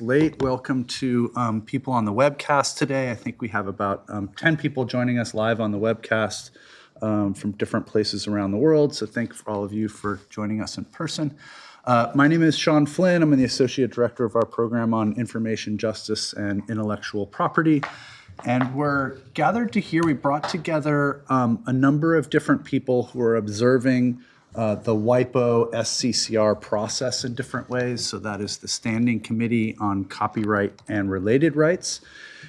late. Welcome to um, people on the webcast today. I think we have about um, 10 people joining us live on the webcast um, from different places around the world. So thank for all of you for joining us in person. Uh, my name is Sean Flynn. I'm the Associate Director of our program on Information Justice and Intellectual Property. And we're gathered to hear, we brought together um, a number of different people who are observing uh, the WIPO SCCR process in different ways. So that is the Standing Committee on Copyright and Related Rights.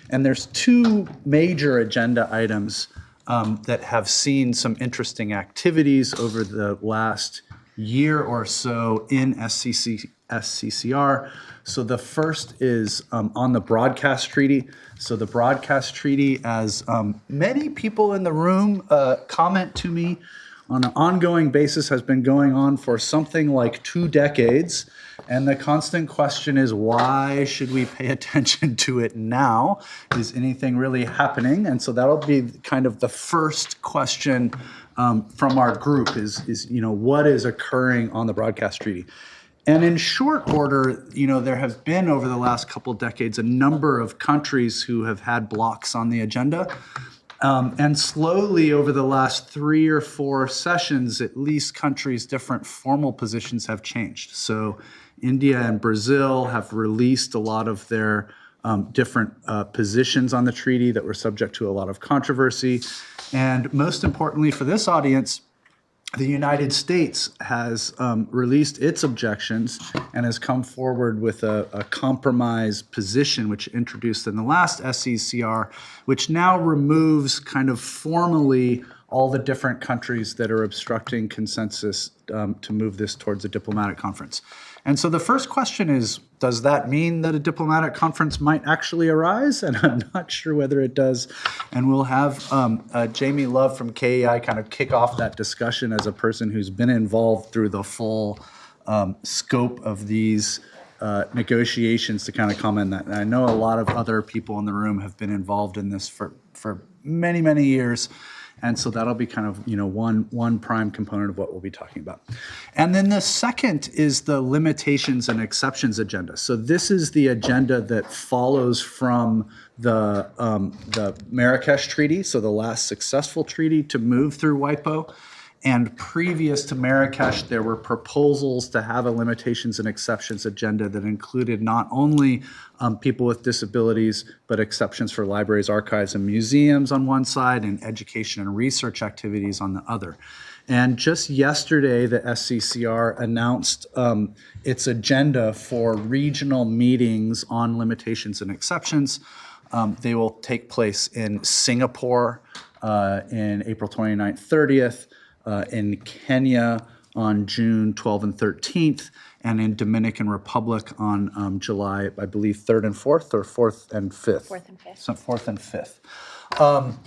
And there's two major agenda items um, that have seen some interesting activities over the last year or so in SCC, SCCR. So the first is um, on the broadcast treaty. So the broadcast treaty, as um, many people in the room uh, comment to me, on an ongoing basis has been going on for something like two decades. And the constant question is, why should we pay attention to it now? Is anything really happening? And so that'll be kind of the first question um, from our group is, is, you know, what is occurring on the broadcast treaty? And in short order, you know, there have been over the last couple decades a number of countries who have had blocks on the agenda. Um, and slowly over the last three or four sessions, at least countries' different formal positions have changed. So India and Brazil have released a lot of their um, different uh, positions on the treaty that were subject to a lot of controversy. And most importantly for this audience, the United States has um, released its objections and has come forward with a, a, compromise position, which introduced in the last SCCR, which now removes kind of formally all the different countries that are obstructing consensus um, to move this towards a diplomatic conference. And so the first question is, does that mean that a diplomatic conference might actually arise? And I'm not sure whether it does. And we'll have um, uh, Jamie Love from KEI kind of kick off that discussion as a person who's been involved through the full um, scope of these uh, negotiations to kind of comment that. And I know a lot of other people in the room have been involved in this for, for many, many years. And so that'll be kind of, you know, one, one prime component of what we'll be talking about. And then the second is the limitations and exceptions agenda. So this is the agenda that follows from the, um, the Marrakesh Treaty, so the last successful treaty to move through WIPO. And previous to Marrakesh, there were proposals to have a limitations and exceptions agenda that included not only um, people with disabilities, but exceptions for libraries, archives, and museums on one side, and education and research activities on the other. And just yesterday, the SCCR announced um, its agenda for regional meetings on limitations and exceptions. Um, they will take place in Singapore uh, in April 29th, 30th, uh, in Kenya on June 12th and 13th, and in Dominican Republic on um, July, I believe, 3rd and 4th, or 4th and 5th? 4th and 5th. So 4th and 5th. Um,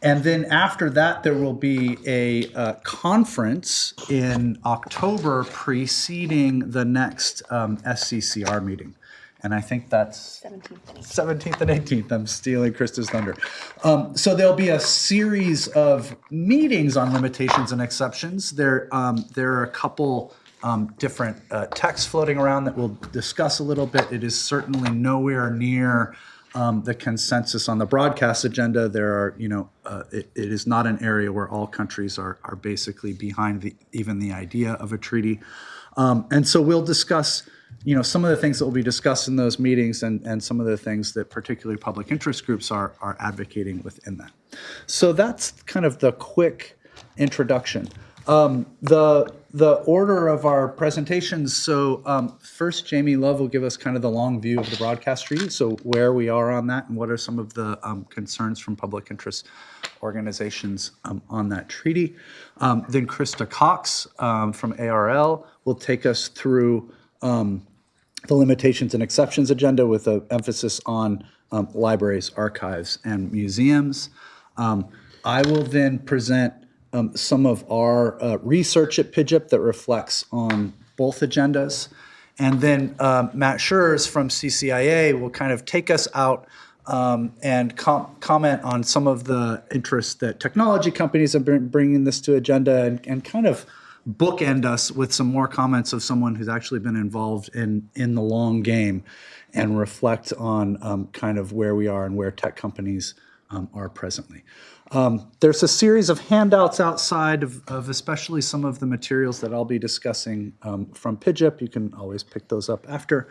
and then after that, there will be a uh, conference in October preceding the next um, SCCR meeting and I think that's 17th and 18th. I'm stealing Krista's thunder. Um, so there'll be a series of meetings on limitations and exceptions. There, um, there are a couple um, different uh, texts floating around that we'll discuss a little bit. It is certainly nowhere near um, the consensus on the broadcast agenda. There are, you know, uh, it, it is not an area where all countries are, are basically behind the, even the idea of a treaty. Um, and so we'll discuss you know, some of the things that will be discussed in those meetings and, and some of the things that particularly public interest groups are, are advocating within that. So that's kind of the quick introduction. Um, the, the order of our presentations, so um, first Jamie Love will give us kind of the long view of the broadcast treaty, so where we are on that and what are some of the um, concerns from public interest organizations um, on that treaty. Um, then Krista Cox um, from ARL will take us through um, the limitations and exceptions agenda with an emphasis on libraries, archives, and museums. Um, I will then present um, some of our uh, research at PIJIP that reflects on both agendas. And then um, Matt Schruers from CCIA will kind of take us out um, and com comment on some of the interests that technology companies have been bringing this to agenda and, and kind of bookend us with some more comments of someone who's actually been involved in, in the long game. and reflect on um, kind of where we are and where tech companies um, are presently. Um, there's a series of handouts outside of, of especially some of the materials that I'll be discussing um, from PIJIP. You can always pick those up after.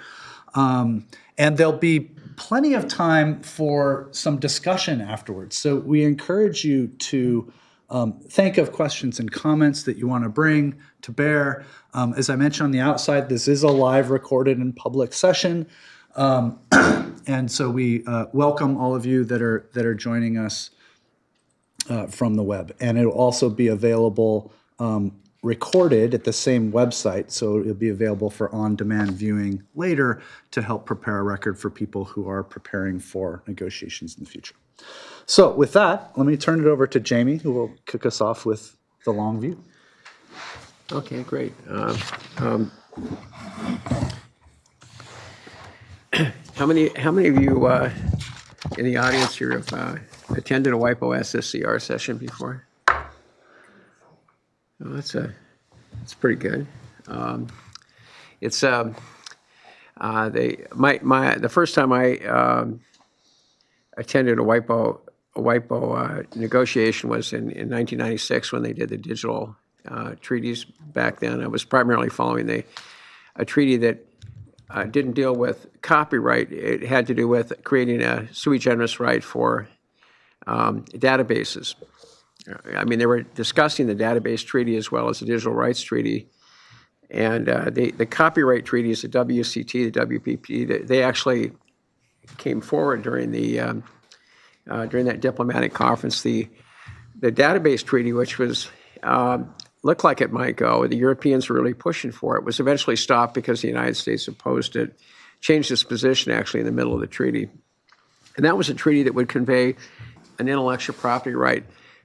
Um, and there'll be plenty of time for some discussion afterwards. So we encourage you to um, think of questions and comments that you want to bring to bear. Um, as I mentioned on the outside, this is a live recorded and public session. Um, and so we uh, welcome all of you that are that are joining us uh, from the web. And it'll also be available um, recorded at the same website, so it'll be available for on-demand viewing later to help prepare a record for people who are preparing for negotiations in the future. So with that, let me turn it over to Jamie, who will kick us off with the long view. Okay, great. Uh, um, How many, how many of you uh, in the audience here have uh, attended a WIPO SCCR session before? Oh, That's a, that's pretty good. Um, It's, um, uh, they, my, my, the first time I um, attended a WIPO, a WIPO uh, negotiation was in, in 1996 when they did the digital uh, treaties back then. I was primarily following the, a treaty that uh, didn't deal with copyright. It had to do with creating a sui generis right for um, databases. I mean, they were discussing the database treaty as well as the digital rights treaty. And uh, the, the copyright treaties, the WCT, the WPP, they, they actually came forward during the um, uh, during that diplomatic conference. The the database treaty, which was um, looked like it might go, the Europeans were really pushing for it, was eventually stopped because the United States opposed it, changed its position actually in the middle of the treaty. And that was a treaty that would convey an intellectual property right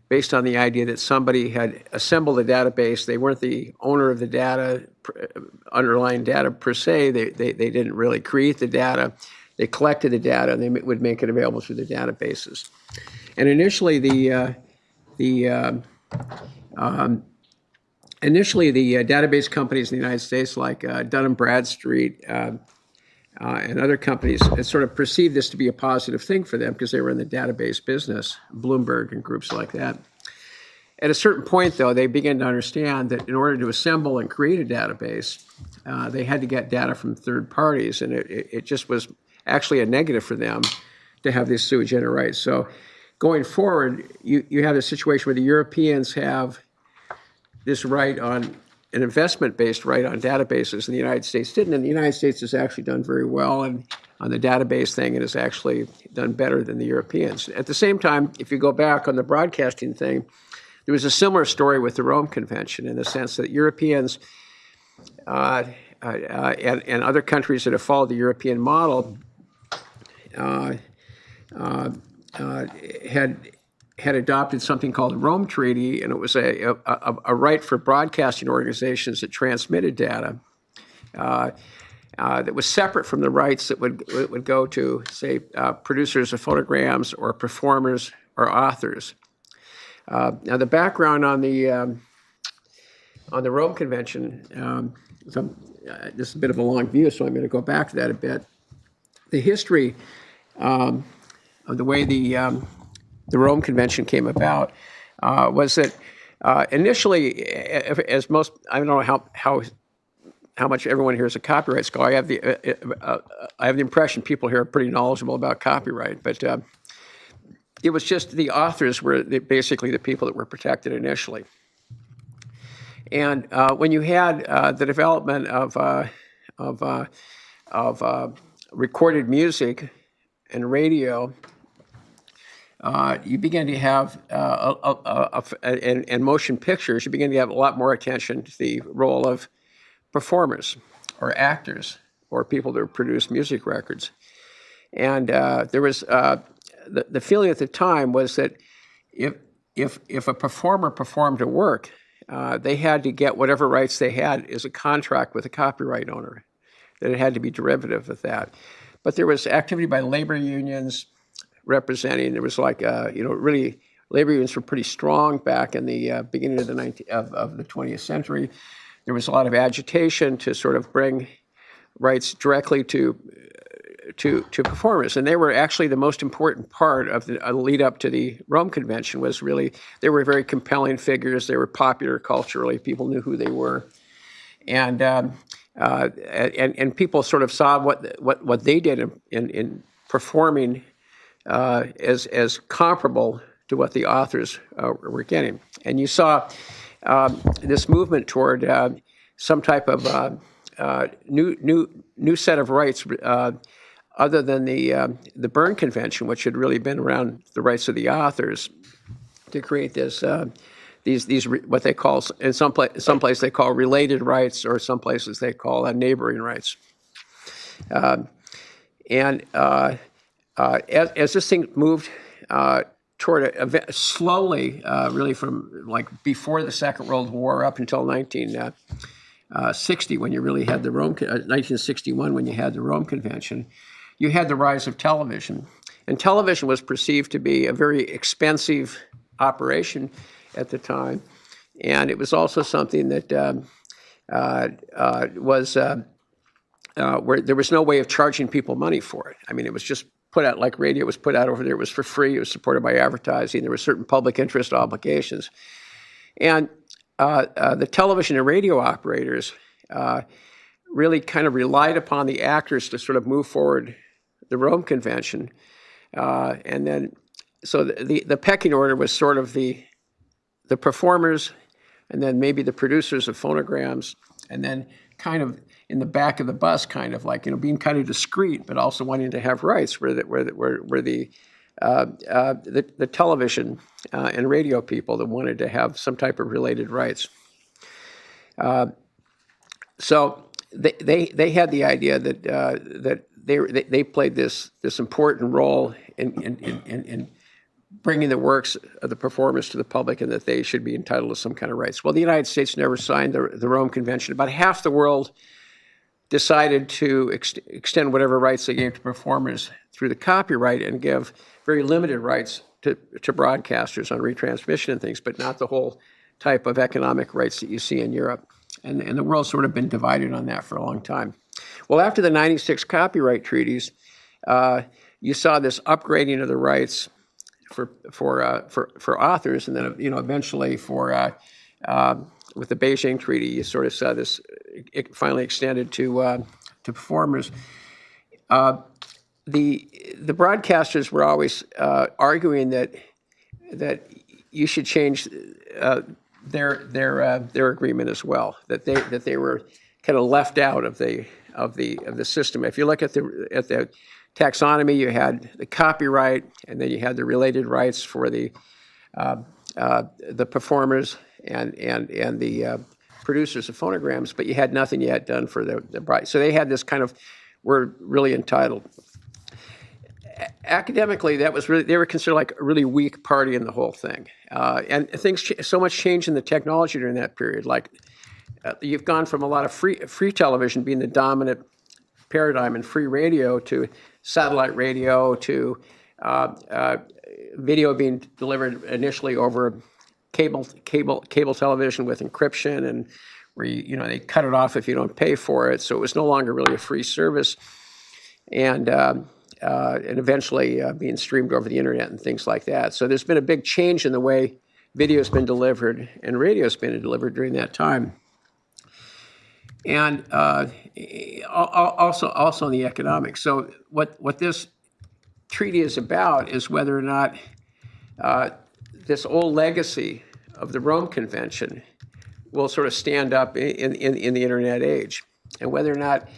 based on the idea that somebody had assembled a database. They weren't the owner of the data, underlying data per se. They, they, they didn't really create the data. They collected the data and they would make it available through the databases. And initially, the, uh, the um, um, initially the uh, database companies in the United States, like uh, Dun and Bradstreet uh, and other companies, sort of perceived this to be a positive thing for them because they were in the database business, Bloomberg and groups like that. At a certain point, though, they began to understand that in order to assemble and create a database, uh, they had to get data from third parties, and it, it, just was actually a negative for them to have these sui generis. So going forward, you, you have a situation where the Europeans have this right on an investment-based right on databases, and the United States didn't. And the United States has actually done very well and on the database thing and has actually done better than the Europeans. At the same time, if you go back on the broadcasting thing, there was a similar story with the Rome Convention in the sense that Europeans uh, uh, uh, and, and other countries that have followed the European model uh, uh, uh, had had adopted something called the Rome Treaty, and it was a, a, a right for broadcasting organizations that transmitted data uh, uh, that was separate from the rights that would, would go to, say, uh, producers of phonograms or performers or authors. Uh, now, the background on the um, on the Rome Convention, um, uh, this is a bit of a long view, so I'm going to go back to that a bit. The history um, of the way the um, the Rome Convention came about uh, was that uh, initially, as most, I don't know how, how, how much everyone here is a copyright scholar. I have the, uh, uh, uh, I have the impression people here are pretty knowledgeable about copyright, but uh, it was just the authors were the, basically the people that were protected initially. And when you had the development of, of, of recorded music and radio, uh, you begin to have, uh, a, a, a, and, and motion pictures, you begin to have a lot more attention to the role of performers or actors or people that produce music records. And uh, there was, uh, the, the feeling at the time was that if, if, if a performer performed a work, uh, they had to get whatever rights they had as a contract with a copyright owner, that it had to be derivative of that. But there was activity by labor unions, representing. There was like, uh, you know, really, labor unions were pretty strong back in the uh, beginning of the 19, of, of the 20th century. There was a lot of agitation to sort of bring rights directly to to, to performers. And they were actually the most important part of the uh, lead up to the Rome Convention was really, they were very compelling figures. They were popular culturally. People knew who they were. And, um, uh, and, and people sort of saw what, what, what they did in, in, in performing as, as comparable to what the authors uh, were getting. And you saw um, this movement toward uh, some type of uh, uh, new, new, new set of rights uh, other than the, uh, the Berne Convention, which had really been around the rights of the authors, to create this, uh, these, these what they call, in some, pla- some place they call related rights, or some places they call uh, neighboring rights. Um, and uh, uh, as, as this thing moved uh, toward a, a slowly, uh, really from like before the Second World War up until 1960, when you really had the Rome, uh, 1961, when you had the Rome Convention, you had the rise of television. And television was perceived to be a very expensive operation at the time. And it was also something that um, uh, uh, was. Uh, uh, where there was no way of charging people money for it. I mean, it was just put out like radio was put out over there. It was for free. It was supported by advertising. There were certain public interest obligations, and uh, uh, the television and radio operators uh, really kind of relied upon the actors to sort of move forward the Rome Convention, uh, and then so the, the the pecking order was sort of the the performers, and then maybe the producers of phonograms, and then kind of in the back of the bus, kind of like you know being kind of discreet, but also wanting to have rights, where the where the, where, where the uh, uh, the, the television uh, and radio people that wanted to have some type of related rights. Uh, so they, they, they had the idea that, uh, that they, they played this, this important role in, in, in, in- in bringing the works of the performers to the public and that they should be entitled to some kind of rights. Well, the United States never signed the, the Rome Convention. About half the world decided to ex- extend whatever rights they gave to performers through the copyright and give very limited rights to, to broadcasters on retransmission and things, but not the whole type of economic rights that you see in Europe. And, and the world's sort of been divided on that for a long time. Well, after the 96 copyright treaties, uh, you saw this upgrading of the rights for for uh, for for authors, and then you know eventually for uh, uh, with the Beijing Treaty, you sort of saw this finally extended to uh, to performers. Uh, the the broadcasters were always uh, arguing that that you should change uh, their their uh, their agreement as well. That they that they were kind of left out of the of the of the system. If you look at the at the taxonomy, you had the copyright, and then you had the related rights for the uh, uh, the performers and and and the uh, producers of phonograms, but you had nothing yet done for the the. So they had this kind of were really entitled academically, that was really, they were considered like a really weak party in the whole thing. Uh, and things, so much change in the technology during that period. Like, uh, you've gone from a lot of free, free television being the dominant paradigm and free radio to satellite radio to uh, uh, video being delivered initially over cable, cable, cable television with encryption and where you, you know, they cut it off if you don't pay for it. So it was no longer really a free service and um, uh, and eventually uh, being streamed over the internet and things like that. So there's been a big change in the way video's been delivered and radio's been delivered during that time. And uh, al- al- also also in the economics. So what what this treaty is about is whether or not uh, this old legacy of the Rome Convention will sort of stand up in, in, in the internet age, and whether or not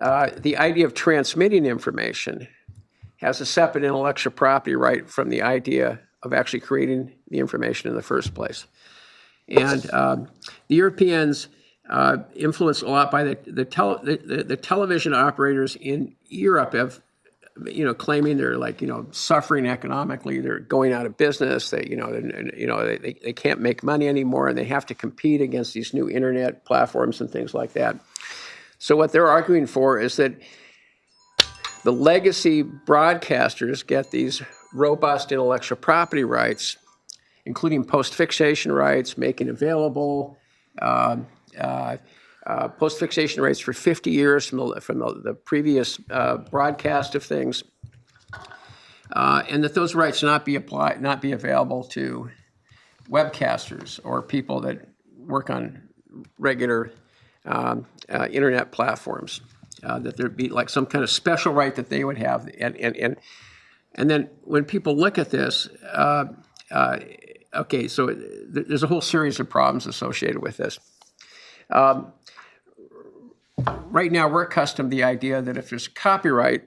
uh, the idea of transmitting information has a separate intellectual property right from the idea of actually creating the information in the first place. And um, the Europeans, uh, influenced a lot by the the, tele, the, the the television operators in Europe, have you know claiming they're like you know suffering economically, they're going out of business. They you know you know they, they can't make money anymore, and they have to compete against these new internet platforms and things like that. So what they're arguing for is that the legacy broadcasters get these robust intellectual property rights, including post-fixation rights, making available, uh, uh, uh, post-fixation rights for 50 years from the, from the, the previous uh, broadcast of things, uh, and that those rights not be applied, not be available to webcasters or people that work on regular um, uh, internet platforms. Uh, that there'd be like some kind of special right that they would have, and and and and then when people look at this, uh, okay, so th- there's a whole series of problems associated with this. Um, right now, we're accustomed to the idea that if there's copyright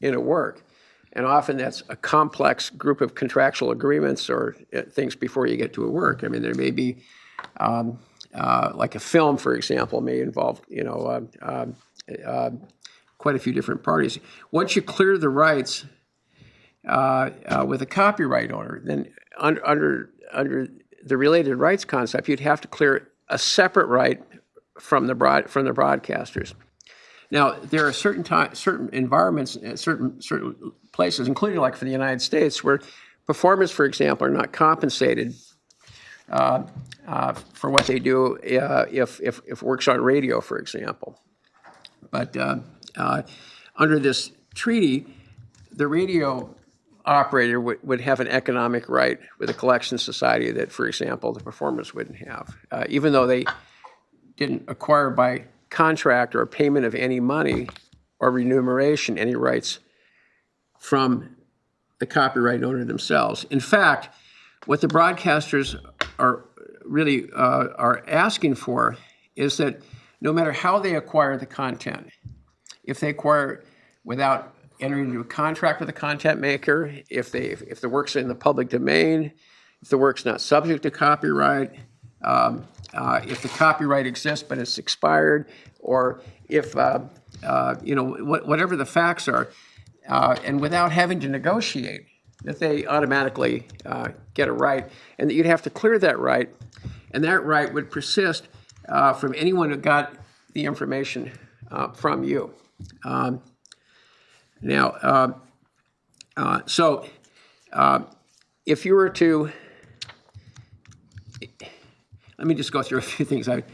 in a work, and often that's a complex group of contractual agreements or uh, things before you get to a work. I mean, there may be, um, uh, like a film, for example, may involve, you know, uh, uh, quite a few different parties. Once you clear the rights uh, uh, with a copyright owner, then under, under, under the related rights concept, you'd have to clear a separate right from the broad, from the broadcasters. Now, there are certain time, certain environments, uh, certain certain places, including like for the United States, where performers, for example, are not compensated uh, uh, for what they do uh, if, if if works on radio, for example. But uh, uh, under this treaty, the radio operator would, would have an economic right with a collection society that, for example, the performers wouldn't have, even though they didn't acquire by contract or payment of any money or remuneration any rights from the copyright owner themselves. In fact, what the broadcasters are really uh, are asking for is that no matter how they acquire the content, if they acquire without entering into a contract with the content maker, if they if the work's in the public domain, if the work's not subject to copyright, um, uh, if the copyright exists but it's expired, or if uh, uh, you know what, whatever the facts are, uh, and without having to negotiate, that they automatically uh, get a right, and that you'd have to clear that right, and that right would persist uh, from anyone who got the information from you. Um, now, so if you were to, let me just go through a few things. I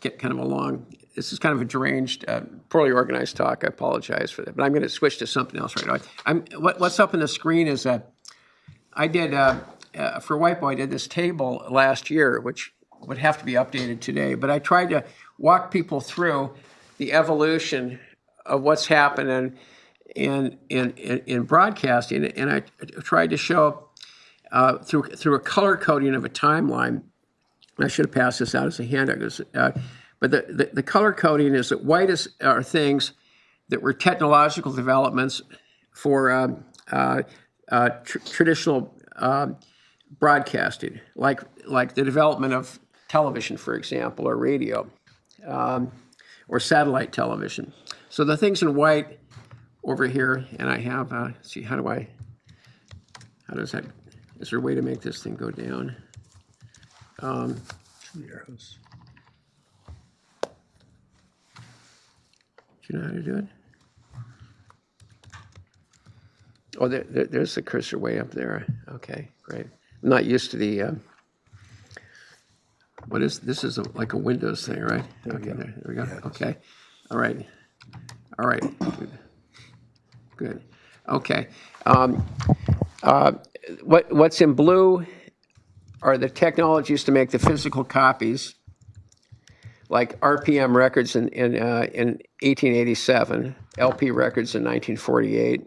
get kind of a long, this is kind of a deranged, uh, poorly organized talk. I apologize for that, but I'm going to switch to something else right now. I'm, what, what's up on the screen is uh, I did, uh, uh, for WIPO, I did this table last year, which would have to be updated today, but I tried to walk people through the evolution of what's happening in, in, in, in broadcasting, and I tried to show uh, through, through a color coding of a timeline. I should have passed this out as a handout. uh, but the, the, the color coding is that white is, are things that were technological developments for um, uh, uh, tr- traditional um, broadcasting, like like the development of television, for example, or radio, um, or satellite television. So the things in white over here, and I have. Uh, see, how do I? How does that? Is there a way to make this thing go down? Um, Arrows. Do you know how to do it? Oh, there, there, there's the cursor way up there. Okay, great. I'm not used to the, um, what is, this is a- like a Windows thing, right? Okay, there, there we go. Okay, all right. All right, good. Good, okay. Um, uh, What, what's in blue are the technologies to make the physical copies like RPM records in, in, uh, in 1887, LP records in 1948,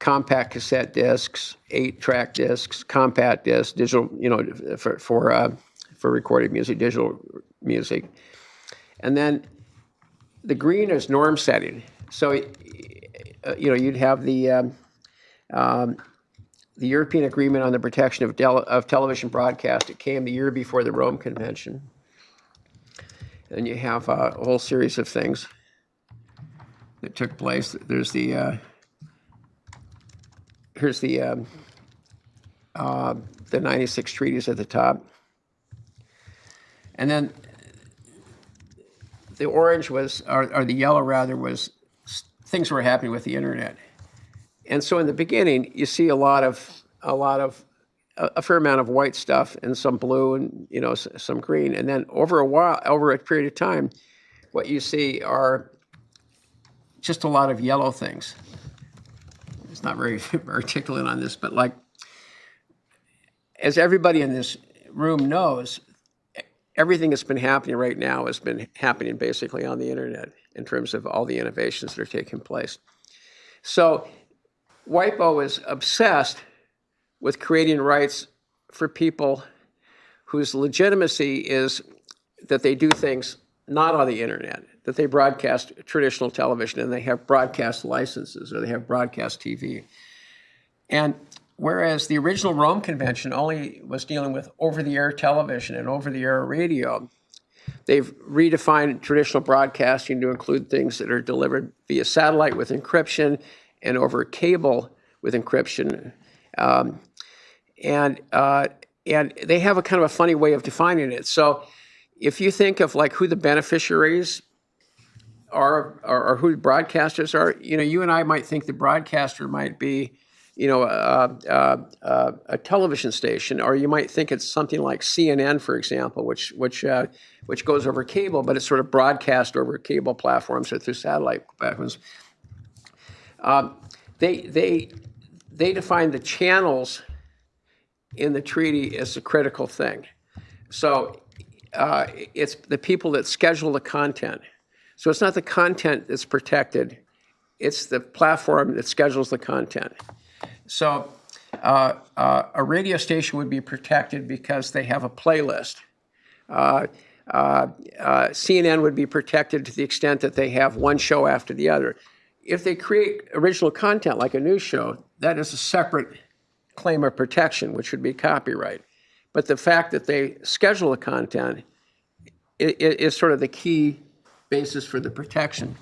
compact cassette discs, eight-track discs, compact discs, digital, you know, for, for, uh, for recorded music, digital music. And then the green is norm setting. So, uh, you know, you'd have the, um, um, the European Agreement on the Protection of, Del- of Television Broadcast. It came the year before the Rome Convention. And you have a whole series of things that took place. There's the uh, here's the um, uh, the 96 treaties at the top, and then the orange was or, or the yellow rather was things were happening with the internet. And so in the beginning, you see a lot of a lot of a, a fair amount of white stuff and some blue and you know some green, and then over a while, over a period of time, what you see are just a lot of yellow things. It's not very articulate on this, but like as everybody in this room knows, everything that's been happening right now has been happening basically on the internet in terms of all the innovations that are taking place. So WIPO is obsessed with creating rights for people whose legitimacy is that they do things not on the internet, that they broadcast traditional television and they have broadcast licenses or they have broadcast TV. And whereas the original Rome Convention only was dealing with over the air television and over the air radio, they've redefined traditional broadcasting to include things that are delivered via satellite with encryption and over cable with encryption. Um, and, uh, and they have a kind of a funny way of defining it. So if you think of like who the beneficiaries are, or, or who the broadcasters are, you know, you and I might think the broadcaster might be, you know, a television station, or you might think it's something like CNN, for example, which which uh, which goes over cable, but it's sort of broadcast over cable platforms or through satellite platforms. Um, they they they define the channels in the treaty as a critical thing. So uh, it's the people that schedule the content. So it's not the content that's protected, it's the platform that schedules the content. So uh, uh, a radio station would be protected because they have a playlist. Uh, uh, uh, CNN would be protected to the extent that they have one show after the other. If they create original content like a news show, that is a separate claim of protection, which would be copyright. But the fact that they schedule the content is sort of the key basis for the protection.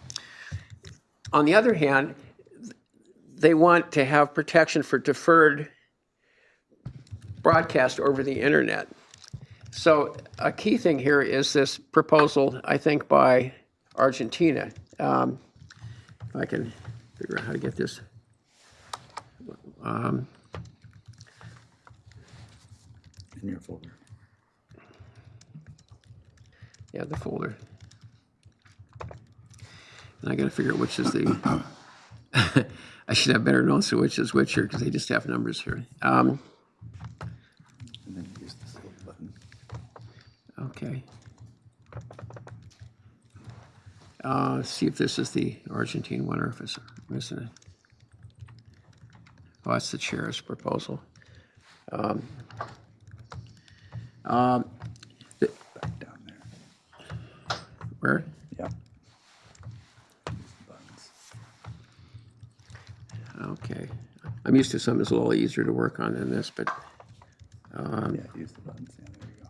On the other hand, they want to have protection for deferred broadcast over the internet. So a key thing here is this proposal, I think, by Argentina. Um, If I can figure out how to get this. Um, In your folder. Yeah, the folder. And I gotta figure out which is the, I should have better notes of which is which here, because they just have numbers here. Um, And then use this little button. Okay. Uh, let's see if this is the Argentine one or if it's missing it. Oh, that's the chair's proposal. Um, um, Back down there. Where? Yeah. Okay. I'm used to something that's a little easier to work on than this, but Yeah, use the buttons. Yeah, there you go.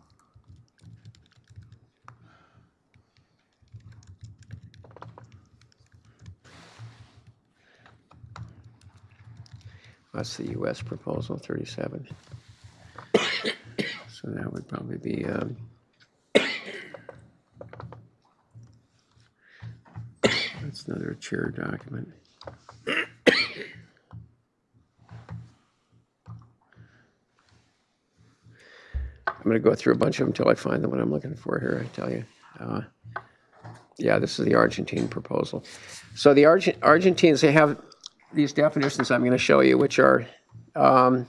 That's the US proposal, 37. So that would probably be, um, that's another chair document. I'm going to go through a bunch of them until I find the one I'm looking for here, I tell you. Uh, Yeah, this is the Argentine proposal. So the Argent, Argentines, they have these definitions I'm going to show you, which are um,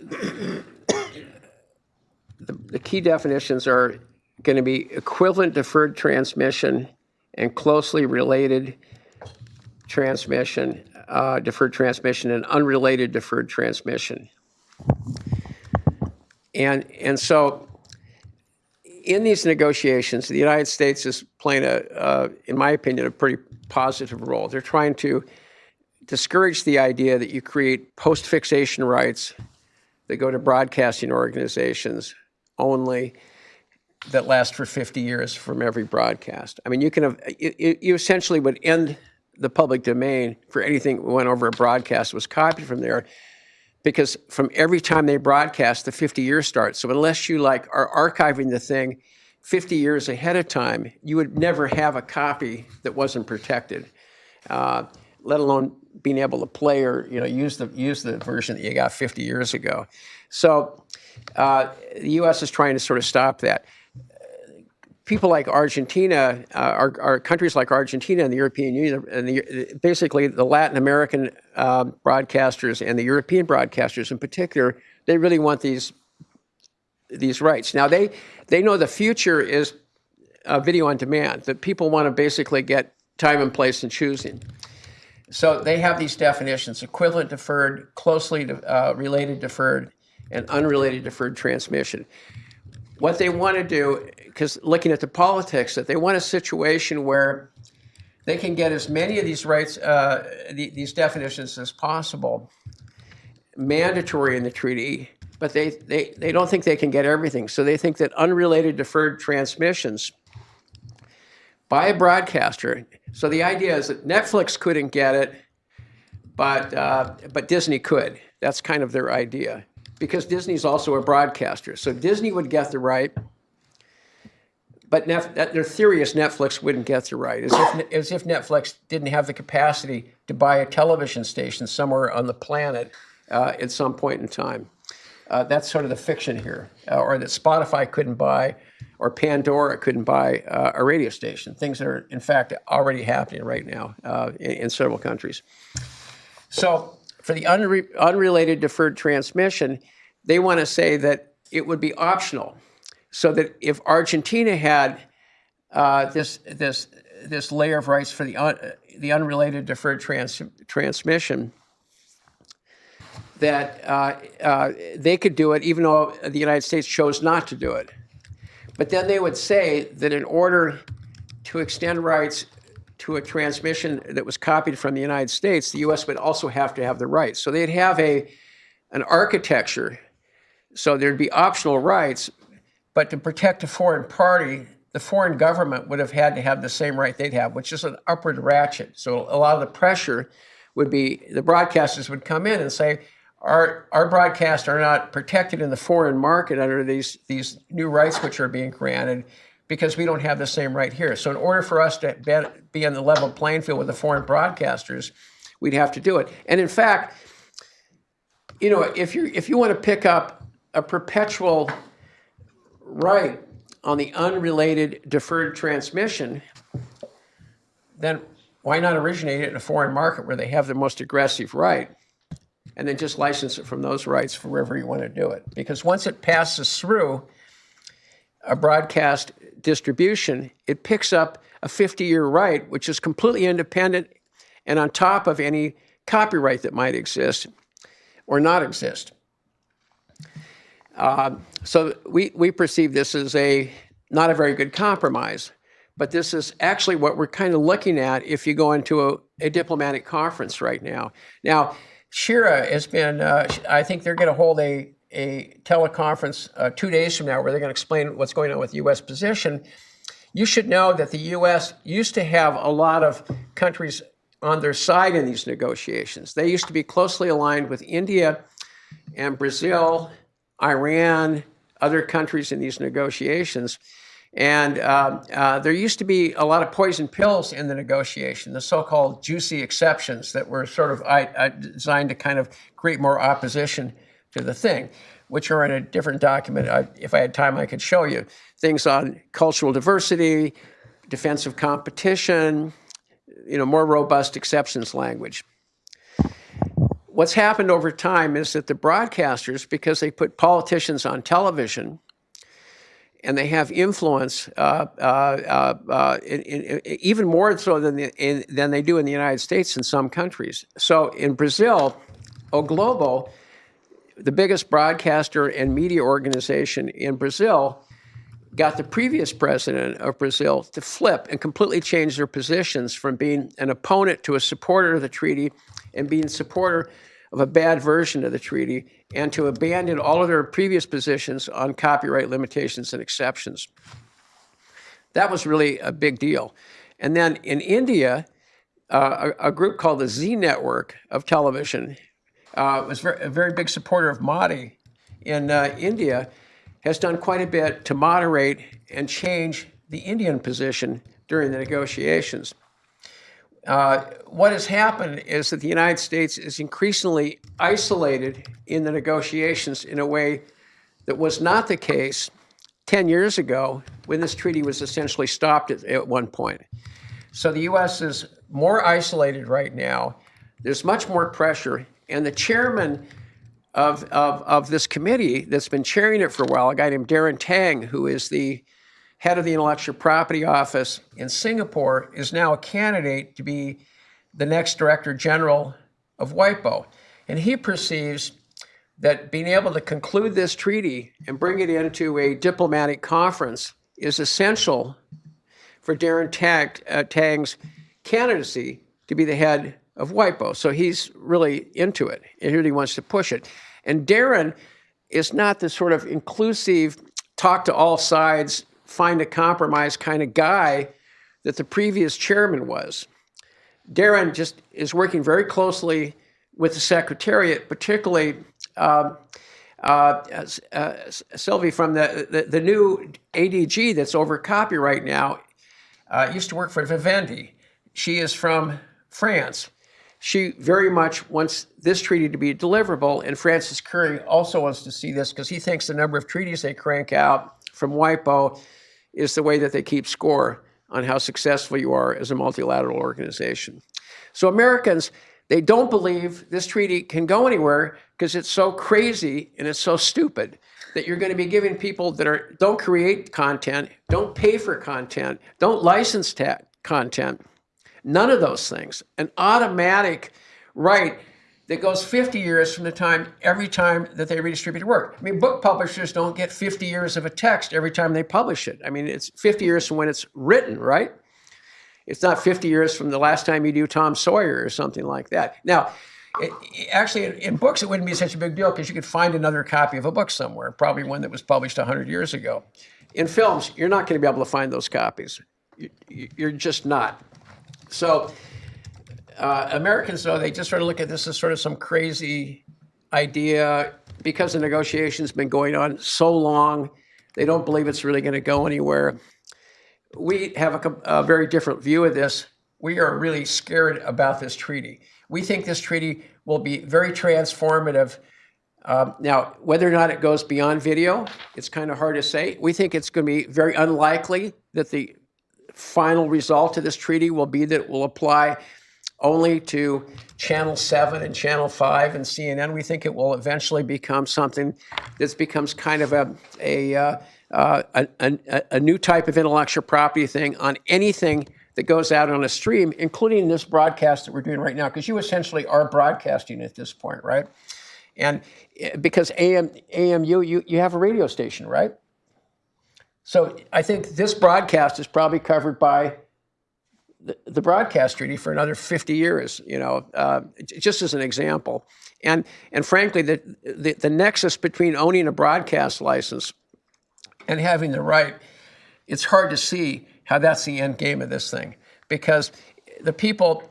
the, the key definitions are going to be equivalent deferred transmission and closely related transmission, uh, deferred transmission, and unrelated deferred transmission. And, and so in these negotiations, the United States is playing a, uh, in my opinion, a pretty positive role. They're trying to discourage the idea that you create post-fixation rights that go to broadcasting organizations only that last for 50 years from every broadcast. I mean, you can have, you, you- you essentially would end the public domain for anything that went over a broadcast was copied from there because from every time they broadcast, the 50 years starts. So unless you like are archiving the thing 50 years ahead of time, you would never have a copy that wasn't protected. Uh, let alone being able to play or you know use the use the version that you got 50 years ago. So uh, the U.S. is trying to sort of stop that. People like Argentina, uh, are countries like Argentina and the European Union, and the, basically the Latin American um, broadcasters and the European broadcasters in particular, they really want these these rights. Now they they know the future is uh, video on demand. That people want to basically get time and place and choosing. So they have these definitions: equivalent deferred, closely uh, related deferred, and unrelated deferred transmission. What they want to do, because looking at the politics, that they want a situation where they can get as many of these rights, uh, the, these definitions as possible, mandatory in the treaty, but they, they, they don't think they can get everything. So they think that unrelated deferred transmissions by a broadcaster. So the idea is that Netflix couldn't get it, but, uh, but Disney could. That's kind of their idea because Disney's also a broadcaster. So Disney would get the right, but Nef- their theory is Netflix wouldn't get the right, as if, as if Netflix didn't have the capacity to buy a television station somewhere on the planet uh, at some point in time. Uh, that's sort of the fiction here, uh, or that Spotify couldn't buy, or Pandora couldn't buy uh, a radio station. Things that are, in fact, already happening right now uh, in, in several countries. So for the unre unrelated deferred transmission, they want to say that it would be optional, so that if Argentina had uh, this this this layer of rights for the un, the unrelated deferred trans, transmission, that uh, uh, they could do it, even though the United States chose not to do it. But then they would say that in order to extend rights to a transmission that was copied from the United States, the U.S. would also have to have the rights. So they'd have a an architecture. So there'd be optional rights, but to protect a foreign party, the foreign government would have had to have the same right they'd have, which is an upward ratchet. So a lot of the pressure would be the broadcasters would come in and say, our, our broadcasts are not protected in the foreign market under these, these new rights which are being granted because we don't have the same right here. So in order for us to be on the level playing field with the foreign broadcasters, we'd have to do it. And in fact, you know, if you if you want to pick up a perpetual right on the unrelated deferred transmission, then why not originate it in a foreign market where they have the most aggressive right? And then just license it from those rights for wherever you want to do it. Because once it passes through a broadcast distribution, it picks up a 50 year right, which is completely independent and on top of any copyright that might exist or not exist. Uh, so we, we perceive this as a not a very good compromise, but this is actually what we're kind of looking at if you go into a, a diplomatic conference right now. Now, Shira has been, uh, I think they're going to hold a, a teleconference uh, two days from now where they're going to explain what's going on with the U.S. position. You should know that the U.S. used to have a lot of countries on their side in these negotiations. They used to be closely aligned with India and Brazil, Iran, other countries in these negotiations. And uh, uh, there used to be a lot of poison pills in the negotiation, the so-called juicy exceptions that were sort of I, I designed to kind of create more opposition to the thing, which are in a different document. I, if I had time, I could show you things on cultural diversity, defensive competition, you know, more robust exceptions language. What's happened over time is that the broadcasters, because they put politicians on television, and they have influence uh, uh, uh, uh in, in, even more so than, the, in, than they do in the United States in some countries. So in Brazil, O Globo, the biggest broadcaster and media organization in Brazil, got the previous president of Brazil to flip and completely change their positions from being an opponent to a supporter of the treaty and being supporter of a bad version of the treaty and to abandon all of their previous positions on copyright limitations and exceptions. That was really a big deal. And then in India, uh, a, a, group called the Zee Network of television uh, was very, a very big supporter of Modi in uh, India has done quite a bit to moderate and change the Indian position during the negotiations. Uh, what has happened is that the United States is increasingly isolated in the negotiations in a way that was not the case 10 years ago when this treaty was essentially stopped at, at one point. So the U.S. is more isolated right now. There's much more pressure. And the chairman of, of, of this committee that's been chairing it for a while, a guy named Daren Tang, who is the head of the Intellectual Property Office in Singapore, is now a candidate to be the next Director General of WIPO. And he perceives that being able to conclude this treaty and bring it into a diplomatic conference is essential for Daren Tang, uh, Tang's candidacy to be the head of WIPO. So he's really into it and really wants to push it. And Daren is not the sort of inclusive, talk to all sides, find a compromise kind of guy that the previous chairman was. Daren just is working very closely with the Secretariat, particularly um, uh, uh, Sylvie from the, the, the, new ADG that's over copyright now uh, used to work for Vivendi. She is from France. She very much wants this treaty to be deliverable, and Francis Gurry also wants to see this because he thinks the number of treaties they crank out from WIPO is the way that they keep score on how successful you are as a multilateral organization. So Americans, they don't believe this treaty can go anywhere because it's so crazy and it's so stupid that you're going to be giving people that are don't create content, don't pay for content, don't license content, none of those things, an automatic right that goes 50 years from the time every time that they redistribute work. I mean, book publishers don't get 50 years of a text every time they publish it. I mean, it's 50 years from when it's written, right? It's not 50 years from the last time you do Tom Sawyer or something like that. Now, it, actually, in, in, books, it wouldn't be such a big deal because you could find another copy of a book somewhere, probably one that was published 100 years ago. In films, you're not going to be able to find those copies. You, you're just not. So uh, Americans, though, they just sort of look at this as sort of some crazy idea because the negotiations been going on so long. They don't believe it's really going to go anywhere. We have a, a very different view of this. We are really scared about this treaty. We think this treaty will be very transformative. Um, now, whether or not it goes beyond video, it's kind of hard to say. We think it's going to be very unlikely that the final result of this treaty will be that it will apply only to Channel 7 and Channel 5 and CNN. We think it will eventually become something that becomes kind of a, a, uh, a, a, a, new type of intellectual property thing on anything that goes out on a stream, including this broadcast that we're doing right now, because you essentially are broadcasting at this point, right? And eh, because AM, AMU, you, you have a radio station, right? So I think this broadcast is probably covered by the, broadcast treaty for another 50 years, you know, uh, just as an example. And, and frankly, the, the, the nexus between owning a broadcast license and having the right, it's hard to see how that's the end game of this thing. Because the people,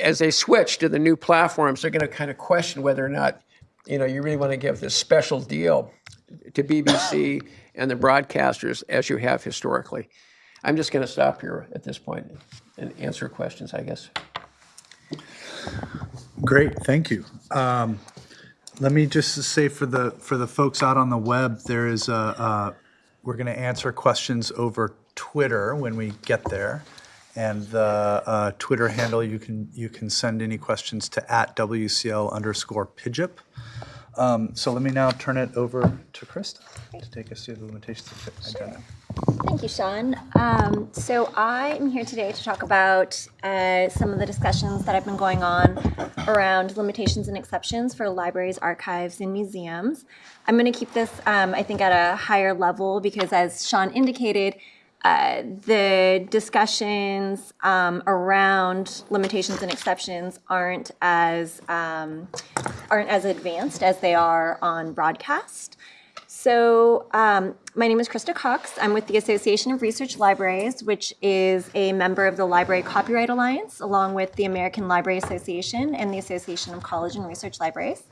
as they switch to the new platforms, they're going to kind of question whether or not, you know, you really want to give this special deal to BBC and the broadcasters as you have historically. I'm just going to stop here at this point and answer questions, I guess. Great, thank you. Um, let me just say for the for the folks out on the web, there is a uh, we're going to answer questions over Twitter when we get there, and the uh, Twitter handle you can you can send any questions to at WCL underscore PIJIP. Um, so let me now turn it over to Krista to take us through the limitations of agenda. Thank you, Sean. Um, so I am here today to talk about uh, some of the discussions that have been going on around limitations and exceptions for libraries, archives, and museums. I'm going to keep this, um, I think, at a higher level because, as Sean indicated, uh, the discussions um, around limitations and exceptions aren't as um, aren't as advanced as they are on broadcast. So um, my name is Krista Cox. I'm with the Association of Research Libraries, which is a member of the Library Copyright Alliance, along with the American Library Association and the Association of College and Research Libraries.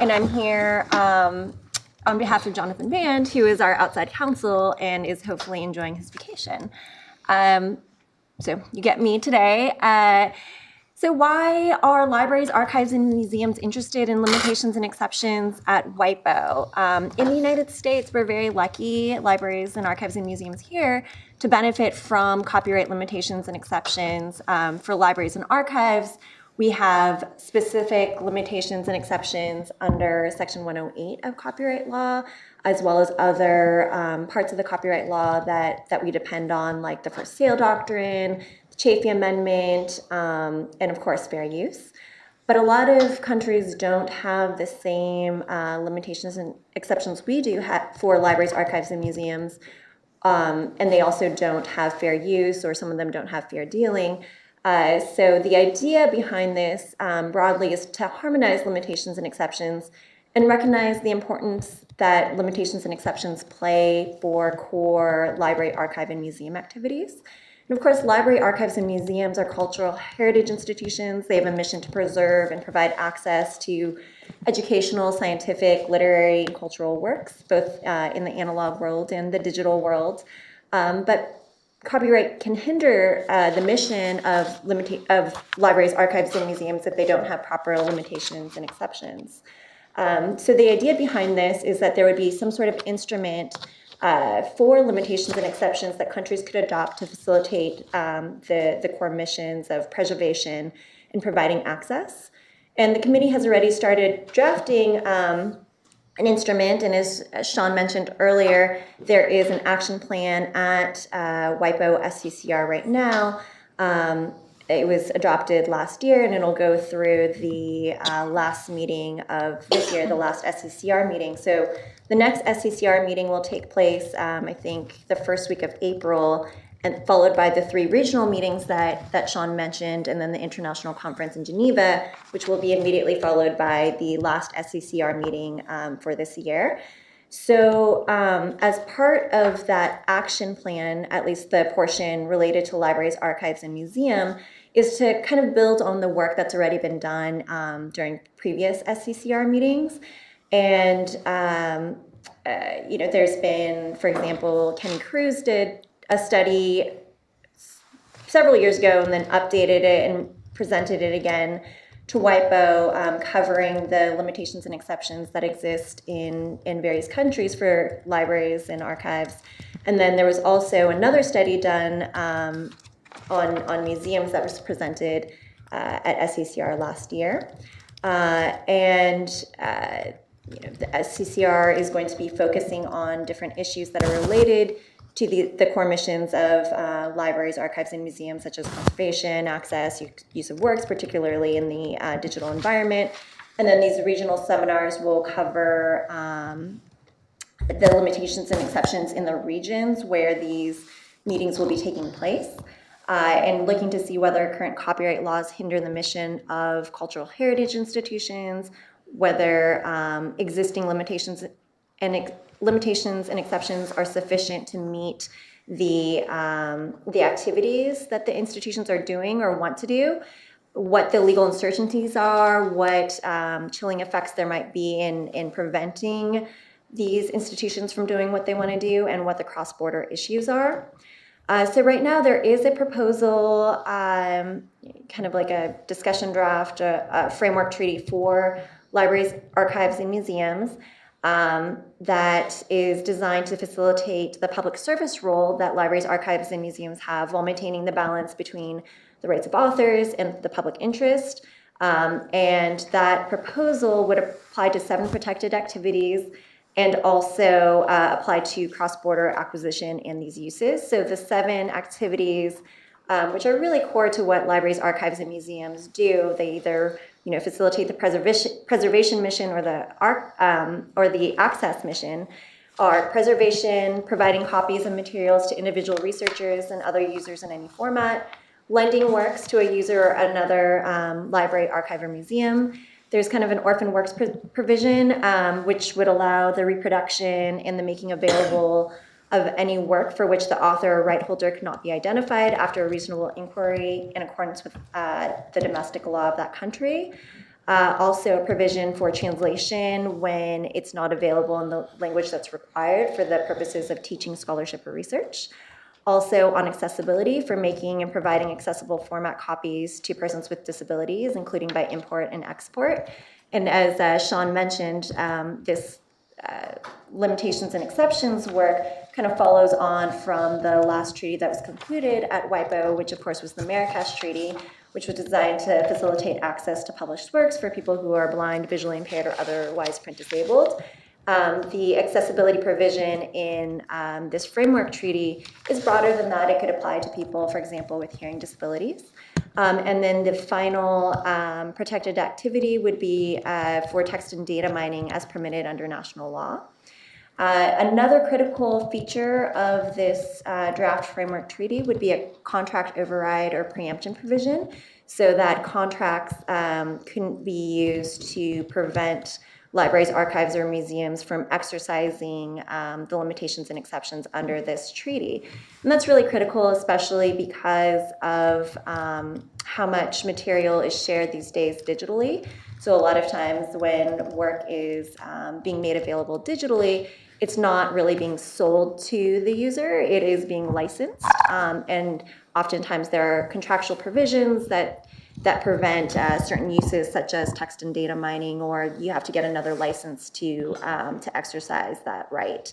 And I'm here um, on behalf of Jonathan Band, who is our outside counsel and is hopefully enjoying his vacation. Um, so you get me today. Uh, So, why are libraries, archives, and museums interested in limitations and exceptions at WIPO? Um, in the United States, we're very lucky, libraries and archives and museums here, to benefit from copyright limitations and exceptions. Um, for libraries and archives, we have specific limitations and exceptions under Section 108 of copyright law, as well as other um, parts of the copyright law that, that we depend on, like the first sale doctrine, the Chafee Amendment, um, and of course, fair use. But a lot of countries don't have the same uh, limitations and exceptions we do for libraries, archives, and museums. Um, and they also don't have fair use, or some of them don't have fair dealing. Uh, so the idea behind this um, broadly is to harmonize limitations and exceptions and recognize the importance that limitations and exceptions play for core library, archive, and museum activities. And of course, library, archives, and museums are cultural heritage institutions. They have a mission to preserve and provide access to educational, scientific, literary, and cultural works, both uh, in the analog world and the digital world. Um, but copyright can hinder uh, the mission of of libraries, archives, and museums if they don't have proper limitations and exceptions. Um, so the idea behind this is that there would be some sort of instrument uh, for limitations and exceptions that countries could adopt to facilitate um, the, the core missions of preservation and providing access. And the committee has already started drafting um, an instrument, and as Sean mentioned earlier, there is an action plan at uh, WIPO SCCR right now. Um, it was adopted last year, and it'll go through the uh, last meeting of this year, the last SCCR meeting. So the next SCCR meeting will take place, um, I think, the first week of April, and followed by the three regional meetings that, that Sean mentioned, and then the international conference in Geneva, which will be immediately followed by the last SCCR meeting um, for this year. So, um, as part of that action plan, at least the portion related to libraries, archives, and museum, is to kind of build on the work that's already been done um, during previous SCCR meetings. And, um, uh, you know, there's been, for example, Kenny Crews did a study several years ago and then updated it and presented it again to WIPO, um, covering the limitations and exceptions that exist in, in various countries for libraries and archives. And then there was also another study done um, on, on museums that was presented uh, at SCCR last year. Uh, and uh, you know, the SCCR is going to be focusing on different issues that are related to the, the core missions of uh, libraries, archives, and museums, such as conservation, access, use of works, particularly in the uh, digital environment. And then these regional seminars will cover um, the limitations and exceptions in the regions where these meetings will be taking place. Uh, and looking to see whether current copyright laws hinder the mission of cultural heritage institutions, whether um, existing limitations and limitations and exceptions are sufficient to meet the um, the activities that the institutions are doing or want to do, what the legal uncertainties are, what um, chilling effects there might be in in preventing these institutions from doing what they want to do, and what the cross border issues are. Uh, so right now there is a proposal, um, kind of like a discussion draft, a, a framework treaty for libraries, archives, and museums um, that is designed to facilitate the public service role that libraries, archives, and museums have while maintaining the balance between the rights of authors and the public interest. Um, and that proposal would apply to seven protected activities and also uh, apply to cross-border acquisition and these uses. So the seven activities, um, which are really core to what libraries, archives, and museums do, they either you know facilitate the preservation preservation mission or the um, or the access mission, are preservation, providing copies of materials to individual researchers and other users in any format, lending works to a user or another um, library, archive, or museum. There's kind of an orphan works pr- provision, um, which would allow the reproduction and the making available of any work for which the author or right holder cannot be identified after a reasonable inquiry in accordance with uh, the domestic law of that country. Uh, also, a provision for translation when it's not available in the language that's required for the purposes of teaching, scholarship, or research. Also on accessibility for making and providing accessible format copies to persons with disabilities, including by import and export. And as uh, Sean mentioned, um, this uh, limitations and exceptions work kind of follows on from the last treaty that was concluded at WIPO, which of course was the Marrakesh Treaty, which was designed to facilitate access to published works for people who are blind, visually impaired, or otherwise print disabled. Um, the accessibility provision in um, this framework treaty is broader than that. It could apply to people, for example, with hearing disabilities. Um, and then the final um, protected activity would be uh, for text and data mining as permitted under national law. Uh, another critical feature of this uh, draft framework treaty would be a contract override or preemption provision so that contracts um, couldn't be used to prevent libraries, archives, or museums from exercising um, the limitations and exceptions under this treaty. And that's really critical, especially because of um, how much material is shared these days digitally. So a lot of times when work is um, being made available digitally, it's not really being sold to the user, it is being licensed. Um, and oftentimes there are contractual provisions that that prevent uh, certain uses such as text and data mining, or you have to get another license to, um, to exercise that right.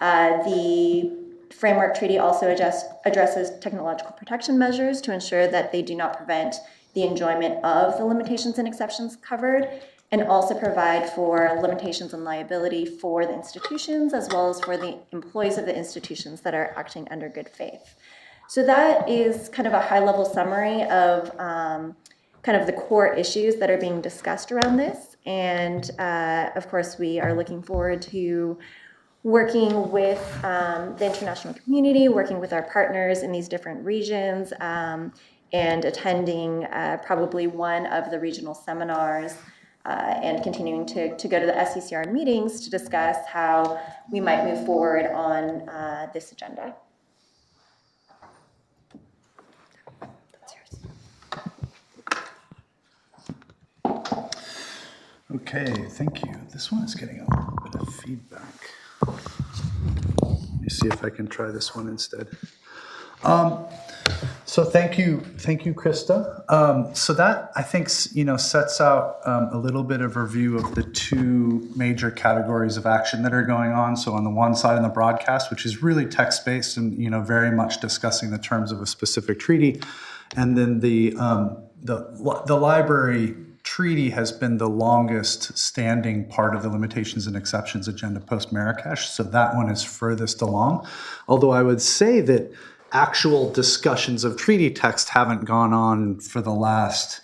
Uh, the framework treaty also adjust, addresses technological protection measures to ensure that they do not prevent the enjoyment of the limitations and exceptions covered, and also provide for limitations and liability for the institutions as well as for the employees of the institutions that are acting under good faith. So that is kind of a high-level summary of um, kind of the core issues that are being discussed around this. And uh, of course, we are looking forward to working with um, the international community, working with our partners in these different regions, um, and attending uh, probably one of the regional seminars uh, and continuing to, to go to the SCCR meetings to discuss how we might move forward on uh, this agenda. Okay, thank you. This one is getting a little bit of feedback. Let me see if I can try this one instead. Um, So thank you, thank you, Krista. Um, So that, I think, you know, sets out um, a little bit of review of the two major categories of action that are going on. So on the one side, in the broadcast, which is really text-based and, you know, very much discussing the terms of a specific treaty. And then the, um, the, the library treaty has been the longest standing part of the limitations and exceptions agenda post Marrakesh. So that one is furthest along. Although I would say that actual discussions of treaty text haven't gone on for the last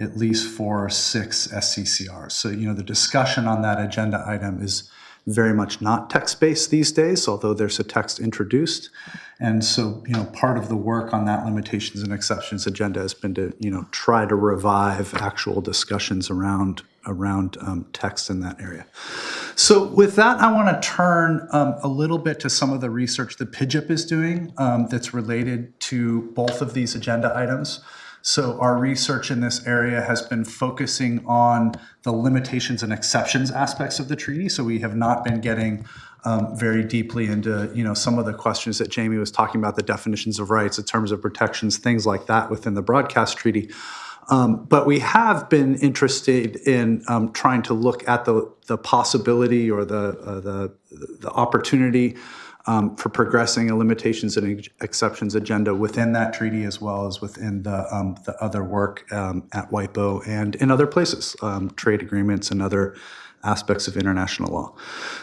at least four or six SCCRs. So, you know, the discussion on that agenda item is very much not text-based these days, although there's a text introduced. And so, you know, part of the work on that limitations and exceptions agenda has been to, you know, try to revive actual discussions around around um, text in that area. So with that, I want to turn um, a little bit to some of the research that PIJIP is doing um, that's related to both of these agenda items. So our research in this area has been focusing on the limitations and exceptions aspects of the treaty. So we have not been getting um, very deeply into you know some of the questions that Jamie was talking about, the definitions of rights, the terms of protections, things like that within the broadcast treaty. Um, but we have been interested in um, trying to look at the, the possibility or the, uh, the, the opportunity um, for progressing a limitations and exceptions agenda within that treaty as well as within the, um, the other work um, at WIPO and in other places, um, trade agreements and other aspects of international law.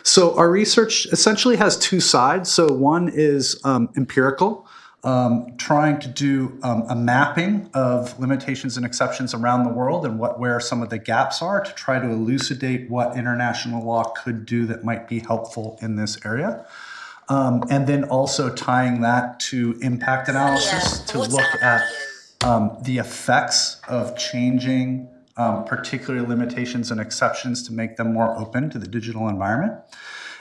So our research essentially has two sides. So one is empirical, um, trying to do um, a mapping of limitations and exceptions around the world and what where some of the gaps are to try to elucidate what international law could do that might be helpful in this area. Um, and then also tying that to impact analysis to look at um, the effects of changing um, particular limitations and exceptions to make them more open to the digital environment.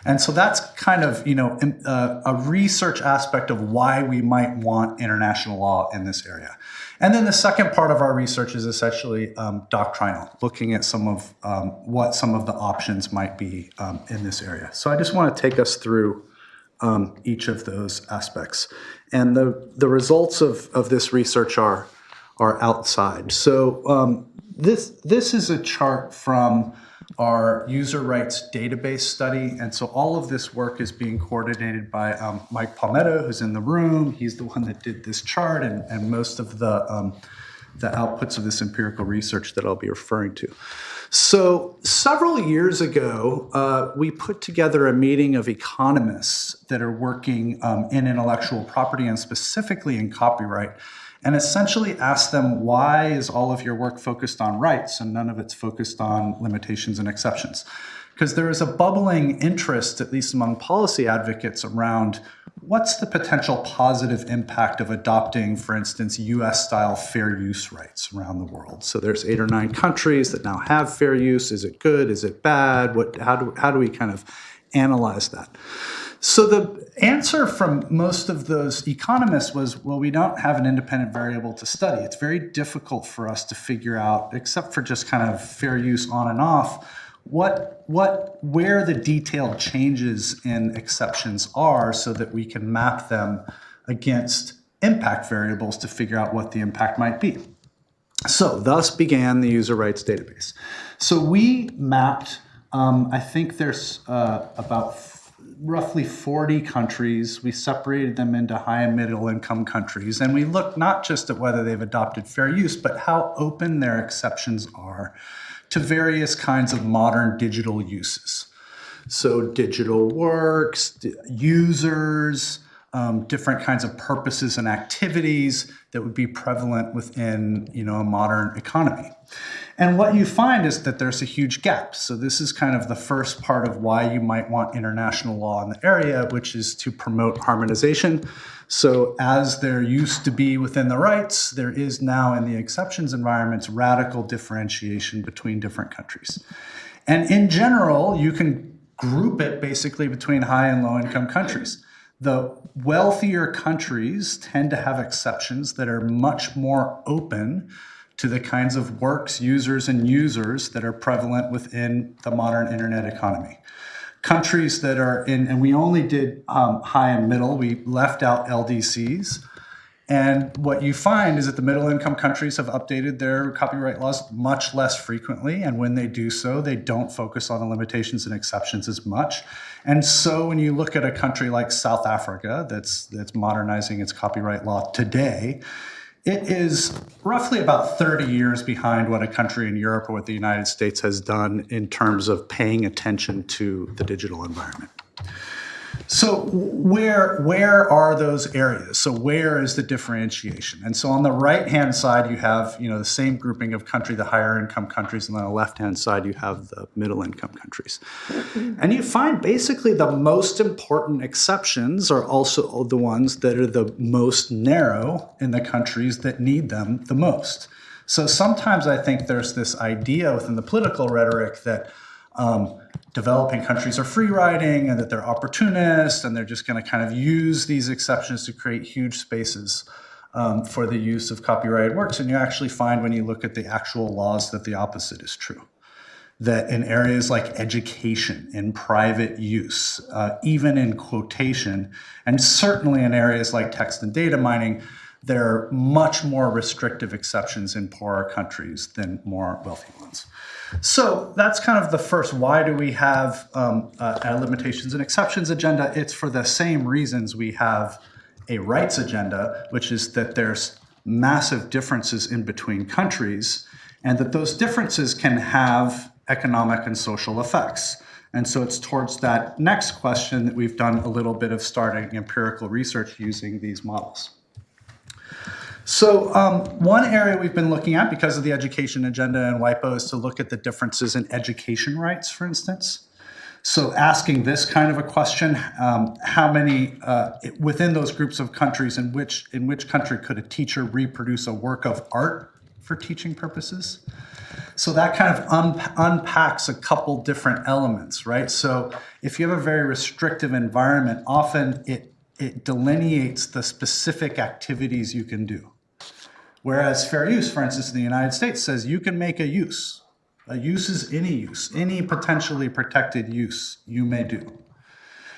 And so that's kind of, you know, im- uh, a research aspect of why we might want international law in this area. And then the second part of our research is essentially um, doctrinal, looking at some of um, what some of the options might be um, in this area. So I just want to take us through um, each of those aspects. And the, the results of, of this research are, are outside. So um, this, this is a chart from our user rights database study. And so all of this work is being coordinated by um, Mike Palmedo, who's in the room. He's the one that did this chart and, and most of the, um, the outputs of this empirical research that I'll be referring to. So several years ago, uh, we put together a meeting of economists that are working um, in intellectual property and specifically in copyright and essentially ask them, why is all of your work focused on rights and none of it's focused on limitations and exceptions? Because there is a bubbling interest, at least among policy advocates, around what's the potential positive impact of adopting, for instance, US-style fair use rights around the world. So there's eight or nine countries that now have fair use. Is it good? Is it bad? What, how, do, how do we kind of analyze that? So the answer from most of those economists was, well, we don't have an independent variable to study. It's very difficult for us to figure out, except for just kind of fair use on and off, what, what, where the detailed changes in exceptions are so that we can map them against impact variables to figure out what the impact might be. So thus began the user rights database. So we mapped, um, I think there's uh, about roughly 40 countries. We separated them into high and middle income countries. And we looked not just at whether they've adopted fair use, but how open their exceptions are to various kinds of modern digital uses. So digital works, users, um, different kinds of purposes and activities that would be prevalent within you know, a modern economy. And what you find is that there's a huge gap. So this is kind of the first part of why you might want international law in the area, which is to promote harmonization. So as there used to be within the rights, there is now in the exceptions environments radical differentiation between different countries. And in general, you can group it basically between high and low income countries. The wealthier countries tend to have exceptions that are much more open to the kinds of works, users, and users that are prevalent within the modern internet economy. Countries that are in, and we only did um, high and middle, we left out LDCs. And what you find is that the middle income countries have updated their copyright laws much less frequently. And when they do so, they don't focus on the limitations and exceptions as much. And so when you look at a country like South Africa that's, that's modernizing its copyright law today, it is roughly about 30 years behind what a country in Europe or what the United States has done in terms of paying attention to the digital environment. So where, where are those areas? So where is the differentiation? And so on the right-hand side, you have you know, the same grouping of country, the higher income countries, and on the left-hand side, you have the middle income countries. And you find basically the most important exceptions are also the ones that are the most narrow in the countries that need them the most. So sometimes I think there's this idea within the political rhetoric that um, developing countries are free riding and that they're opportunists and they're just going to kind of use these exceptions to create huge spaces um, for the use of copyrighted works. And you actually find when you look at the actual laws that the opposite is true. That in areas like education, in private use, uh, even in quotation, and certainly in areas like text and data mining, there are much more restrictive exceptions in poorer countries than more wealthy ones. So that's kind of the first, why do we have um, a limitations and exceptions agenda? It's for the same reasons we have a rights agenda, which is that there's massive differences in between countries and that those differences can have economic and social effects. And so it's towards that next question that we've done a little bit of starting empirical research using these models. So um, one area we've been looking at because of the education agenda and WIPO is to look at the differences in education rights, for instance. So asking this kind of a question, um, how many, uh, within those groups of countries, in which, in which country could a teacher reproduce a work of art for teaching purposes? So that kind of un unpacks a couple different elements, right? So if you have a very restrictive environment, often it, it delineates the specific activities you can do. Whereas fair use, for instance, in the United States says you can make a use. A use is any use, any potentially protected use you may do.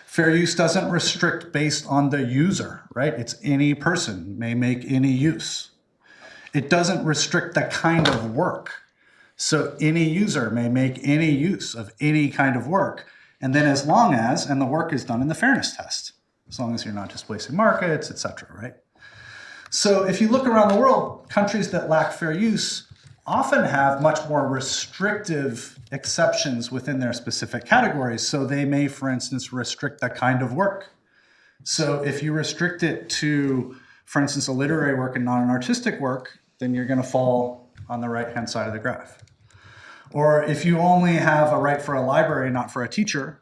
Fair use doesn't restrict based on the user, right? It's any person may make any use. It doesn't restrict the kind of work. So any user may make any use of any kind of work. And then as long as, and the work is done in the fairness test, as long as you're not displacing markets, et cetera, right? So if you look around the world, countries that lack fair use often have much more restrictive exceptions within their specific categories. So they may, for instance, restrict the kind of work. So if you restrict it to, for instance, a literary work and not an artistic work, then you're going to fall on the right-hand side of the graph. Or if you only have a right for a library, not for a teacher,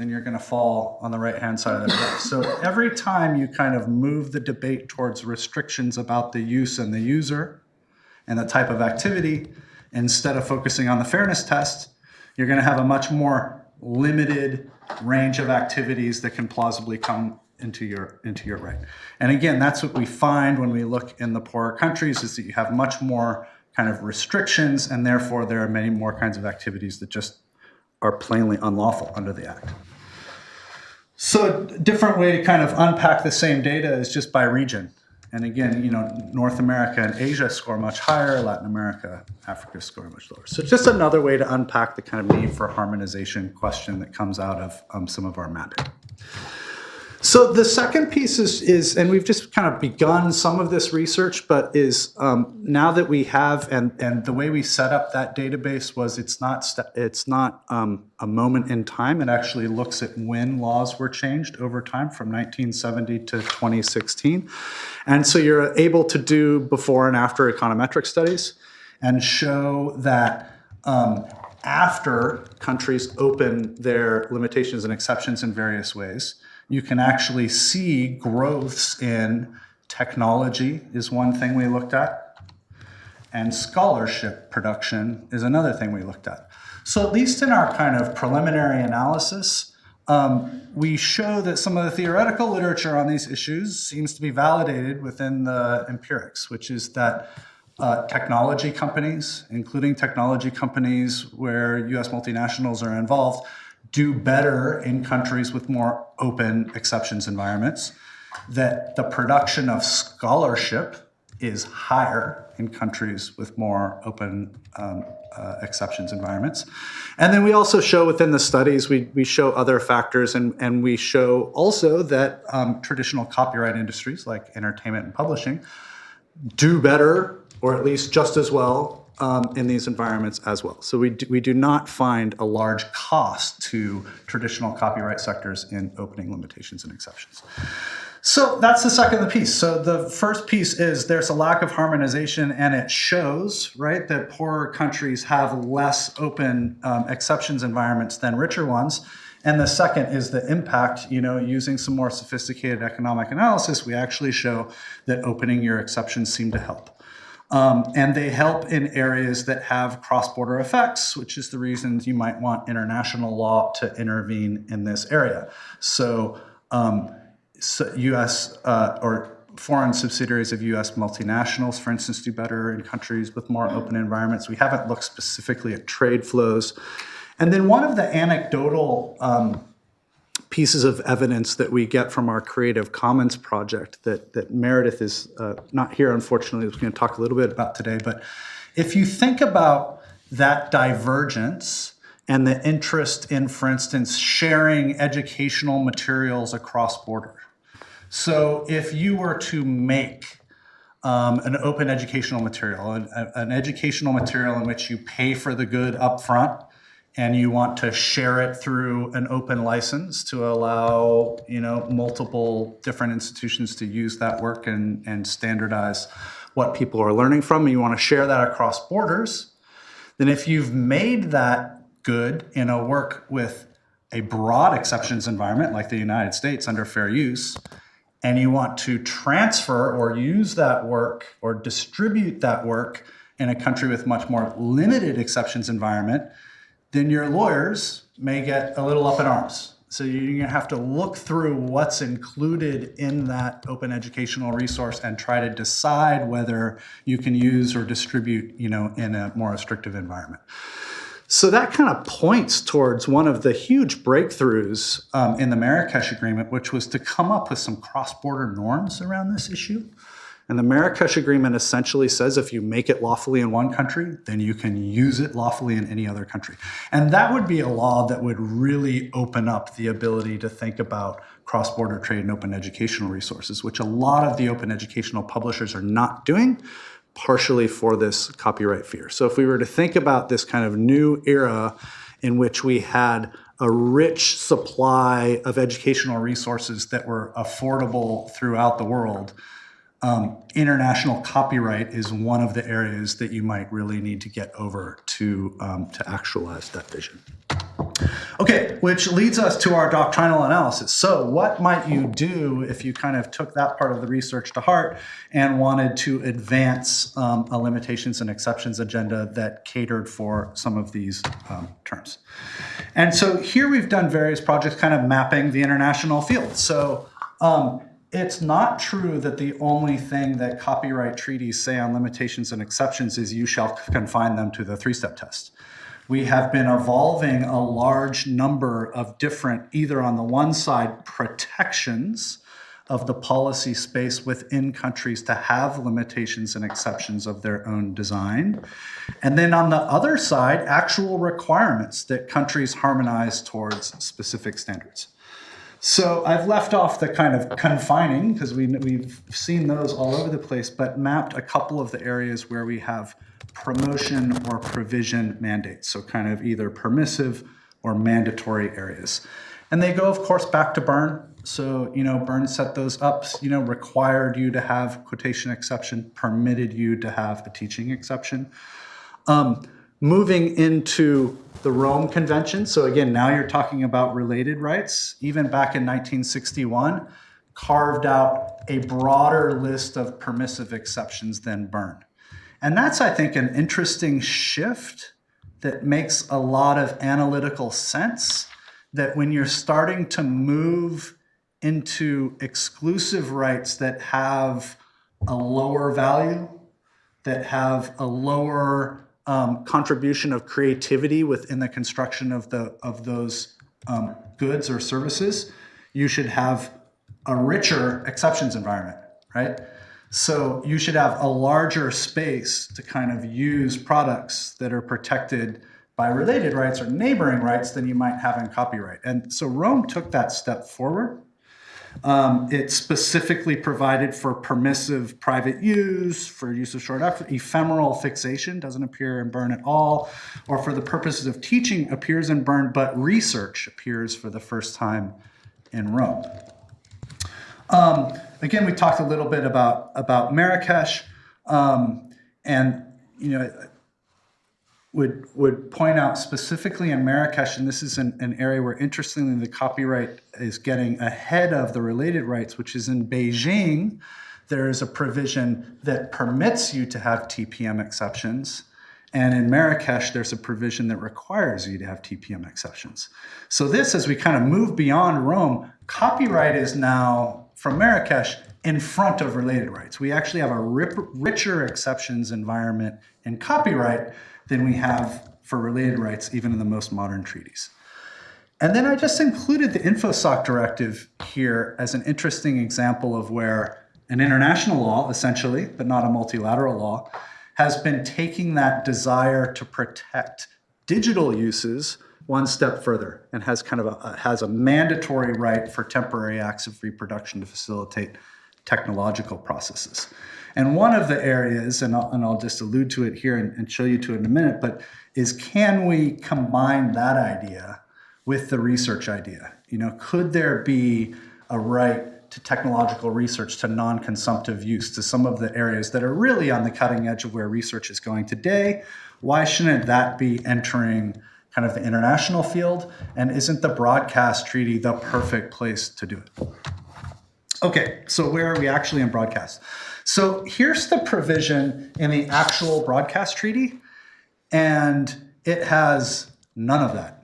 then you're going to fall on the right-hand side of the graph. So every time you kind of move the debate towards restrictions about the use and the user and the type of activity, instead of focusing on the fairness test, you're going to have a much more limited range of activities that can plausibly come into your into your right. And again, that's what we find when we look in the poorer countries is that you have much more kind of restrictions and therefore there are many more kinds of activities that just are plainly unlawful under the act. So a different way to kind of unpack the same data is just by region. And again, you know, North America and Asia score much higher, Latin America, Africa score much lower. So just another way to unpack the kind of need for harmonization question that comes out of um, some of our mapping. So the second piece is, is, and we've just kind of begun some of this research, but is um, now that we have, and, and the way we set up that database was it's not, it's not um, a moment in time. It actually looks at when laws were changed over time from 1970 to 2016. And so you're able to do before and after econometric studies and show that um, after countries open their limitations and exceptions in various ways, you can actually see growths in technology is one thing we looked at, and scholarship production is another thing we looked at. So at least in our kind of preliminary analysis, um, we show that some of the theoretical literature on these issues seems to be validated within the empirics, which is that uh, technology companies, including technology companies where US multinationals are involved, do better in countries with more open exceptions environments, that the production of scholarship is higher in countries with more open um, uh, exceptions environments. And then we also show within the studies, we, we show other factors and, and we show also that um, traditional copyright industries like entertainment and publishing do better or at least just as well um, in these environments as well. So we do, we do not find a large cost to traditional copyright sectors in opening limitations and exceptions. So that's the second piece. So the first piece is there's a lack of harmonization and it shows, right, that poorer countries have less open um, exceptions environments than richer ones. And the second is the impact, you know, using some more sophisticated economic analysis, we actually show that opening your exceptions seem to help. Um, and they help in areas that have cross-border effects, which is the reasons you might want international law to intervene in this area. So, um, so U.S. Uh, or foreign subsidiaries of U.S. multinationals, for instance, do better in countries with more open environments. We haven't looked specifically at trade flows. And then one of the anecdotal um, pieces of evidence that we get from our Creative Commons project that, that Meredith is uh, not here, unfortunately, is going to talk a little bit about today. But if you think about that divergence and the interest in, for instance, sharing educational materials across border. So if you were to make um, an open educational material, an, an educational material in which you pay for the good upfront, and you want to share it through an open license to allow you know multiple different institutions to use that work and, and standardize what people are learning from and you want to share that across borders then if you've made that good in a work with a broad exceptions environment like the United States under fair use and you want to transfer or use that work or distribute that work in a country with much more limited exceptions environment then your lawyers may get a little up in arms. So you're gonna have to look through what's included in that open educational resource and try to decide whether you can use or distribute, you know, in a more restrictive environment. So that kind of points towards one of the huge breakthroughs um, in the Marrakesh Agreement, which was to come up with some cross-border norms around this issue. And the Marrakesh Agreement essentially says if you make it lawfully in one country, then you can use it lawfully in any other country. And that would be a law that would really open up the ability to think about cross-border trade and open educational resources, which a lot of the open educational publishers are not doing, partially for this copyright fear. So if we were to think about this kind of new era in which we had a rich supply of educational resources that were affordable throughout the world, um, international copyright is one of the areas that you might really need to get over to, um, to actualize that vision. Okay, which leads us to our doctrinal analysis. So what might you do if you kind of took that part of the research to heart and wanted to advance um, a limitations and exceptions agenda that catered for some of these um, terms? And so here we've done various projects kind of mapping the international field. So um, it's not true that the only thing that copyright treaties say on limitations and exceptions is you shall confine them to the three-step test. We have been evolving a large number of different, either on the one side, protections of the policy space within countries to have limitations and exceptions of their own design. And then on the other side, actual requirements that countries harmonize towards specific standards. So I've left off the kind of confining because we, we've seen those all over the place, but mapped a couple of the areas where we have promotion or provision mandates. So kind of either permissive or mandatory areas. And they go, of course, back to Berne. So, you know, Berne set those up, you know, required you to have quotation exception, permitted you to have a teaching exception. Um, moving into the Rome Convention. So again, now you're talking about related rights. Even back in 1961, carved out a broader list of permissive exceptions than Berne. And that's, I think, an interesting shift that makes a lot of analytical sense that when you're starting to move into exclusive rights that have a lower value, that have a lower um, contribution of creativity within the construction of the of those um, goods or services, you should have a richer exceptions environment, right? So you should have a larger space to kind of use products that are protected by related rights or neighboring rights than you might have in copyright. And so Rome took that step forward. Um, it specifically provided for permissive private use, for use of short ephemeral fixation doesn't appear in Berne at all, or for the purposes of teaching appears in Berne, but research appears for the first time in Rome. Um, again, we talked a little bit about, about Marrakesh, um, and you know, would would point out specifically in Marrakesh, and this is an, an, area where interestingly the copyright is getting ahead of the related rights, which is in Beijing, there is a provision that permits you to have TPM exceptions. And in Marrakesh, there's a provision that requires you to have TPM exceptions. So this, as we kind of move beyond Rome, copyright is now, from Marrakesh, in front of related rights. We actually have a richer exceptions environment in copyright than we have for related rights, even in the most modern treaties. And then I just included the InfoSoc directive here as an interesting example of where an international law, essentially, but not a multilateral law, has been taking that desire to protect digital uses one step further and has kind of a, has a mandatory right for temporary acts of reproduction to facilitate technological processes. And one of the areas, and I'll, and I'll just allude to it here and, and show you to it in a minute, but is can we combine that idea with the research idea? You know, could there be a right to technological research, to non-consumptive use, to some of the areas that are really on the cutting edge of where research is going today? Why shouldn't that be entering kind of the international field? And isn't the broadcast treaty the perfect place to do it? Okay, so where are we actually in broadcast? So here's the provision in the actual broadcast treaty, and it has none of that.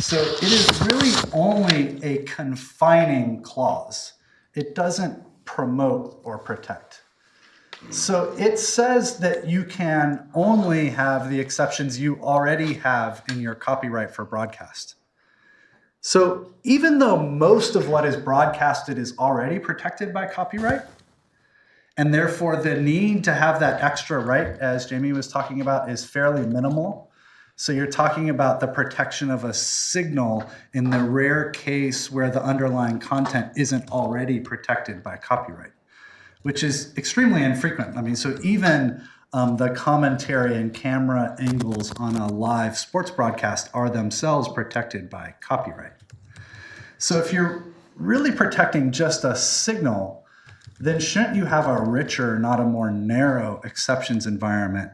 So it is really only a confining clause. It doesn't promote or protect. So it says that you can only have the exceptions you already have in your copyright for broadcast. So even though most of what is broadcasted is already protected by copyright, and therefore the need to have that extra right, as Jamie was talking about, is fairly minimal. So you're talking about the protection of a signal in the rare case where the underlying content isn't already protected by copyright which is extremely infrequent. I mean, so even um, the commentary and camera angles on a live sports broadcast are themselves protected by copyright. So if you're really protecting just a signal, then shouldn't you have a richer, not a more narrow exceptions environment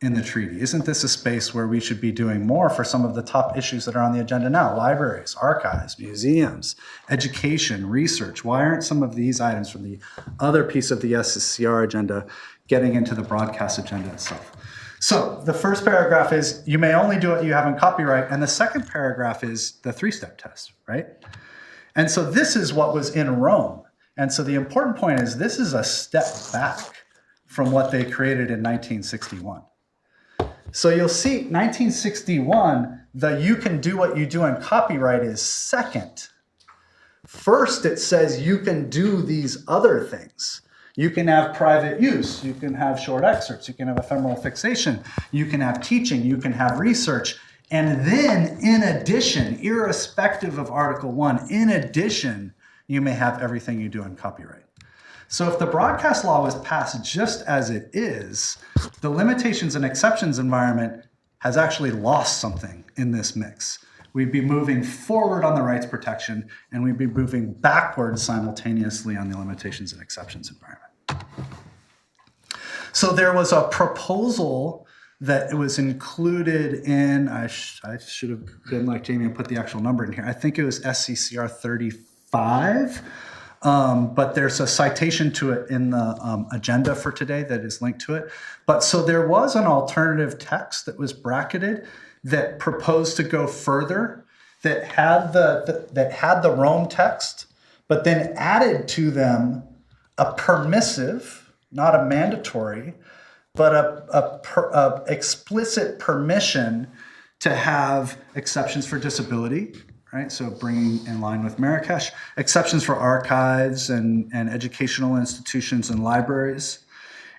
in the treaty? Isn't this a space where we should be doing more for some of the top issues that are on the agenda now? Libraries, archives, museums, education, research. Why aren't some of these items from the other piece of the SCCR agenda getting into the broadcast agenda itself? So the first paragraph is you may only do what you have in copyright, and the second paragraph is the three-step test, right? And so this is what was in Rome. And so the important point is this is a step back from what they created in 1961. So you'll see 1961, the you can do what you do in copyright is second. First, it says you can do these other things. You can have private use, you can have short excerpts, you can have ephemeral fixation, you can have teaching, you can have research. And then, in addition, irrespective of Article 1, in addition, you may have everything you do in copyright. So if the broadcast law was passed just as it is, the limitations and exceptions environment has actually lost something in this mix. We'd be moving forward on the rights protection and we'd be moving backwards simultaneously on the limitations and exceptions environment. So there was a proposal that was included in, I, sh I should have been like Jamie and put the actual number in here. I think it was SCCR 35. Um, but there's a citation to it in the um, agenda for today that is linked to it. But so there was an alternative text that was bracketed that proposed to go further, that had the, the that had the Rome text, but then added to them a permissive, not a mandatory, but a, a, per, a explicit permission to have exceptions for disability, right? So bringing in line with Marrakesh, exceptions for archives and, and educational institutions and libraries.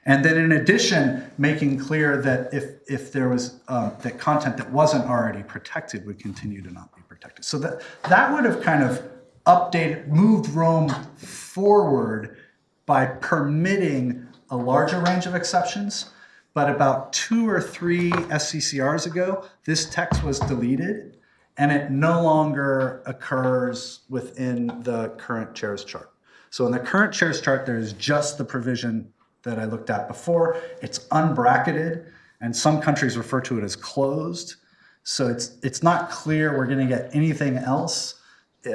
And then in addition, making clear that if, if there was uh, that content that wasn't already protected would continue to not be protected. So that, that would have kind of updated, moved Rome forward by permitting a larger range of exceptions. But about two or three SCCRs ago, this text was deleted and it no longer occurs within the current chairs chart. So in the current chairs chart, there is just the provision that I looked at before. It's unbracketed, and some countries refer to it as closed. So it's, it's not clear we're gonna get anything else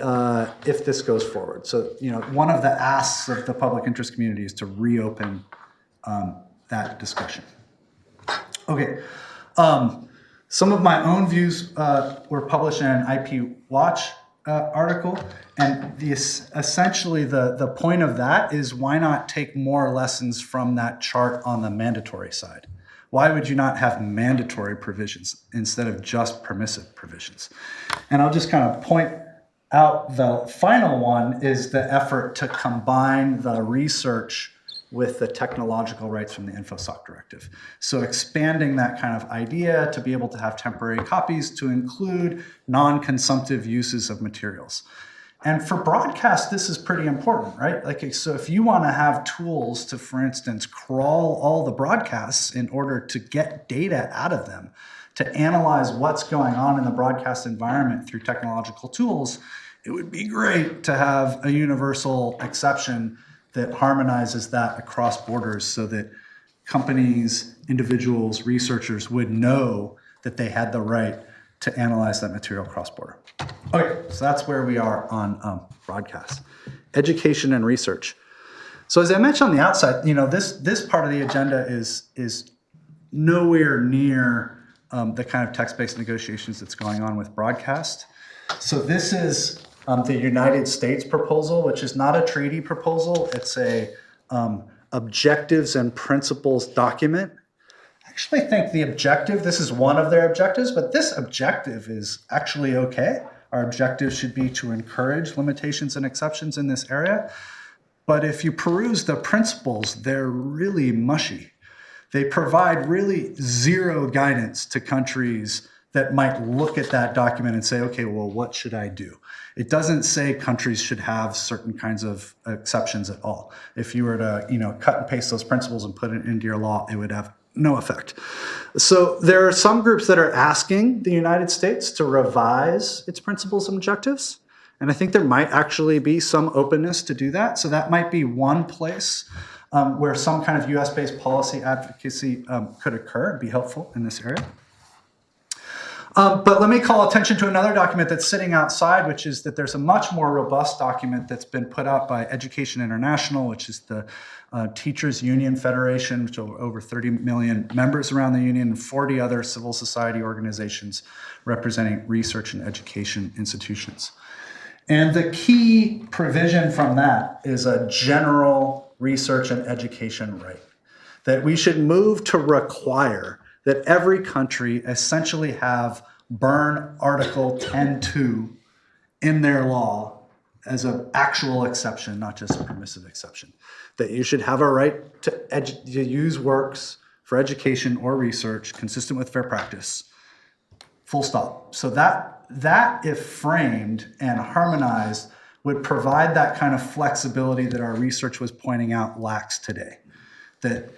uh, if this goes forward. So, you know, one of the asks of the public interest community is to reopen um, that discussion. Okay. Um, some of my own views uh, were published in an IP Watch uh, article, and the, essentially the, the point of that is why not take more lessons from that chart on the mandatory side? Why would you not have mandatory provisions instead of just permissive provisions? And I'll just kind of point out the final one is the effort to combine the research with the technological rights from the InfoSoc directive. So expanding that kind of idea to be able to have temporary copies to include non-consumptive uses of materials. And for broadcast, this is pretty important, right? Like, so if you want to have tools to, for instance, crawl all the broadcasts in order to get data out of them, to analyze what's going on in the broadcast environment through technological tools, it would be great to have a universal exception that harmonizes that across borders so that companies, individuals, researchers would know that they had the right to analyze that material cross-border. Okay, so that's where we are on um, broadcast. Education and research. So as I mentioned on the outside, you know, this, this part of the agenda is, is nowhere near um, the kind of text-based negotiations that's going on with broadcast. So this is um, the United States proposal, which is not a treaty proposal. It's a, um, objectives and principles document. I actually think the objective, this is one of their objectives, but this objective is actually okay. Our objective should be to encourage limitations and exceptions in this area. But if you peruse the principles, they're really mushy. They provide really zero guidance to countries that might look at that document and say, okay, well, what should I do? It doesn't say countries should have certain kinds of exceptions at all. If you were to, you know, cut and paste those principles and put it into your law, it would have no effect. So there are some groups that are asking the United States to revise its principles and objectives. And I think there might actually be some openness to do that. So that might be one place um, where some kind of US-based policy advocacy um, could occur and be helpful in this area. Um, but let me call attention to another document that's sitting outside, which is that there's a much more robust document that's been put out by Education International, which is the uh, Teachers Union Federation, which are over 30 million members around the union, and 40 other civil society organizations representing research and education institutions. And the key provision from that is a general research and education right. That we should move to require that every country essentially have Berne Article 10.2 in their law as an actual exception, not just a permissive exception. That you should have a right to, to use works for education or research consistent with fair practice full stop. So that, that if framed and harmonized, would provide that kind of flexibility that our research was pointing out lacks today. That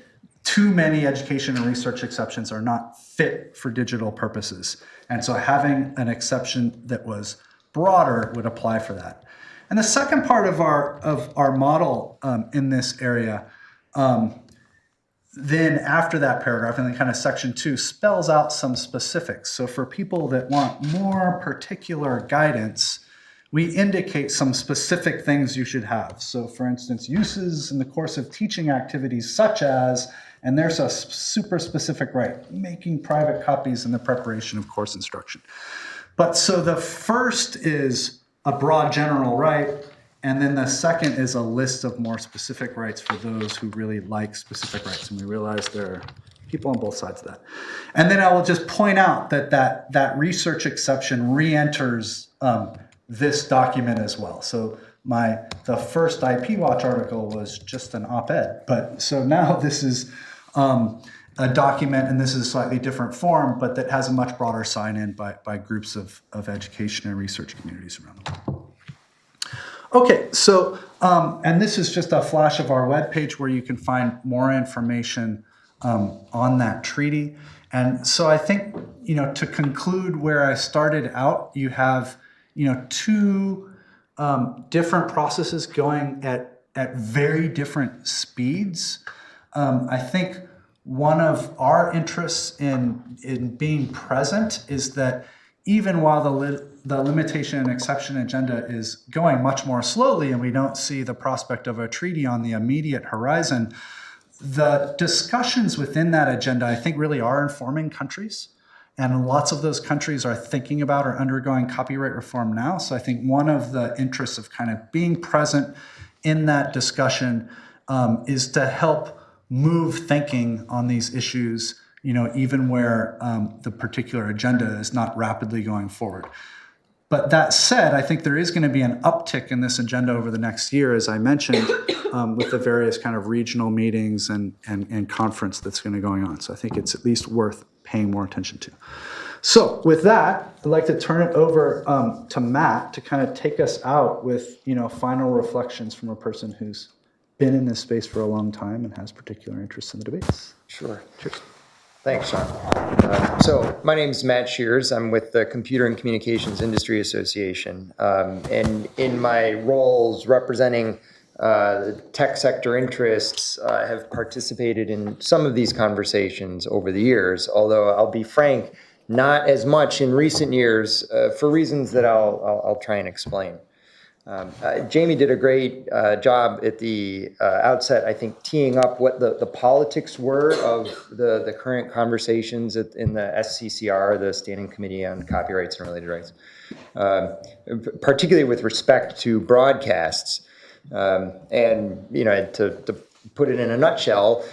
too many education and research exceptions are not fit for digital purposes. And so having an exception that was broader would apply for that. And the second part of our, of our model um, in this area um, then after that paragraph, and then kind of section two spells out some specifics. So for people that want more particular guidance, we indicate some specific things you should have. So for instance, uses in the course of teaching activities such as, and there's a super specific right, making private copies in the preparation of course instruction. But so the first is a broad general right, and then the second is a list of more specific rights for those who really like specific rights. And we realize there are people on both sides of that. And then I will just point out that that, that research exception re-enters um, this document as well. So my the first IP Watch article was just an op-ed, but so now this is um, a document, and this is a slightly different form, but that has a much broader sign-in by, by groups of, of education and research communities around the world. Okay, so, um, and this is just a flash of our webpage where you can find more information um, on that treaty. And so I think, you know, to conclude where I started out, you have, you know, two um, different processes going at, at very different speeds. Um, I think one of our interests in, in being present is that even while the, li- the limitation and exception agenda is going much more slowly and we don't see the prospect of a treaty on the immediate horizon, the discussions within that agenda, I think, really are informing countries. And lots of those countries are thinking about or undergoing copyright reform now. So I think one of the interests of kind of being present in that discussion um, is to help move thinking on these issues, you know, even where um, the particular agenda is not rapidly going forward. But that said, I think there is going to be an uptick in this agenda over the next year, as I mentioned, um, with the various kind of regional meetings and, and, and conference that's going to going on. So I think it's at least worth paying more attention to. So with that, I'd like to turn it over um, to Matt to kind of take us out with, you know, final reflections from a person who's been in this space for a long time and has particular interests in the debates. Sure. Thanks, Sean. Uh, So my name is Matt Schruers. I'm with the Computer and Communications Industry Association. Um, And in my roles representing uh, tech sector interests, I have participated in some of these conversations over the years, although I'll be frank, not as much in recent years uh, for reasons that I'll, I'll- I'll try and explain. Um, uh, Jamie did a great uh, job at the uh, outset, I think, teeing up what the, the politics were of the, the current conversations at, in the SCCR, the Standing Committee on Copyrights and Related Rights, um, particularly with respect to broadcasts. Um, and, you know, to, to put it in a nutshell,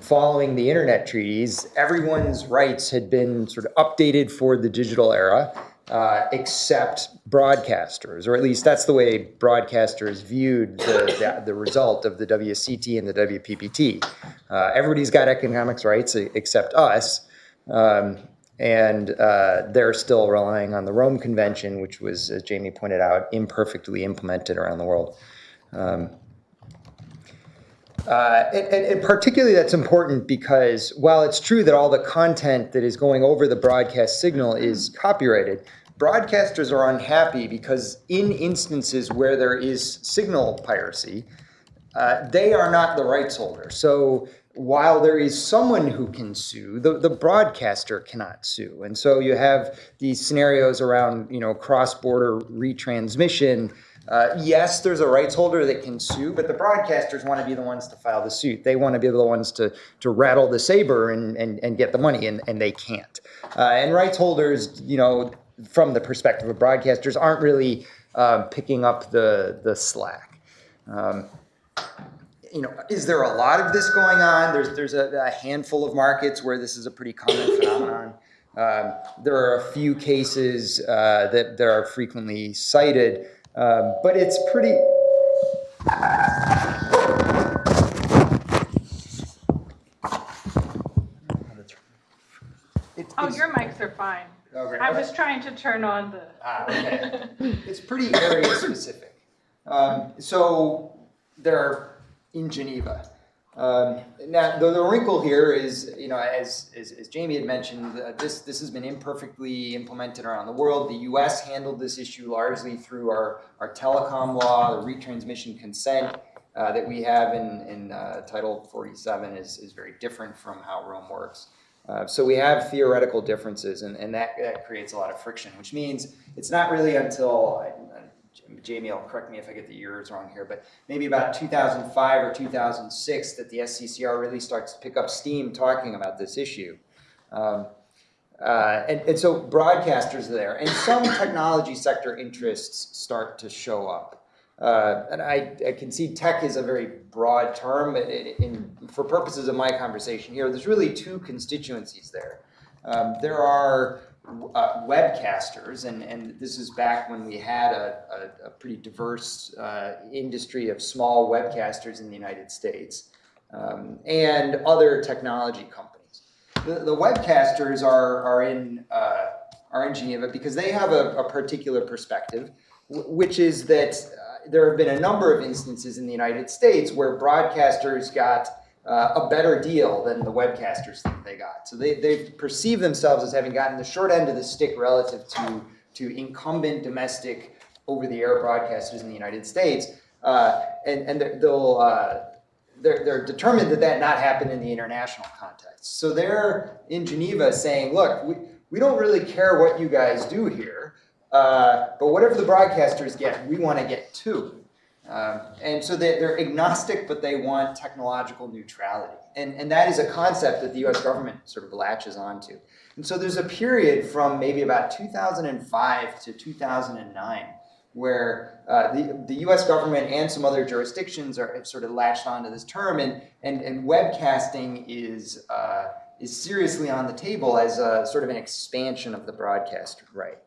following the internet treaties, everyone's rights had been sort of updated for the digital era, uh, except broadcasters, or at least that's the way broadcasters viewed the, the, the result of the WCT and the WPPT. Uh, everybody's got economics rights except us. Um, and uh, they're still relying on the Rome Convention, which was, as Jamie pointed out, imperfectly implemented around the world. Um, uh, and, and, and particularly that's important because while it's true that all the content that is going over the broadcast signal is copyrighted, broadcasters are unhappy because in instances where there is signal piracy, uh, they are not the rights holder. So while there is someone who can sue, the, the broadcaster cannot sue. And so you have these scenarios around, you know, cross-border retransmission. Uh, yes, there's a rights holder that can sue, but the broadcasters want to be the ones to file the suit. They want to be the ones to, to rattle the saber and, and, and get the money, and, and they can't. Uh, and rights holders, you know, from the perspective of broadcasters, aren't really uh, picking up the, the slack. Um, you know, is there a lot of this going on? There's there's a, a handful of markets where this is a pretty common phenomenon. Um, there are a few cases uh, that that are frequently cited, um, but it's pretty. It's, Oh, it's- your mics are fine. oh, great. I was trying to turn on the. Ah, okay. It's pretty area specific. Um, so they're in Geneva. Um, now, the, the wrinkle here is, you know, as, as, as Jamie had mentioned, uh, this, this has been imperfectly implemented around the world. The US handled this issue largely through our, our telecom law, the retransmission consent uh, that we have in, in uh, Title 47 is, is very different from how Rome works. Uh, so we have theoretical differences, and, and that, that creates a lot of friction, which means it's not really until, Jamie will correct me if I get the years wrong here, but maybe about 2005 or 2006 that the SCCR really starts to pick up steam talking about this issue. Um, uh, and, and so broadcasters are there, and some technology sector interests start to show up. Uh, and I, I can see tech is a very broad term, but in, in, for purposes of my conversation here, there's really two constituencies there. Um, there are uh, webcasters, and, and this is back when we had a, a, a pretty diverse uh, industry of small webcasters in the United States, um, and other technology companies. The, the webcasters are, are, in, uh, are in Geneva because they have a, a particular perspective, which is that uh, there have been a number of instances in the United States where broadcasters got uh, a better deal than the webcasters think they got. So they, they perceive themselves as having gotten the short end of the stick relative to, to incumbent domestic over-the-air broadcasters in the United States. Uh, and and they're- they'll, uh, they're, they're determined that that not happen in the international context. So they're in Geneva saying, look, we, we don't really care what you guys do here, uh, but whatever the broadcasters get, we want to get too. Um, and so they, they're agnostic, but they want technological neutrality. And, and that is a concept that the US government sort of latches onto. And so there's a period from maybe about 2005 to 2009 where uh, the, the US government and some other jurisdictions are sort of latched onto this term, and, and, and webcasting is, uh, is seriously on the table as a sort of an expansion of the broadcast right.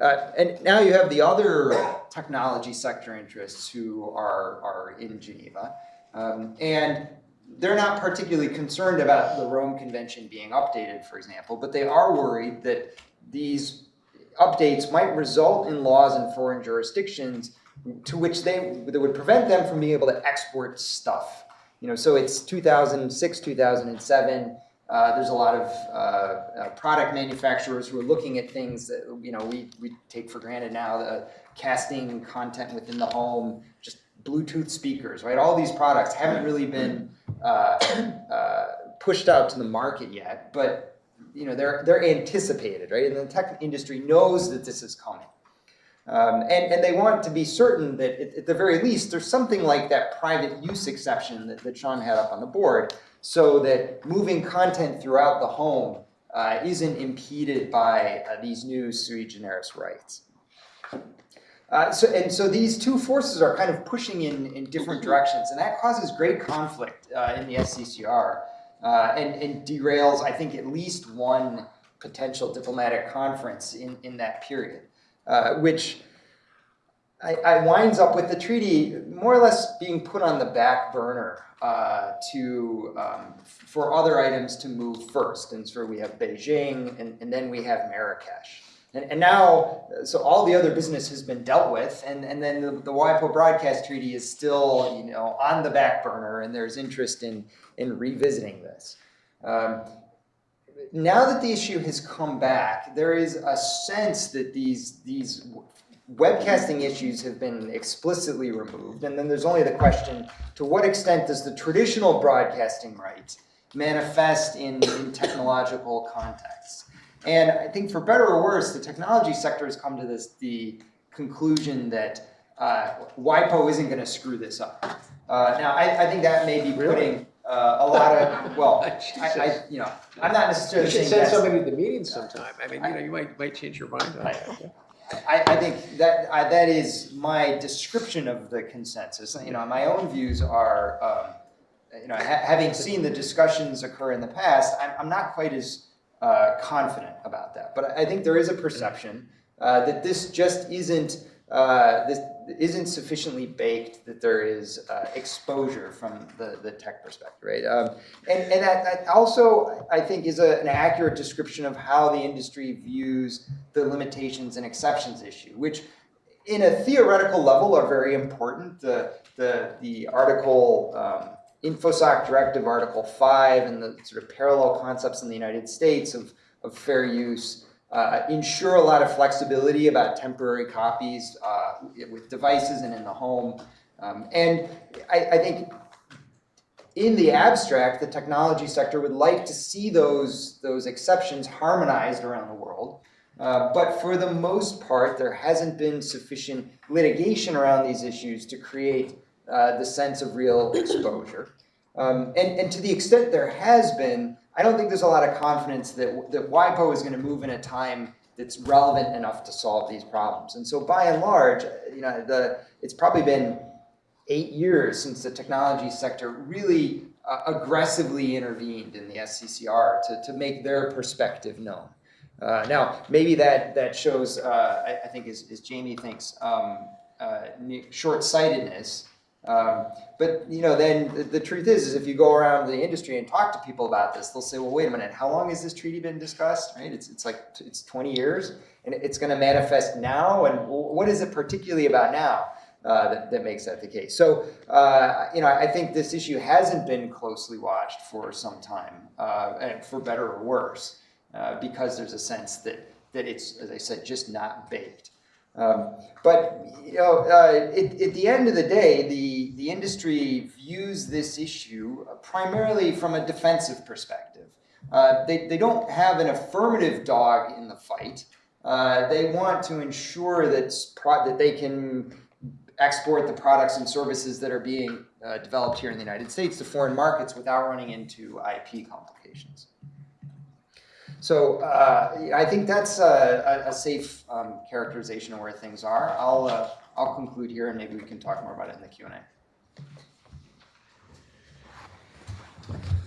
Uh, and now you have the other technology sector interests who are, are in Geneva. Um, and they're not particularly concerned about the Rome Convention being updated, for example, but they are worried that these updates might result in laws in foreign jurisdictions to which they that would prevent them from being able to export stuff. You know, so it's 2006, 2007. Uh, there's a lot of uh, uh, product manufacturers who are looking at things that you know we, we take for granted now. The casting content within the home, just Bluetooth speakers, right? All these products haven't really been uh, uh, pushed out to the market yet, but you know they're they're anticipated, right? And the tech industry knows that this is coming. Um, and, and they want to be certain that at, at the very least there's something like that private use exception that, that Sean had up on the board so that moving content throughout the home uh, isn't impeded by uh, these new sui generis rights. Uh, so, and so these two forces are kind of pushing in, in different directions, and that causes great conflict uh, in the SCCR uh, and, and derails, I think, at least one potential diplomatic conference in, in that period, uh, which I, I winds up with the treaty more or less being put on the back burner uh, to um, for other items to move first. And so we have Beijing, and, and then we have Marrakesh. And, and now, so all the other business has been dealt with, and, and then the, the WIPO Broadcast Treaty is still, you know, on the back burner, and there's interest in, in revisiting this. Um, now that the issue has come back, there is a sense that these, these webcasting issues have been explicitly removed, and then there's only the question, to what extent does the traditional broadcasting right manifest in, in technological contexts? And I think for better or worse, the technology sector has come to this, the conclusion that uh, WIPO isn't gonna screw this up. Uh, now, I, I think that may be putting uh, a lot of, well, I, I, you know, I'm not necessarily You should saying send that's. somebody to the meeting sometime. I mean, you know, you might, might change your mind on that. I, I think that, I, that is my description of the consensus. You know, my own views are, um, you know, ha- having seen the discussions occur in the past, I'm, I'm not quite as uh, confident about that. But I think there is a perception uh, that this just isn't, uh, this isn't sufficiently baked that there is uh, exposure from the, the tech perspective, right? Um, and and that, that also, I think, is a, an accurate description of how the industry views the limitations and exceptions issue, which in a theoretical level are very important. The, the, the article, um, InfoSoc Directive Article 5 and the sort of parallel concepts in the United States of, of fair use uh, ensure a lot of flexibility about temporary copies uh, with devices and in the home. Um, and I, I think in the abstract, the technology sector would like to see those, those exceptions harmonized around the world. Uh, but for the most part, there hasn't been sufficient litigation around these issues to create uh, the sense of real exposure. Um, and, and to the extent there has been, I don't think there's a lot of confidence that, that WIPO is going to move in a time that's relevant enough to solve these problems. And so by and large, you know, the, it's probably been eight years since the technology sector really uh, aggressively intervened in the SCCR to, to make their perspective known. Uh, now, maybe that, that shows, uh, I, I think as, as Jamie thinks, um, uh, short-sightedness. Um, but, you know, then the, the truth is, is if you go around the industry and talk to people about this, they'll say, well, wait a minute, how long has this treaty been discussed, right? It's, it's like, it's 20 years, and it's gonna manifest now, and what is it particularly about now? uh, that, that makes that the case. So, uh, you know, I think this issue hasn't been closely watched for some time, uh, and for better or worse, uh, because there's a sense that, that it's, as I said, just not baked. Um, but, you know, uh, it, at the end of the day, the, the industry views this issue primarily from a defensive perspective. Uh, they, they don't have an affirmative dog in the fight. Uh, they want to ensure that, that they can export the products and services that are being uh, developed here in the United States to foreign markets without running into IP complications. So uh, I think that's a, a, a safe um, characterization of where things are. I'll, uh, I'll conclude here and maybe we can talk more about it in the Q&A.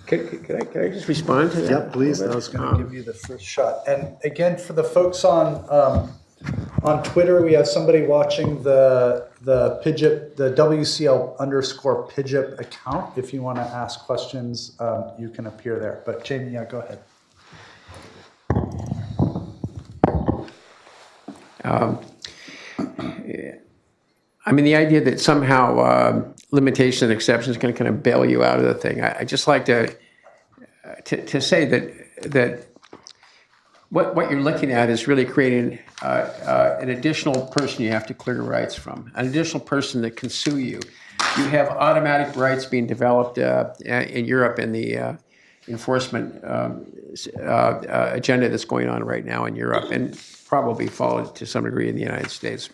Could, could- could I, could I just respond to that? Yep, please, I was gonna Um, give you the first shot. And again, for the folks on, um, on Twitter, we have somebody watching the, the PIJIP, the WCL underscore PIJIP account. If you wanna ask questions, um, you can appear there. But Jamie, yeah, go ahead. I mean, the idea that somehow um, limitation and exceptions can kind of bail you out of the thing. I, I just like to, uh, to to say that that what what you're looking at is really creating uh, uh, an additional person you have to clear rights from, an additional person that can sue you. You have automatic rights being developed uh, in Europe in the uh, enforcement um, uh, uh, agenda that's going on right now in Europe, and probably followed to some degree in the United States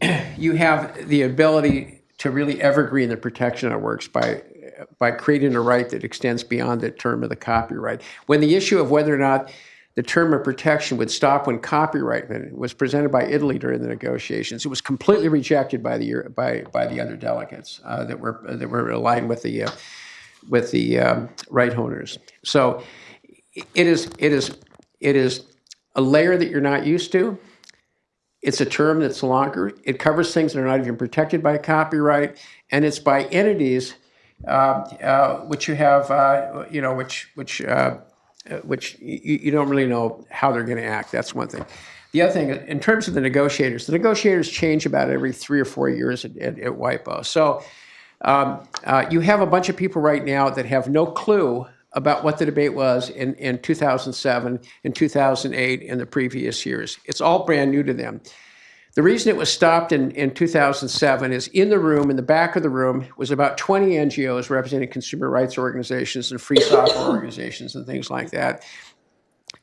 you have the ability to really evergreen the protection of works by by creating a right that extends beyond the term of the copyright. When the issue of whether or not the term of protection would stop when copyright was presented by Italy during the negotiations. It was completely rejected by the by by the other delegates uh, that were that were aligned with the uh, with the um, right owners. So it is it is it is a layer that you're not used to. It's a term that's longer. It covers things that are not even protected by copyright, and it's by entities uh, uh, which you have, uh, you know, which which uh, uh, which you, you don't really know how they're going to act. That's one thing. The other thing, in terms of the negotiators, the negotiators change about every three or four years at, at, at WIPO. So um, uh, you have a bunch of people right now that have no clue about what the debate was in, in 2007 and 2008 in the previous years. It's all brand new to them. The reason it was stopped in, in 2007 is in the room, in the back of the room, was about 20 NGOs representing consumer rights organizations and free software organizations and things like that.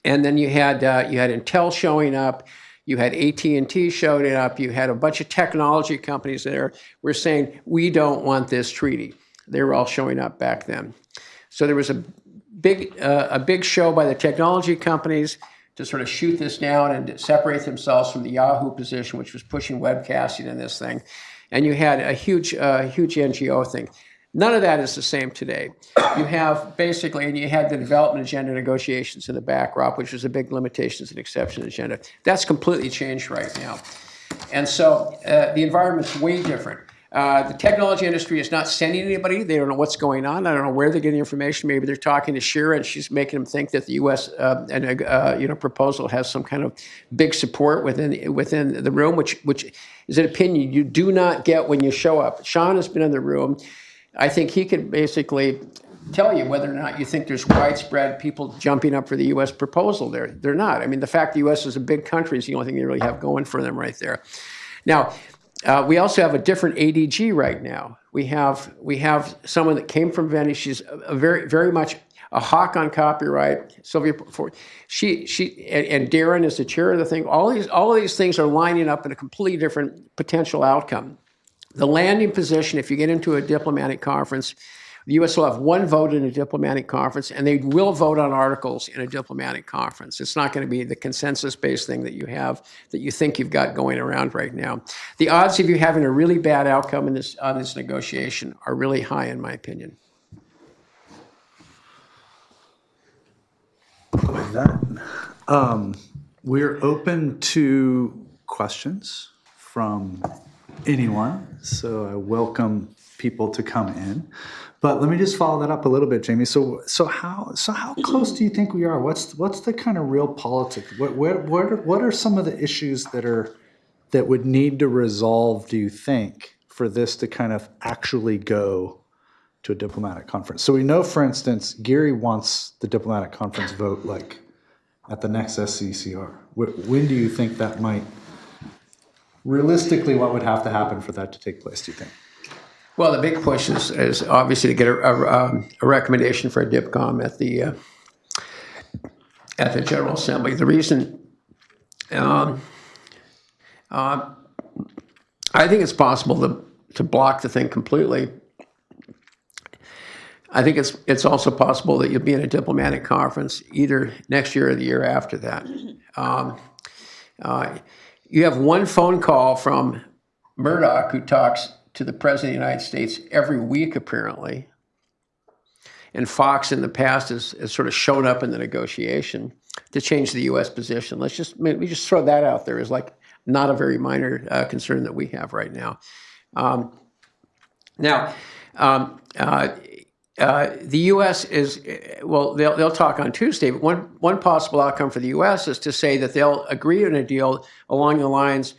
And then you had uh, you had Intel showing up, you had AT&T showing up, you had a bunch of technology companies there were saying we don't want this treaty. They were all showing up back then. So there was a big uh, a big show by the technology companies to sort of shoot this down and separate themselves from the Yahoo position, which was pushing webcasting in this thing. And you had a huge, uh, huge NGO thing. None of that is the same today. You have basically, and you had the development agenda negotiations in the backdrop, which was a big limitations and exception agenda. That's completely changed right now. And so uh, the environment's way different. Uh, the technology industry is not sending anybody. They don't know what's going on. I don't know where they're getting information. Maybe they're talking to Shira and she's making them think that the U.S. Uh, and uh, you know proposal has some kind of big support within within the room, which which is an opinion you do not get when you show up. Sean has been in the room. I think he could basically tell you whether or not you think there's widespread people jumping up for the U.S. proposal. There, they're not. I mean, the fact the U.S. is a big country is the only thing they really have going for them right there. Now, uh, we also have a different ADG right now. We have we have someone that came from Venice. She's a, very very much a hawk on copyright. Sylvia, she she and, and, Daren is the chair of the thing. All these all of these things are lining up in a completely different potential outcome. The landing position, if you get into a diplomatic conference, the U.S. will have one vote in a diplomatic conference, and they will vote on articles in a diplomatic conference. It's not going to be the consensus-based thing that you have that you think you've got going around right now. The odds of you having a really bad outcome in this on this negotiation are really high, in my opinion. With that, um, we're open to questions from anyone. So I welcome people to come in. But let me just follow that up a little bit, Jamie. So, so how, so how mm-hmm. close do you think we are? What's, what's the kind of real politics? What, what, what are, what are some of the issues that are, that would need to resolve? Do you think for this to kind of actually go to a diplomatic conference? So we know, for instance, Gurry wants the diplomatic conference vote like at the next SCCR. When do you think that might? Realistically, what would have to happen for that to take place? Do you think? Well, the big push is, is obviously to get a, a, um, a recommendation for a DIPCOM at the uh, at the General Assembly. The reason, um, uh, I think it's possible to to block the thing completely. I think it's it's also possible that you'll be in a diplomatic conference either next year or the year after that. Um, uh, you have one phone call from Murdoch who talks to the President of the United States every week, apparently. And Fox in the past has, has sort of shown up in the negotiation to change the U.S. position. Let's just maybe just throw that out there as like not a very minor uh, concern that we have right now. Um, now, um, uh, uh, the U.S. is well. They'll they'll talk on Tuesday. But one one possible outcome for the U.S. is to say that they'll agree on a deal along the lines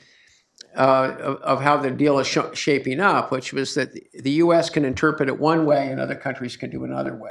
uh, of, of, how the deal is sh shaping up, which was that the U.S. can interpret it one way and other countries can do another way.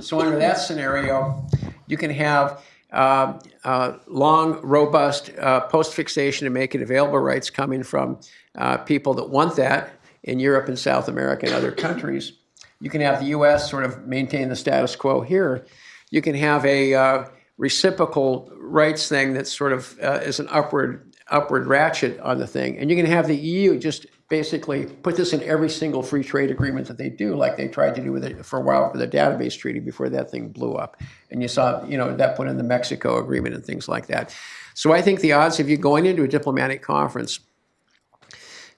so under that scenario, you can have uh, uh, long, robust uh, post-fixation and make it available rights coming from uh, people that want that in Europe and South America and other countries. You can have the U.S. sort of maintain the status quo here. You can have a uh, reciprocal rights thing that sort of is an upward upward ratchet on the thing. And you're going to have the EU just basically put this in every single free trade agreement that they do, like they tried to do with it for a while with the database treaty before that thing blew up. And you saw, you know, that put in the Mexico agreement and things like that. So I think the odds of you going into a diplomatic conference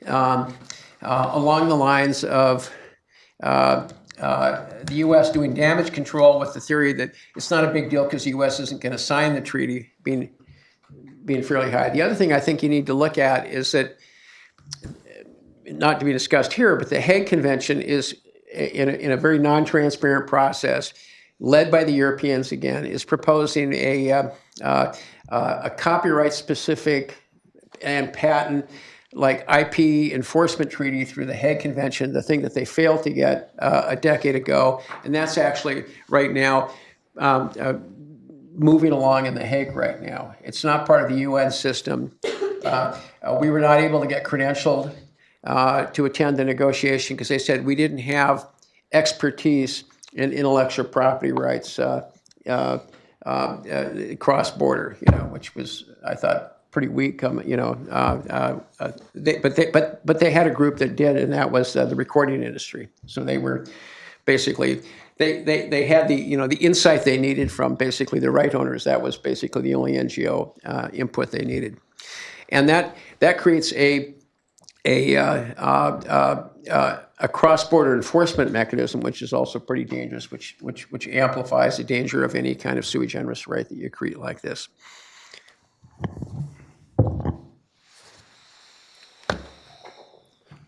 um, uh, along the lines of uh, uh, the U.S. doing damage control with the theory that it's not a big deal because the U.S. isn't going to sign the treaty, being being fairly high. The other thing I think you need to look at is that, not to be discussed here, but the Hague Convention is in a, in a very non-transparent process, led by the Europeans again, is proposing a uh, uh, a copyright-specific and patent like IP enforcement treaty through the Hague Convention, the thing that they failed to get uh, a decade ago, and that's actually right now um, uh, moving along in the Hague right now. It's not part of the UN system. Uh, uh, we were not able to get credentialed uh, to attend the negotiation because they said we didn't have expertise in intellectual property rights uh, uh, cross-border, you know, which was, I thought, pretty weak. Um, you know, uh, uh, they, but they but but they had a group that did, and that was uh, the recording industry. So they were basically they, they they had the you know the insight they needed from basically the right owners. That was basically the only NGO uh, input they needed, and that that creates a a uh, uh, uh, a cross-border enforcement mechanism, which is also pretty dangerous, which which which amplifies the danger of any kind of sui generis right that you create like this.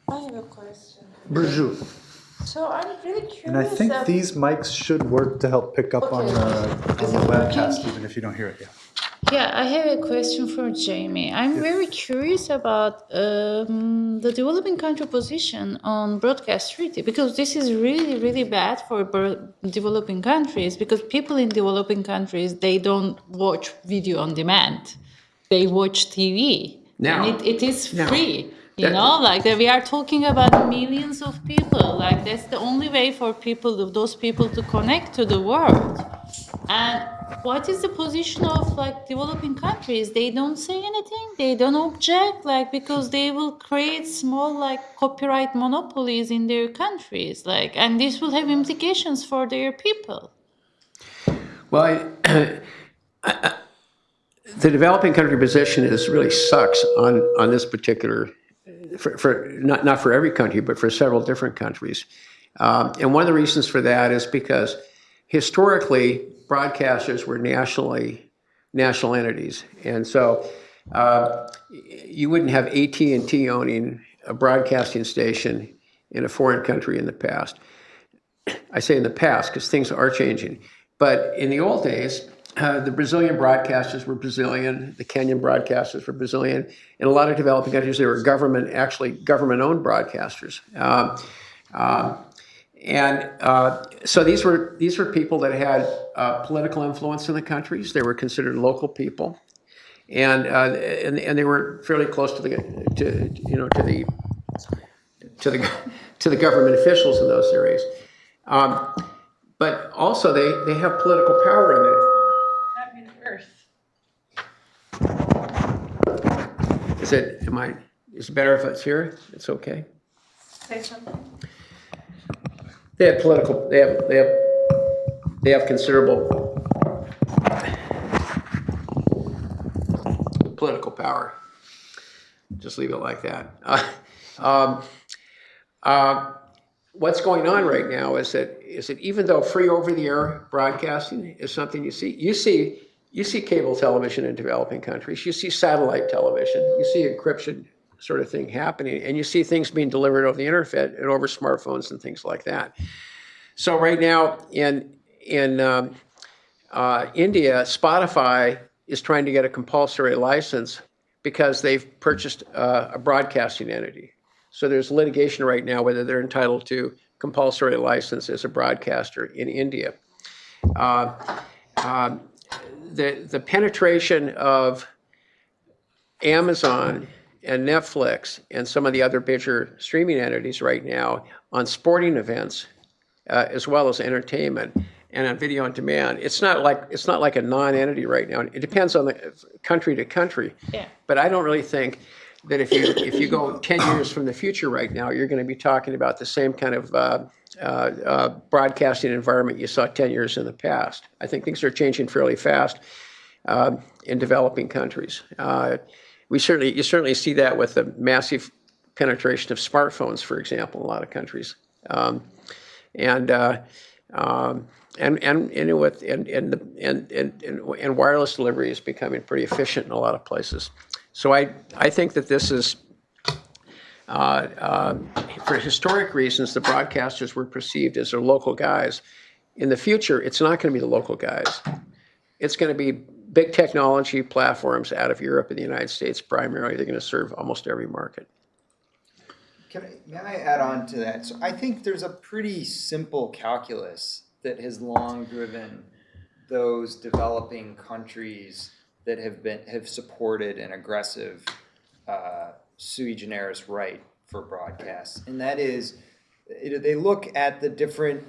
I have a question. Burju. So I'm really curious. And I think ab- these mics should work to help pick up on Okay. the, Is on the it working? webcast, even if you don't hear it yet. Yeah, I have a question for Jamie. I'm very curious about um, the developing country position on broadcast treaty because this is really, really bad for bro- developing countries because people in developing countries they don't watch video on demand, they watch TV. Now. and it, it is Now. free. You know, like that we are talking about millions of people. Like that's the only way for people, those people, to connect to the world. And what is the position of like developing countries? They don't say anything. They don't object, like because they will create small like copyright monopolies in their countries, like, and this will have implications for their people. Well, I, the developing country position is really sucks on, on this particular, for, for not, not for every country, but for several different countries. Um, and one of the reasons for that is because historically, broadcasters were nationally, national entities. And so uh, you wouldn't have AT&T owning a broadcasting station in a foreign country in the past. I say in the past because things are changing. But in the old days, uh, the Brazilian broadcasters were Brazilian, the Kenyan broadcasters were Brazilian. In a lot of developing countries, they were government, actually government-owned broadcasters. Um, um, and uh, so these were these were people that had uh, political influence in the countries. They were considered local people, and uh, and, and they were fairly close to the to you know to the to the to the government officials in those areas. Um, but also they, they have political power in it. That means Earth. Is it, am I, is it better if it's here? It's okay. Say something. They have political, they have, they have, they have considerable political power. Just leave it like that. Uh, um, uh, what's going on right now is that is that even though free over-the-air broadcasting is something you see, you see you see cable television in developing countries, you see satellite television, you see encryption sort of thing happening, and you see things being delivered over the internet and over smartphones and things like that. So right now in in um, uh, India, Spotify is trying to get a compulsory license because they've purchased uh, a broadcasting entity. So there's litigation right now whether they're entitled to compulsory license as a broadcaster in India. Uh, um, the the penetration of Amazon and Netflix and some of the other bigger streaming entities right now on sporting events uh, as well as entertainment and on video on demand. It's not like it's not like a non-entity right now. It depends on the country to country. Yeah. But I don't really think that if you, if you go 10 years from the future right now, you're going to be talking about the same kind of uh, uh, uh, broadcasting environment you saw 10 years in the past. I think things are changing fairly fast um, in developing countries. Uh, We certainly, you certainly see that with the massive penetration of smartphones, for example, in a lot of countries. Um, And, uh, um, and, and, and with, and, and, the- and, and, and wireless delivery is becoming pretty efficient in a lot of places. So I, I think that this is, for historic reasons, the broadcasters were perceived as their local guys. In the future, it's not going to be the local guys. It's going to be big technology platforms out of Europe and the United States primarily. They're going to serve almost every market. I, may I add on to that? So I think there's a pretty simple calculus that has long driven those developing countries that have been have supported an aggressive uh, sui generis right for broadcasts, and that is it, they look at the different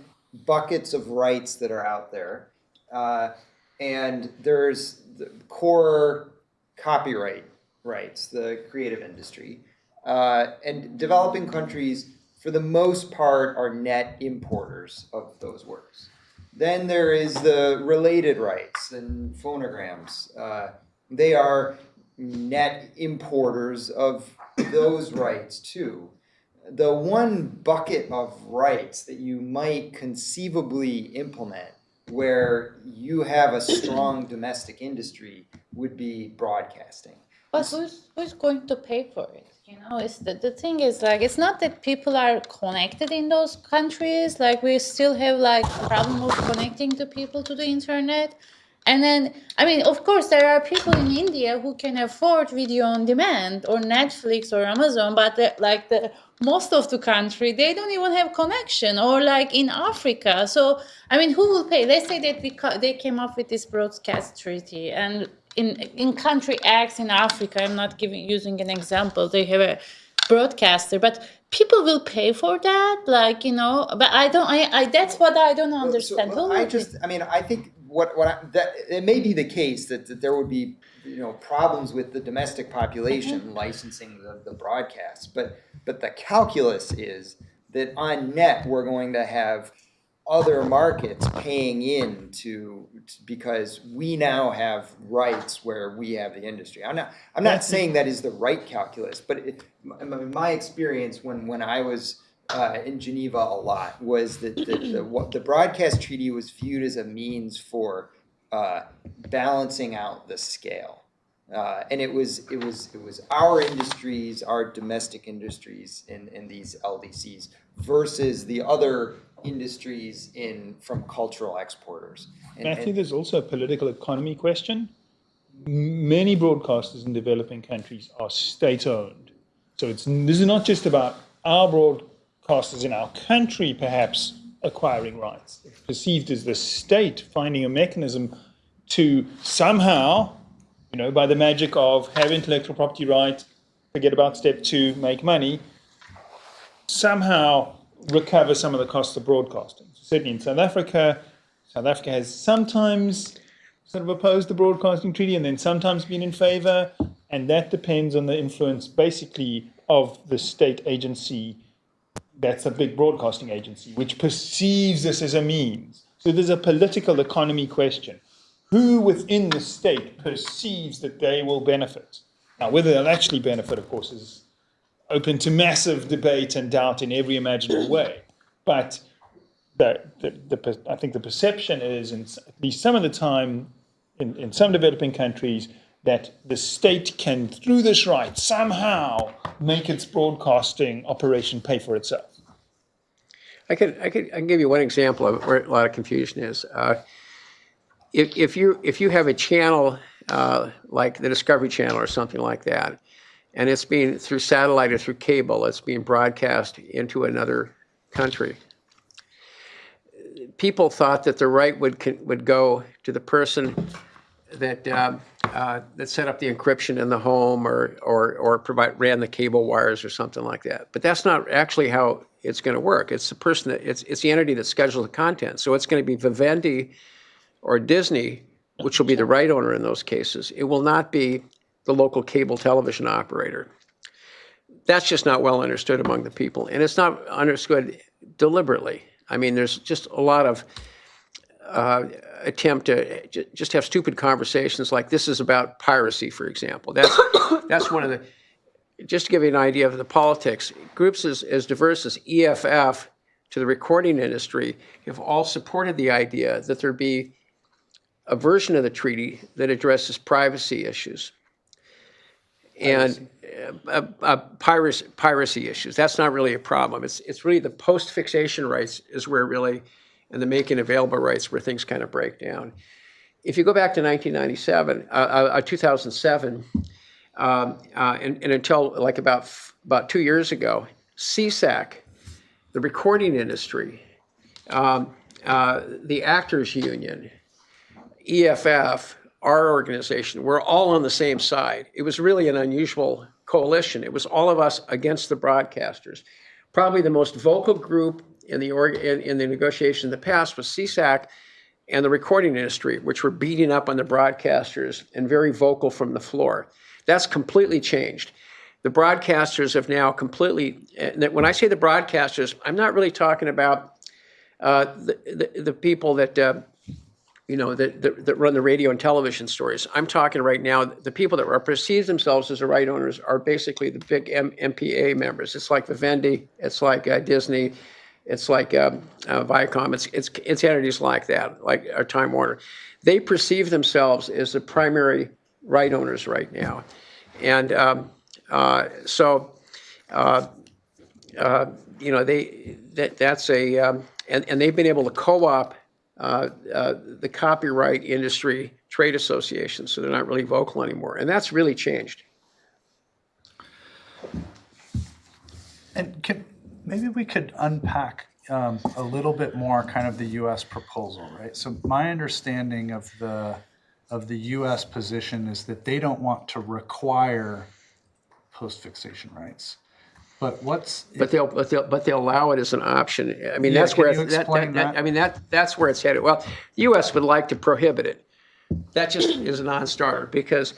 buckets of rights that are out there, uh, and there's the core copyright rights, the creative industry, uh, and developing countries, for the most part, are net importers of those works. Then there is the related rights and phonograms. Uh, they are net importers of those rights too. The one bucket of rights that you might conceivably implement where you have a strong domestic industry would be broadcasting. But who's who's going to pay for it? You know, it's the, the thing is like it's not that people are connected in those countries. Like we still have like problem of connecting the people to the internet. And then I mean, of course, there are people in India who can afford video on demand or Netflix or Amazon, but like the most of the country they don't even have connection or like in Africa. So I mean, who will pay? Let's say that they came up with this broadcast treaty and in in country X in Africa, I'm not giving using an example. They have a broadcaster, but people will pay for that, like you know. But I don't. I, I that's what I don't understand. So, Who I just, I mean, I think what, what I, that, it may be the case that, that there would be, you know, problems with the domestic population Mm-hmm. licensing the, the broadcast, but, but the calculus is that on net, we're going to have other markets paying in to, because we now have rights where we have the industry. I'm not, I'm not saying that is the right calculus, but it, my, my experience when, when I was uh, in Geneva a lot was that the, the, what the broadcast treaty was viewed as a means for uh, balancing out the scale. Uh, and it was it was it was our industries, our domestic industries in, in these LDCs versus the other industries in from cultural exporters. And- and- there's also a political economy question. Many broadcasters in developing countries are state owned. So it's, this is not just about our broadcasters in our country perhaps acquiring rights. It's perceived as the state finding a mechanism to somehow, you know, by the magic of have intellectual property rights, forget about step two, make money, somehow recover some of the costs of broadcasting. Certainly in South Africa, South Africa has sometimes sort of opposed the broadcasting treaty and then sometimes been in favor, and that depends on the influence basically of the state agency that's a big broadcasting agency, which perceives this as a means. So there's a political economy question. Who within the state perceives that they will benefit? Now, whether they'll actually benefit, of course, is open to massive debate and doubt in every imaginable way. But the, the, the, I think the perception is, in at least some of the time, in, in some developing countries, that the state can, through this right, somehow make its broadcasting operation pay for itself. I could, I could, I can give you one example of where a lot of confusion is. Uh, If, if you, if you have a channel, uh, like the Discovery Channel or something like that, and it's being, through satellite or through cable, it's being broadcast into another country, people thought that the right would, would go to the person that, um, uh, that set up the encryption in the home or, or, or provide, ran the cable wires or something like that. But that's not actually how it's going to work. It's the person that, it's, it's the entity that schedules the content. So it's going to be Vivendi or Disney, which will be the right owner in those cases. It will not be the local cable television operator. that's just not well understood among the people, and it's not understood deliberately. I mean, there's just a lot of uh, attempt to ju- just have stupid conversations like this is about piracy, for example. That's that's one of the. Just to give you an idea of the politics, groups as, as diverse as EFF to the recording industry have all supported the idea that there be a version of the treaty that addresses privacy issues and uh, uh, piracy, piracy issues. That's not really a problem. It's, it's really the post-fixation rights is where really, and the making available rights where things kind of break down. If you go back to 1997, uh, uh, 2007, um, uh, and, and until like about, about two years ago, CISAC, the recording industry, um, uh, the Actors Union, EFF, our organization, we're all on the same side. It was really an unusual coalition. It was all of us against the broadcasters. Probably the most vocal group in the org, in, in the negotiation in the past was CISAC and the recording industry, which were beating up on the broadcasters and very vocal from the floor. That's completely changed. The broadcasters have now completely, when I say the broadcasters, I'm not really talking about uh, the, the, the people that uh, you know, that, that, that run the radio and television stories. I'm talking right now, the people that are perceive themselves as the right owners are basically the big M- MPA members. It's like Vivendi, it's like uh, Disney, it's like um, uh, Viacom, it's, it's, it's entities like that, like our Time Warner. They perceive themselves as the primary right owners right now. And um, uh, so, uh, uh, you know, they, that, that's a, um, and, and they've been able to co-op uh, uh, the copyright industry trade associations, so they're not really vocal anymore. And that's really changed. And can, maybe we could unpack um, a little bit more kind of the U.S. proposal, right? So my understanding of the, of the U.S. position is that they don't want to require post-fixation rights. But what's, But they'll, but they'll, but they'll allow it as an option. I mean, Yeah, that's where, it's- that, that, that- that? I mean, that, that's where it's headed. Well, the US would like to prohibit it. That just is a non-starter because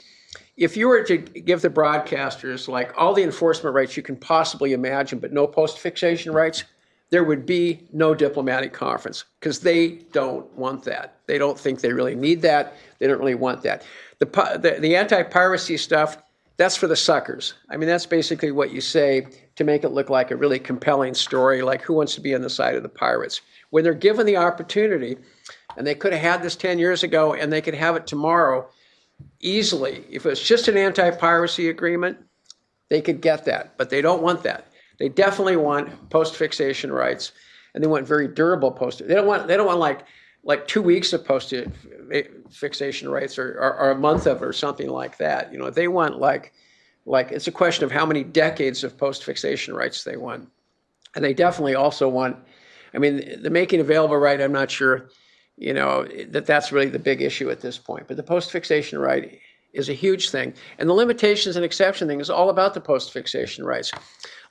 if you were to give the broadcasters like all the enforcement rights you can possibly imagine, but no post-fixation rights, there would be no diplomatic conference because they don't want that. They don't think they really need that. They don't really want that. The, the, the anti-piracy stuff, that's for the suckers. I mean, that's basically what you say to make it look like a really compelling story, like who wants to be on the side of the pirates? When they're given the opportunity, and they could have had this 10 years ago and they could have it tomorrow easily. If it's just an anti-piracy agreement, they could get that, but they don't want that. They definitely want post-fixation rights, and they want very durable post. They don't want. They don't want like like two weeks of post-fixation rights or, or, or a month of it or something like that. You know, they want like like it's a question of how many decades of post-fixation rights they want, and they definitely also want. I mean, the making available right. I'm not sure you know, that that's really the big issue at this point. But the post-fixation right is a huge thing. And the limitations and exception thing is all about the post-fixation rights.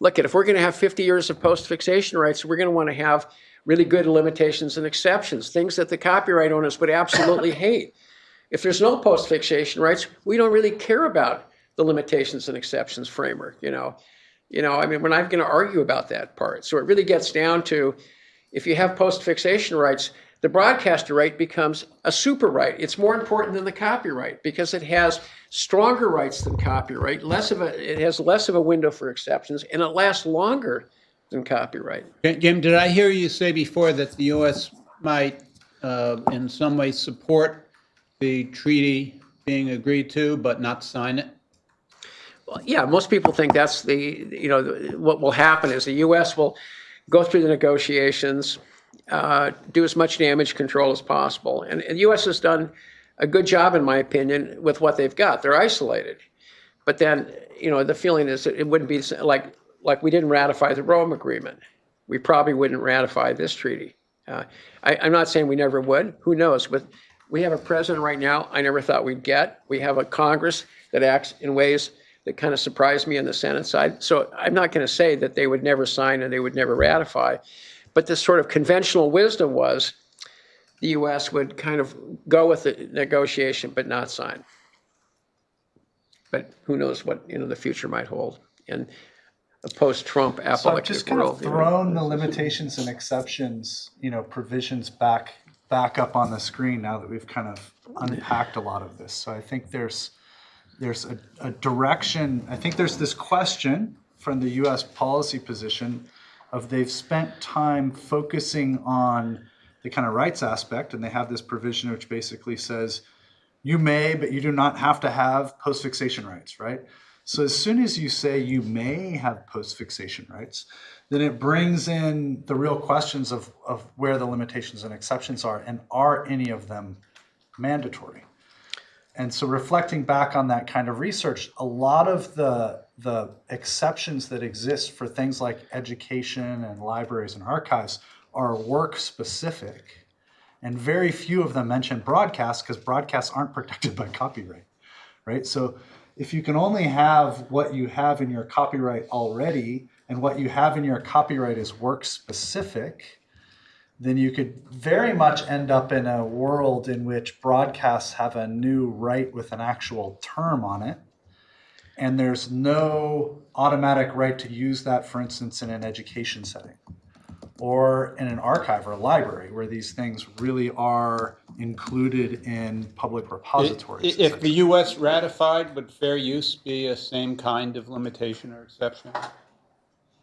Look, at if we're going to have 50 years of post-fixation rights, we're going to want to have really good limitations and exceptions, things that the copyright owners would absolutely hate. If there's no post-fixation rights, we don't really care about the limitations and exceptions framework, you know. You know, I mean, we're not going to argue about that part. So it really gets down to if you have post-fixation rights, the broadcaster right becomes a super right. It's more important than the copyright because it has stronger rights than copyright, less of a it has less of a window for exceptions, and it lasts longer than copyright. Jim, did I hear you say before that the U.S. might, uh, in some way, support the treaty being agreed to, but not sign it? Well, yeah, most people think that's the you know what will happen is the U.S. will go through the negotiations, uh, do as much damage control as possible, and, the U.S. has done a good job, in my opinion, with what they've got. They're isolated, but then you know the feeling is that it wouldn't be like like we didn't ratify the Rome Agreement. We probably wouldn't ratify this treaty. Uh, I, I'm not saying we never would. Who knows? But we have a president right now I never thought we'd get. We have a Congress that acts in ways that kind of surprised me on the Senate side. So I'm not going to say that they would never sign and they would never ratify. But the sort of conventional wisdom was the U.S. would kind of go with the negotiation but not sign. But who knows what you know the future might hold. And a post-Trump So I've just kind of world. you know. thrown the limitations and exceptions, you know, provisions back, back up on the screen now that we've kind of unpacked a lot of this. So I think there's, there's a, a direction, I think there's this question from the US policy position of they've spent time focusing on the kind of rights aspect, and they have this provision which basically says, you may, but you do not have to have post-fixation rights, right? So as soon as you say you may have post-fixation rights, then it brings in the real questions of, of where the limitations and exceptions are, and are any of them mandatory? And so reflecting back on that kind of research, a lot of the, the exceptions that exist for things like education and libraries and archives are work specific. And very few of them mention broadcasts because broadcasts aren't protected by copyright, right? So if you can only have what you have in your copyright already, and what you have in your copyright is work specific, then you could very much end up in a world in which broadcasts have a new right with an actual term on it. And there's no automatic right to use that, for instance, in an education setting or in an archive or a library where these things really are included in public repositories. If the US ratified, would fair use be a same kind of limitation or exception?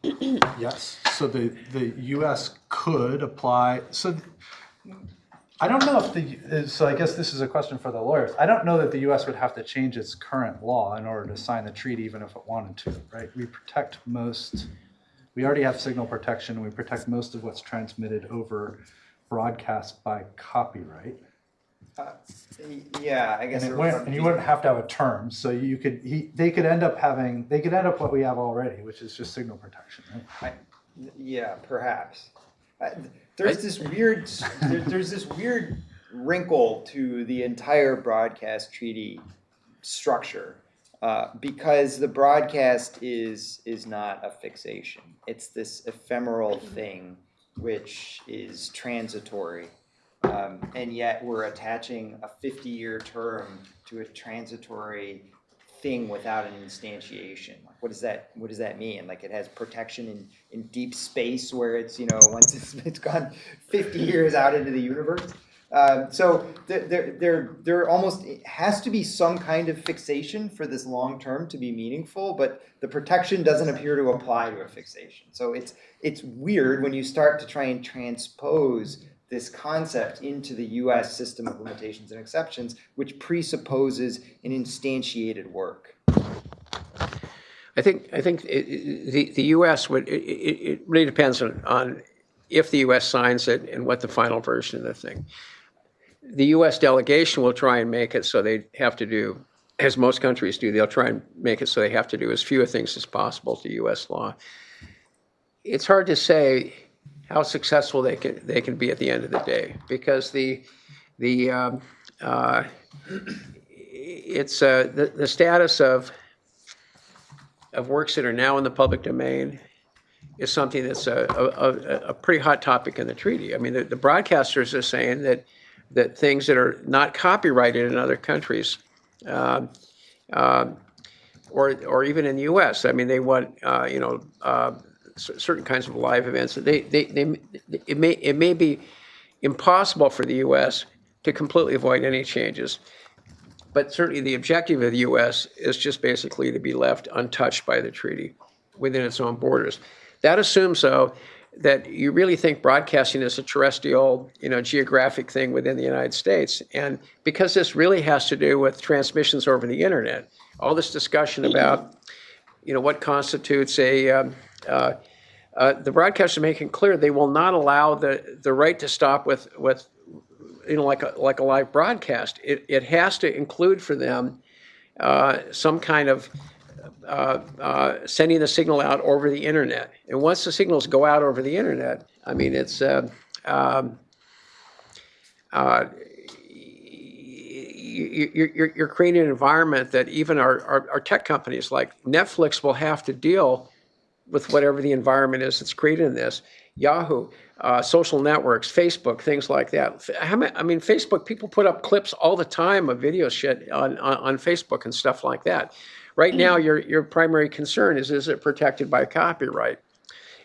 Yes, so the, the US could apply, so I don't know if the, so I guess this is a question for the lawyers. I don't know that the US would have to change its current law in order to sign the treaty, even if it wanted to, right? We protect most, we already have signal protection, we protect most of what's transmitted over broadcast by copyright. Yeah, I And guess. it there wouldn't, and you wouldn't have to have a term, so you could, he, they could end up having, they could end up what we have already, which is just signal protection, right? I- Yeah, perhaps. I- There's this weird, there, there's this weird wrinkle to the entire broadcast treaty structure. Uh, because the broadcast is, is not a fixation. It's this ephemeral thing which is transitory. Um, and yet we're attaching a fifty-year term to a transitory thing without an instantiation. Like, what does that, what does that mean? Like, it has protection in, in deep space where it's, you know, once it's, it's gone fifty years out into the universe? Um, so there, there, there, there almost, has to be some kind of fixation for this long term to be meaningful, but the protection doesn't appear to apply to a fixation. So it's, it's weird when you start to try and transpose this concept into the US system of limitations and exceptions, which presupposes an instantiated work. I think, I think i- i- the, the US would, it, it it really depends on, on if the US signs it and what the final version of the thing. The US delegation will try and make it so they have to do, as most countries do, they'll try and make it so they have to do as few things as possible to US law. It's hard to say how successful they can, they can be at the end of the day, because the, the, um, uh, it's, uh, the, the status of, of works that are now in the public domain is something that's a, a, a- pretty hot topic in the treaty. I mean, the, the broadcasters are saying that, that things that are not copyrighted in other countries, um, or, or even in the US, I mean, they want, uh, you know, uh, certain kinds of live events, they, they, they, it may, it may be impossible for the US to completely avoid any changes. But certainly the objective of the US is just basically to be left untouched by the treaty within its own borders. That assumes, though, that you really think broadcasting is a terrestrial, you know, geographic thing within the United States. And because this really has to do with transmissions over the internet, all this discussion about, you know, what constitutes a, um, uh, uh, the broadcasters making clear they will not allow the, the right to stop with, with you know, like a, like a live broadcast. It, it has to include for them uh, some kind of uh, uh, sending the signal out over the internet. And once the signals go out over the internet, I mean, it's uh, um, uh, you, you, you're, creating an environment that even our, our, our tech companies like Netflix will have to deal with whatever the environment is that's created in this. Yahoo, uh, social networks, Facebook, things like that. I mean, Facebook, people put up clips all the time of video shit on, on, on Facebook and stuff like that. Right now, your, your primary concern is, is it protected by copyright?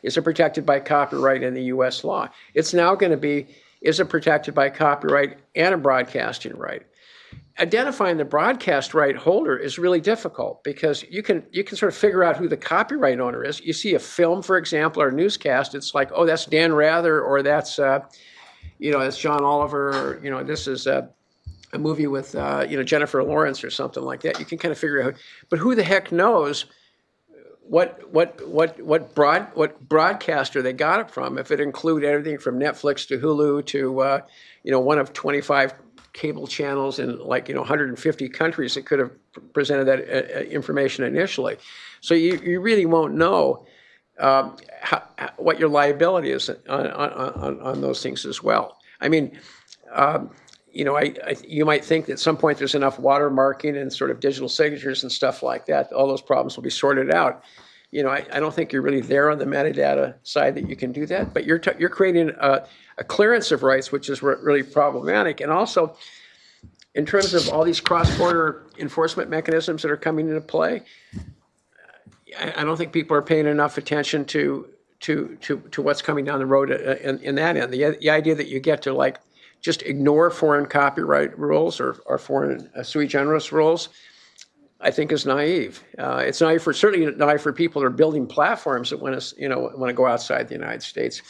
Is it protected by copyright in the US law? It's now going to be, is it protected by copyright and a broadcasting right? Identifying the broadcast right holder is really difficult because you can you can sort of figure out who the copyright owner is. You see a film, for example, or a newscast, it's like, oh, that's Dan Rather, or that's uh, you know, that's John Oliver, or, you know, this is uh, a movie with uh, you know Jennifer Lawrence or something like that. You can kind of figure out, but who the heck knows what what what what broad what broadcaster they got it from? If it include everything from Netflix to Hulu to uh, you know one of 25 cable channels in like you know 150 countries that could have presented that uh, uh, information initially, so you you really won't know. Um, how, what your liability is on, on, on, on those things as well. I mean, um, you know, I, I, you might think that at some point there's enough watermarking and sort of digital signatures and stuff like that, all those problems will be sorted out. You know, I, I don't think you're really there on the metadata side that you can do that, but you're, you're creating a, a clearance of rights, which is really problematic. And also, in terms of all these cross-border enforcement mechanisms that are coming into play, I, I don't think people are paying enough attention to, to, to, to what's coming down the road uh, in, in that end. The, the idea that you get to like just ignore foreign copyright rules or, or foreign uh, sui generis rules, I think is naive. Uh, it's naive for certainly naive for people that are building platforms that want to you know want to go outside the United States.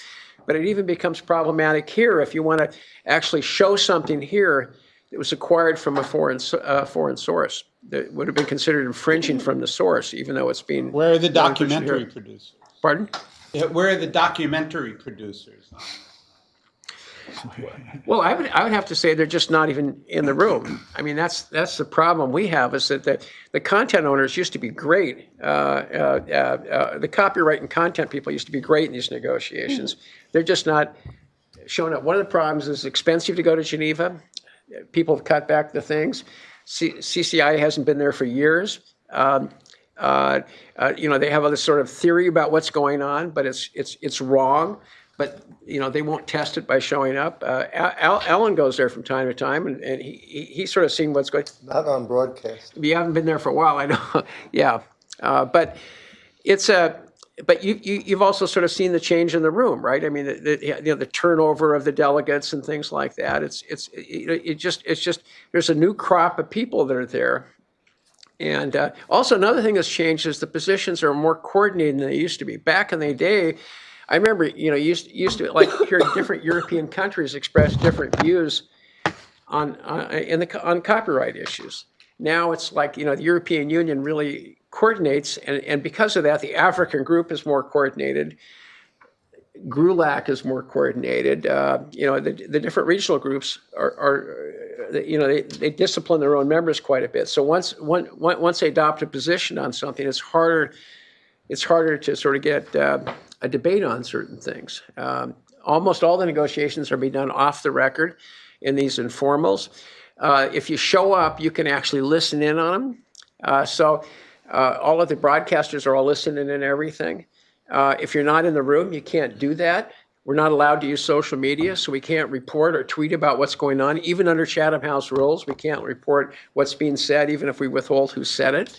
But it even becomes problematic here if you want to actually show something here that was acquired from a foreign uh, foreign source that would have been considered infringing from the source, even though it's being Where are the documentary producers? pardon. Yeah, Where are the documentary producers? Well, I would, I would have to say they're just not even in the room. I mean, that's, that's the problem we have is that the, the content owners used to be great. Uh, uh, uh, uh, the copyright and content people used to be great in these negotiations. They're just not showing up. One of the problems is expensive to go to Geneva. People have cut back the things. C- CCI hasn't been there for years. Um, uh, uh, you know, they have all this sort of theory about what's going on, but it's it's it's wrong. But you know, they won't test it by showing up. Uh, Al, Alan goes there from time to time, and, and he, he he's sort of seen what's going. Not on broadcast. You haven't been there for a while, I know. yeah, uh, but it's a. But you, you you've also sort of seen the change in the room, right? I mean, the, the, you know, the turnover of the delegates and things like that. It's it's it, it just it's just there's a new crop of people that are there. And uh, also another thing that's changed is the positions are more coordinated than they used to be. Back in the day, I remember you know used used to like hear different European countries express different views on uh, in the on copyright issues. Now it's like you know the European Union really coordinates, and, and because of that, the African group is more coordinated. GRULAC is more coordinated. Uh, you know the, the different regional groups are, are uh, you know they, they discipline their own members quite a bit. So once one- once they adopt a position on something, it's harder it's harder to sort of get uh, a debate on certain things. Um, almost all the negotiations are being done off the record in these informals. Uh, if you show up, you can actually listen in on them. Uh, so uh, all of the broadcasters are all listening in everything. Uh, if you're not in the room, you can't do that. We're not allowed to use social media, so we can't report or tweet about what's going on. Even under Chatham House rules, we can't report what's being said, even if we withhold who said it.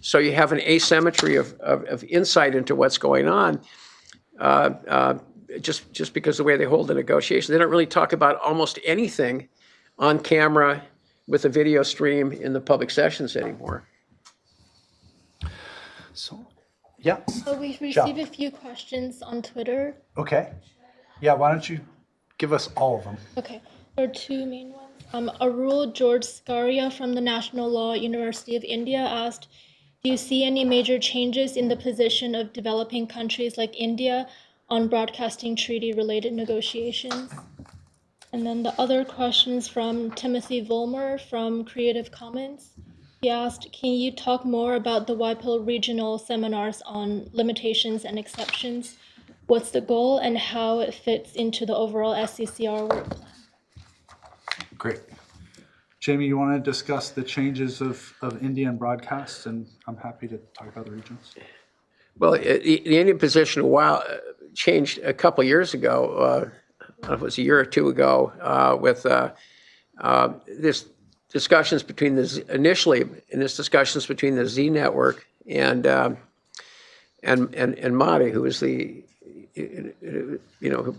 So you have an asymmetry of, of, of insight into what's going on. Uh, uh, just just because the way they hold the negotiation, they don't really talk about almost anything on camera with a video stream in the public sessions anymore. So, yeah, So we've received a few questions on Twitter. okay. Yeah, why don't you give us all of them? Okay, there are two main ones. Um, Arul George Scaria from the National Law University of India asked, do you see any major changes in the position of developing countries like India on broadcasting treaty related negotiations? And then the other questions from Timothy Vollmer from Creative Commons. He asked, can you talk more about the WIPO regional seminars on limitations and exceptions? What's the goal and how it fits into the overall SCCR work plan? Great. Jamie, you want to discuss the changes of, of Indian broadcasts, and I'm happy to talk about the regions. Well, it- the, Indian position a while changed a couple years ago. Uh, it was a year or two ago uh, with uh, uh, this discussions between the, Z- initially, in this discussions between the Zee Network and, um, and, and, and Modi, who is the, you know, who-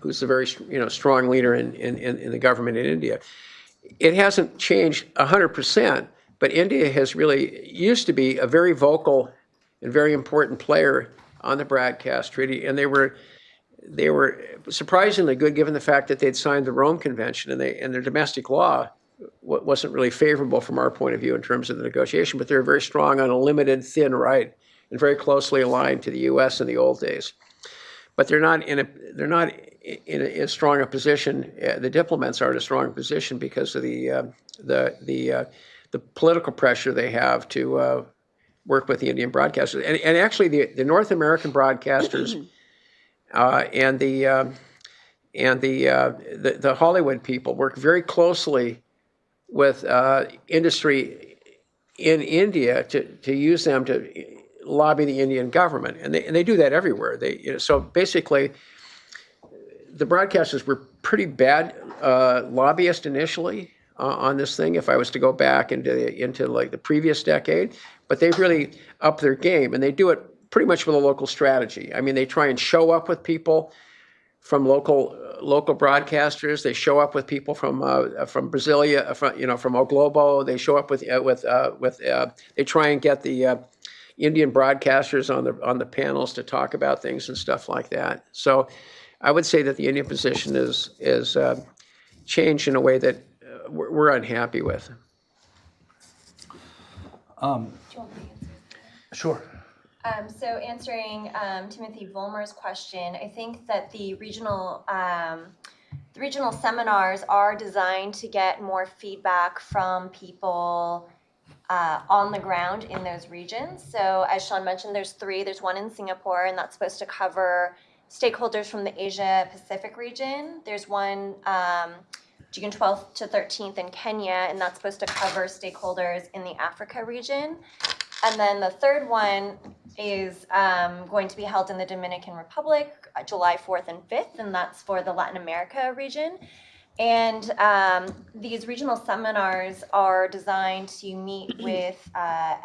who's a very, you know, strong leader in, in in the government in India. It hasn't changed hundred percent, but India has really, used to be a very vocal and very important player on the broadcast treaty, and they were, they were surprisingly good, given the fact that they'd signed the Rome Convention, and they, and their domestic law wa- wasn't really favorable from our point of view in terms of the negotiation, but they were very strong on a limited, thin right, and very closely aligned to the U.S. in the old days. But they're not in a, they're not in a, a position, uh, the diplomats are in a strong position because of the, uh, the, the, uh, the political pressure they have to uh, work with the Indian broadcasters. And, and actually, the, the North American broadcasters uh, and the, um, and the, uh, the, the Hollywood people work very closely with uh, industry in India to, to use them to lobby the Indian government. And they, and they do that everywhere. They, you know, so basically, the broadcasters were pretty bad uh, lobbyists initially uh, on this thing. If I was to go back into into like the previous decade, but they've really upped their game, and they do it pretty much with a local strategy. I mean, they try and show up with people from local local broadcasters. They show up with people from uh, from Brasilia, from you know from O Globo. They show up with uh, with uh, with. Uh, they try and get the uh, Indian broadcasters on the on the panels to talk about things and stuff like that. So, I would say that the Indian position is is uh, changed in a way that uh, we're, we're unhappy with. Sure. Um, so answering um, Timothy Vollmer's question, I think that the regional um, the regional seminars are designed to get more feedback from people uh, on the ground in those regions. So as Sean mentioned, there's three. There's one in Singapore, and that's supposed to cover stakeholders from the Asia Pacific region. There's one um, June 12th to 13th in Kenya, and that's supposed to cover stakeholders in the Africa region. And then the third one is um, going to be held in the Dominican Republic, uh, July 4th and 5th, and that's for the Latin America region. And um, these regional seminars are designed to meet with uh,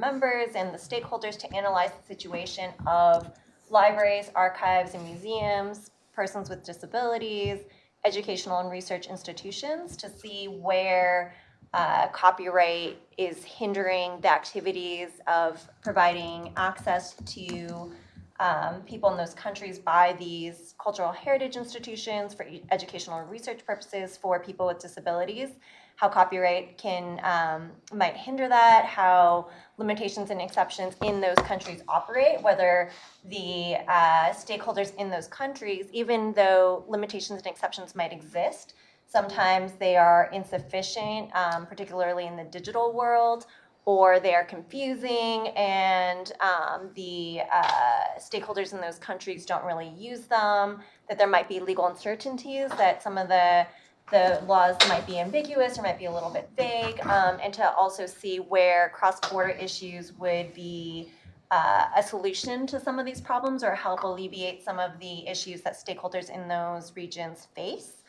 members and the stakeholders to analyze the situation of libraries, archives, and museums, persons with disabilities, educational and research institutions to see where uh, copyright is hindering the activities of providing access to um, people in those countries by these cultural heritage institutions for educational research purposes for people with disabilities how copyright can um, might hinder that how limitations and exceptions in those countries operate whether the uh, stakeholders in those countries even though limitations and exceptions might exist sometimes they are insufficient um, particularly in the digital world or they are confusing and um, the uh, stakeholders in those countries don't really use them, that there might be legal uncertainties, that some of the the laws might be ambiguous or might be a little bit vague, um, and to also see where cross-border issues would be uh, a solution to some of these problems or help alleviate some of the issues that stakeholders in those regions face.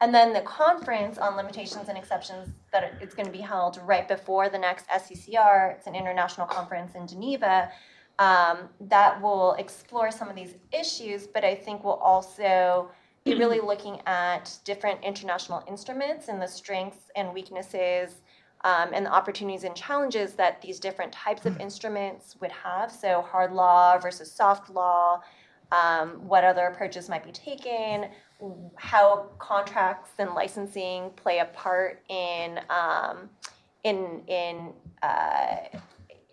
And then the conference on limitations and exceptions that it's going to be held right before the next SCCR, it's an international conference in Geneva, um, that will explore some of these issues, but I think will also be really looking at different international instruments and the strengths and weaknesses um, and the opportunities and challenges that these different types of instruments would have. So hard law versus soft law, um, what other approaches might be taken, how contracts and licensing play a part in um, in in uh,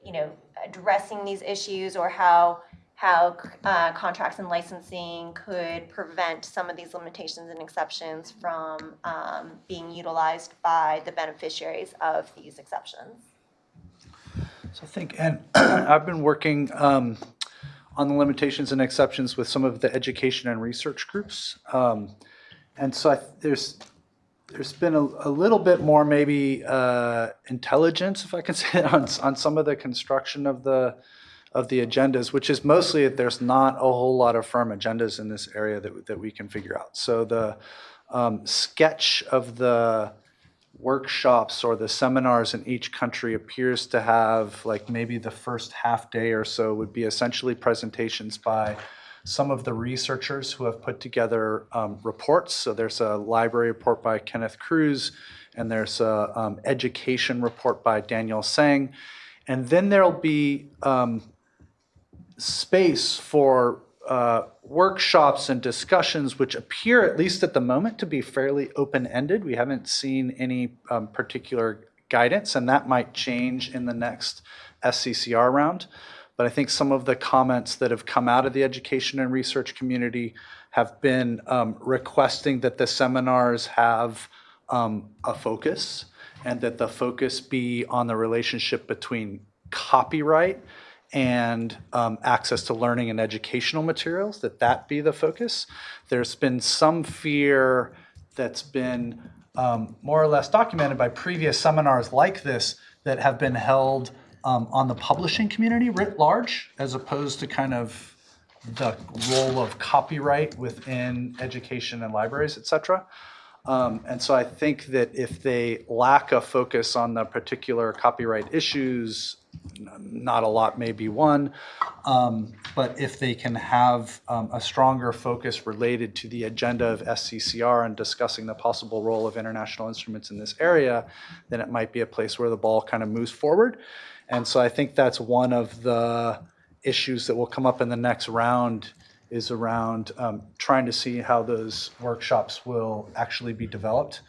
you know addressing these issues, or how how uh, contracts and licensing could prevent some of these limitations and exceptions from um, being utilized by the beneficiaries of these exceptions. So I think, and I've been working um, on the limitations and exceptions with some of the education and research groups. Um, And so I, there's, there's been a, a little bit more maybe uh, intelligence, if I can say, it, on, on some of the construction of the, of the agendas, which is mostly that there's not a whole lot of firm agendas in this area that, that we can figure out. So the um, sketch of the workshops or the seminars in each country appears to have like maybe the first half day or so would be essentially presentations by some of the researchers who have put together um, reports. So there's a library report by Kenneth Crews, and there's a um, education report by Daniel Seng. And then there'll be um, space for uh, workshops and discussions which appear, at least at the moment, to be fairly open-ended. We haven't seen any um, particular guidance, and that might change in the next SCCR round. But I think some of the comments that have come out of the education and research community have been um, requesting that the seminars have um, a focus and that the focus be on the relationship between copyright and um, access to learning and educational materials, that that be the focus. There's been some fear that's been um, more or less documented by previous seminars like this that have been held um, on the publishing community writ large, as opposed to kind of the role of copyright within education and libraries, et cetera. Um, and so I think that if they lack a focus on the particular copyright issues, not a lot may be. Um, but if they can have um, a stronger focus related to the agenda of SCCR and discussing the possible role of international instruments in this area, then it might be a place where the ball kind of moves forward. And so I think that's one of the issues that will come up in the next round is around um, trying to see how those workshops will actually be developed.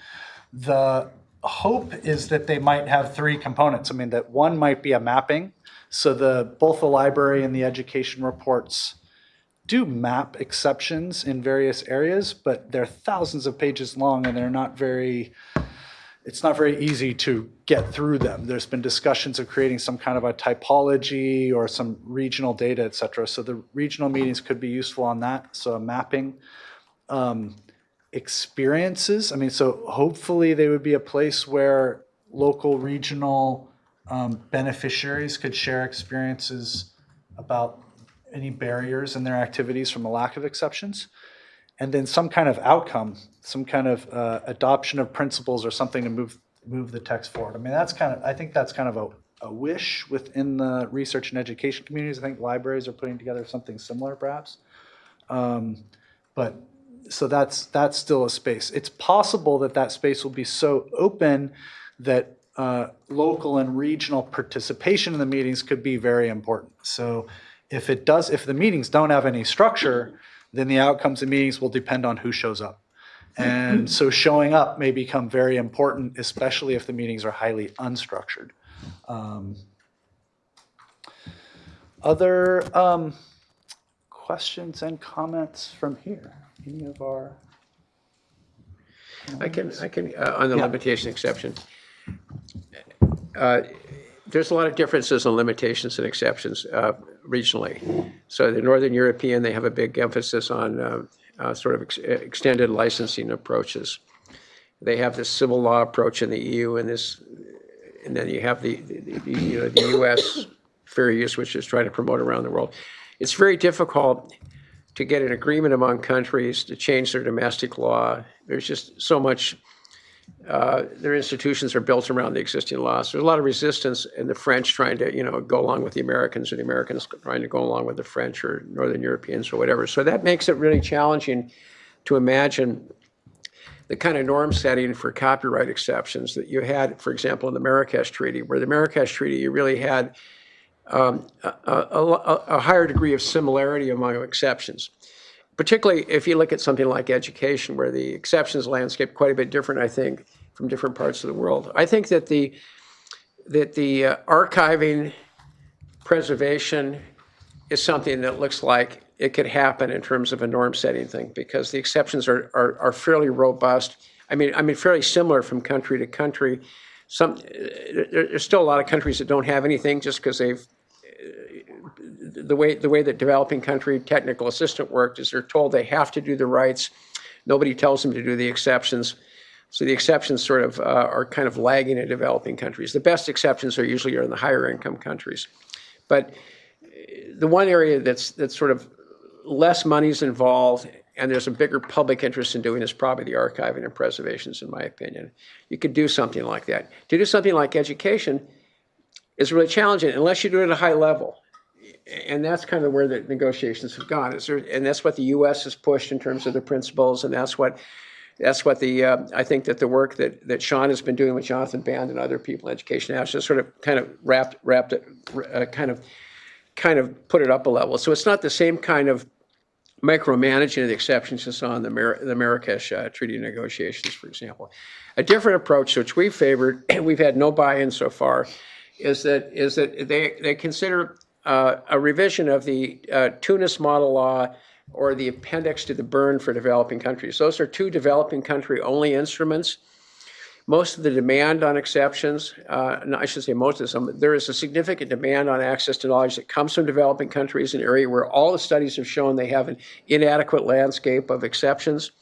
The hope is that they might have three components. I mean, that one might be a mapping. So the both the library and the education reports do map exceptions in various areas, but they're thousands of pages long and they're not very it's not very easy to get through them. There's been discussions of creating some kind of a typology or some regional data, et cetera. So the regional meetings could be useful on that. So a mapping. Um, experiences, I mean, so hopefully they would be a place where local, regional um, beneficiaries could share experiences about any barriers in their activities from a lack of exceptions and then some kind of outcome, some kind of uh, adoption of principles or something to move move the text forward. I mean, that's kind of I think that's kind of a, a wish within the research and education communities. I think libraries are putting together something similar, perhaps. Um, but so that's that's still a space. It's possible that that space will be so open that uh, local and regional participation in the meetings could be very important. So if it does, if the meetings don't have any structure then the outcomes of meetings will depend on who shows up. And so showing up may become very important, especially if the meetings are highly unstructured. Um, Other um, questions and comments from here? Any of our? I can, I can, uh, on the Yeah. limitation exception. uh, There's a lot of differences in limitations and exceptions uh, regionally. So the Northern European, they have a big emphasis on uh, uh, sort of ex- extended licensing approaches. They have this civil law approach in the EU and this, and then you have the, the- the, you know, the US fair use, which is trying to promote around the world. It's very difficult to get an agreement among countries to change their domestic law. There's just so much, uh, their institutions are built around the existing laws. There's a lot of resistance in the French trying to, you know, go along with the Americans, or the Americans trying to go along with the French or Northern Europeans or whatever. So that makes it really challenging to imagine the kind of norm setting for copyright exceptions that you had, for example, in the Marrakesh Treaty, where the Marrakesh Treaty, you really had um, a, a, a- higher degree of similarity among exceptions. Particularly if you look at something like education, where the exceptions landscape quite a bit different, I think, from different parts of the world. I think that the that the uh, archiving preservation is something that looks like it could happen in terms of a norm setting thing because the exceptions are, are, are fairly robust. I mean, I mean, fairly similar from country to country. Some, there- there's still a lot of countries that don't have anything just because they've, the way, the way that developing country technical assistant worked is they're told they have to do the rights. Nobody tells them to do the exceptions. So the exceptions sort of uh, are kind of lagging in developing countries. The best exceptions are usually are in the higher income countries. But the one area that's, that's sort of less money's involved and there's a bigger public interest in doing is probably the archiving and preservations, in my opinion. You could do something like that. To do something like education is really challenging unless you do it at a high level. And that's kind of where the negotiations have gone. Is there, and that's what the U.S. has pushed in terms of the principles, and that's what that's what the uh, I think that the work that that Sean has been doing with Jonathan Band and other people in education has just sort of kind of wrapped wrapped it, uh, kind of kind of put it up a level. So it's not the same kind of micromanaging of the exceptions you saw in the, Mar- the Marrakesh uh, Treaty negotiations, for example. A different approach, which we favored, and we've had no buy-in so far, is that is that they they consider uh, a revision of the uh, Tunis model law or the appendix to the Berne for developing countries. Those are two developing country only instruments. Most of the demand on exceptions, uh, no, I should say most of them, there is a significant demand on access to knowledge that comes from developing countries, an area where all the studies have shown they have an inadequate landscape of exceptions.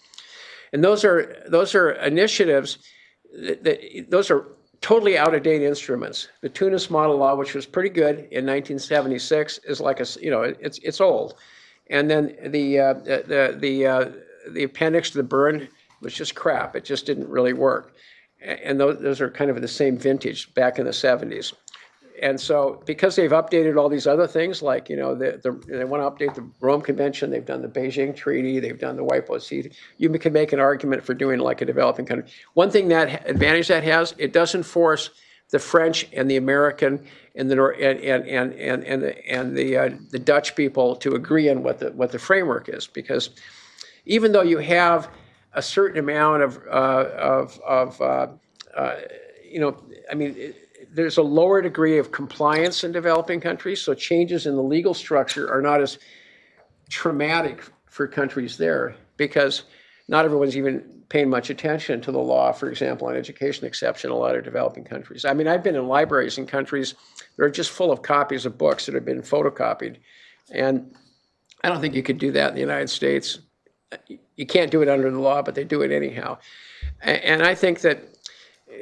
And those are, those are initiatives, that, that- those are totally out-of-date instruments. The Tunis model law, which was pretty good in 1976, is like a you know, it's, it's old. And then the, uh, the, the, uh, the appendix to the Berne was just crap. It just didn't really work. And those, those are kind of the same vintage back in the 70s. And so because they've updated all these other things, like, you know, the, the, they want to update the Rome Convention, they've done the Beijing Treaty, they've done the House Treaty, you can make an argument for doing like a developing country. One thing that, advantage that has, it doesn't force the French and the American and the, and, and, and, and, and the, and the, uh, the Dutch people to agree on what the, what the framework is. Because even though you have a certain amount of, uh, of, of uh, uh, you know, I mean, it- there's a lower degree of compliance in developing countries, so changes in the legal structure are not as traumatic for countries there because not everyone's even paying much attention to the law, for example, on education exception in a lot of developing countries. I mean, I've been in libraries in countries that are just full of copies of books that have been photocopied. And I don't think you could do that in the United States. You can't do it under the law, but they do it anyhow. And I think that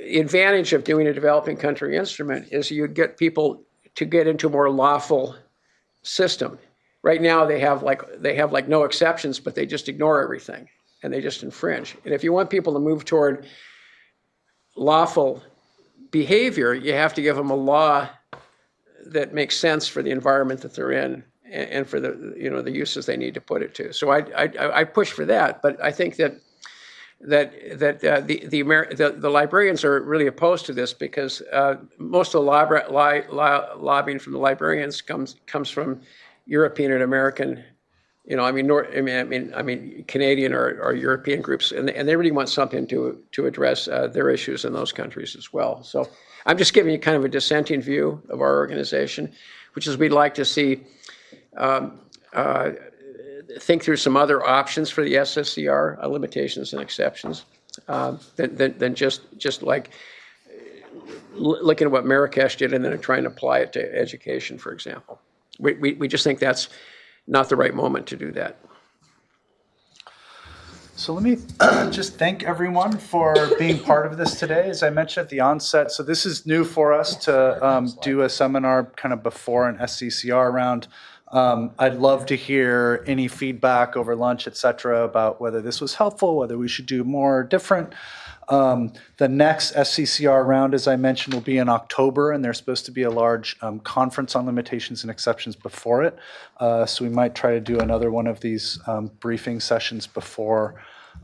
advantage of doing a developing country instrument is you'd get people to get into a more lawful system. Right now, they have like, they have like no exceptions, but they just ignore everything and they just infringe. And if you want people to move toward lawful behavior, you have to give them a law that makes sense for the environment that they're in and, and for the, you know, the uses they need to put it to. So I, I, I push for that, but I think that that that uh, the the, Amer- the the librarians are really opposed to this because uh, most of the li- lo- lobbying from the librarians comes comes from European and American, you know, I mean, Nor- I mean, I mean, I mean, Canadian or, or European groups, and and they really want something to to address uh, their issues in those countries as well. So I'm just giving you kind of a dissenting view of our organization, which is we'd like to see think through some other options for the SCCR, uh, limitations and exceptions, uh, than, than, than just, just like looking at what Marrakesh did and then trying to apply it to education, for example. We, we, we just think that's not the right moment to do that. So let me just thank everyone for being part of this today. As I mentioned at the onset, so this is new for us to um, do a seminar kind of before an SCCR round. Um, I'd love to hear any feedback over lunch, et cetera, about whether this was helpful, whether we should do more or different. Um, the next SCCR round, as I mentioned, will be in October, and there's supposed to be a large um, conference on limitations and exceptions before it. Uh, so we might try to do another one of these um, briefing sessions before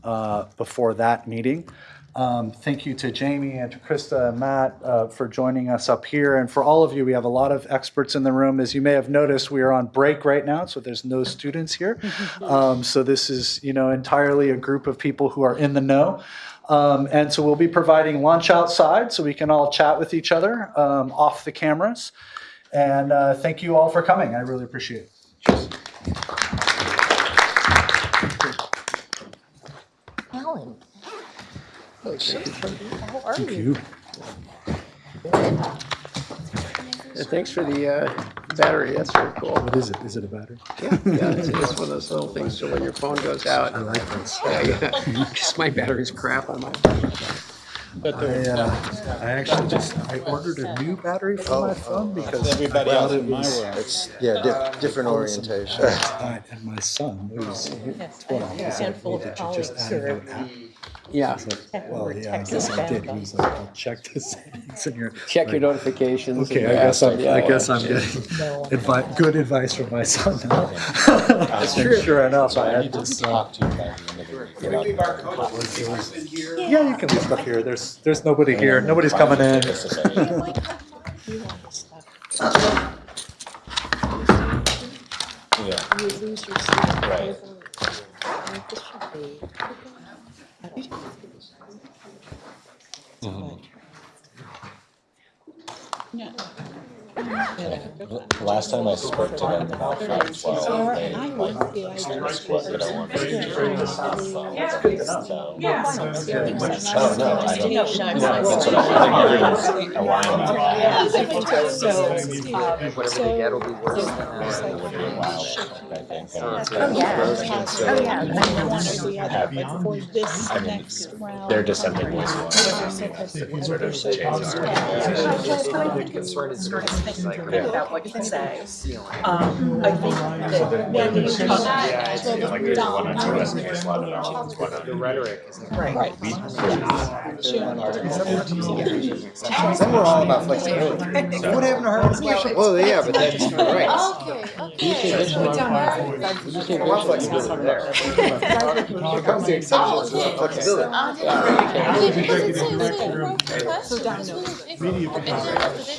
uh, before that meeting. Um, thank you to Jamie and to Krista and Matt uh, for joining us up here, and for all of you. We have a lot of experts in the room. As you may have noticed, we are on break right now, so there's no students here. Um, so this is, you know, entirely a group of people who are in the know. Um, and so we'll be providing lunch outside so we can all chat with each other um, off the cameras. And uh, thank you all for coming. I really appreciate it. Alan. How are you? And thanks for the uh, battery, that's very cool. What is it? Is it a battery? Yeah, yeah, it's, it's one of those little things, so when your phone goes out. I like this. Yeah, yeah, because my battery's crap on my. But there I, were- uh, I actually just, I ordered a new battery for my phone because. Everybody I else thought in my was- world. It's, yeah, di- different orientation. And my son, who's twelve, was like, "Well, did you just add a new app?" Yeah, Well, yeah, I guess I did. He was like, well, check the settings in your. check your like, notifications. Okay, and I guess I'm, yeah, I yeah. guess I'm getting advi- good advice from my son now. That's Sure enough, I had to this, uh, yeah, you can leave stuff here. There's, there's nobody here. Nobody's coming in. Ja. Last time I spoke to them about five twelve, they like expressed what they don't want to do. So- Yeah. Oh, no, I don't, yeah, that's what I, I think everyone's aligned on that. Whatever they get will be worse than It that. would be a while, I think. Oh, yeah. Oh, yeah. I mean, they're dissenting voices. So there's a chance. The concern is like, About what you can say. Um, I think that when you talk. Yeah, it's like there's one on two S case law developments, one on. the rhetoric is. Right. Then we're all about flexibility. What happened to Harvard Scholarship? Well, yeah, but that's right. I want flexibility there. When it comes to exceptions, we want flexibility.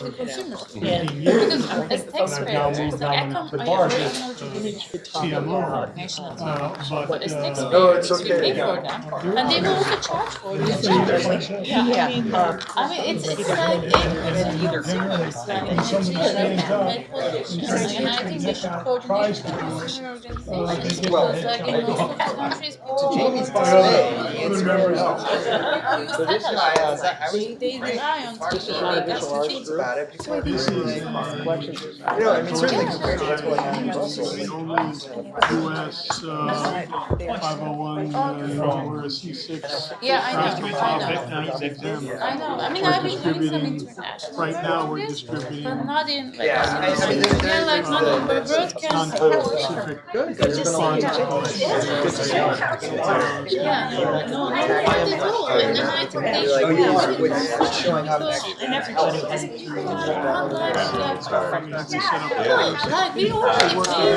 Because as taxpayers, it's like, I come, I have very knowledgeable national TV, but as taxpayers, No, it's we okay. pay for them, and they will also charge for it. Yeah, I mean, I mean, it's, it's like, it's a either service, like, and it's really like politicians, and I think they should coordinate with consumer organizations, because like in most of the countries, people. Jamie's They, they rely on TV, that's the thing. about it. because This is, You know, I mean, certainly compared to what's going on in Brussels. the only US uh, 501, uh, or a C6. Yeah, I know, I know. I know. I mean, I've been doing some international. Right now, we're distributing But not in like. Yeah, I- I mean, there- Yeah, like not in the broadcast. non-specific funds. Yeah, no, not at all. And then I think they Like, should have. what's what's showing up next? And everybody has. Like, I mean, it's a setup. like we already.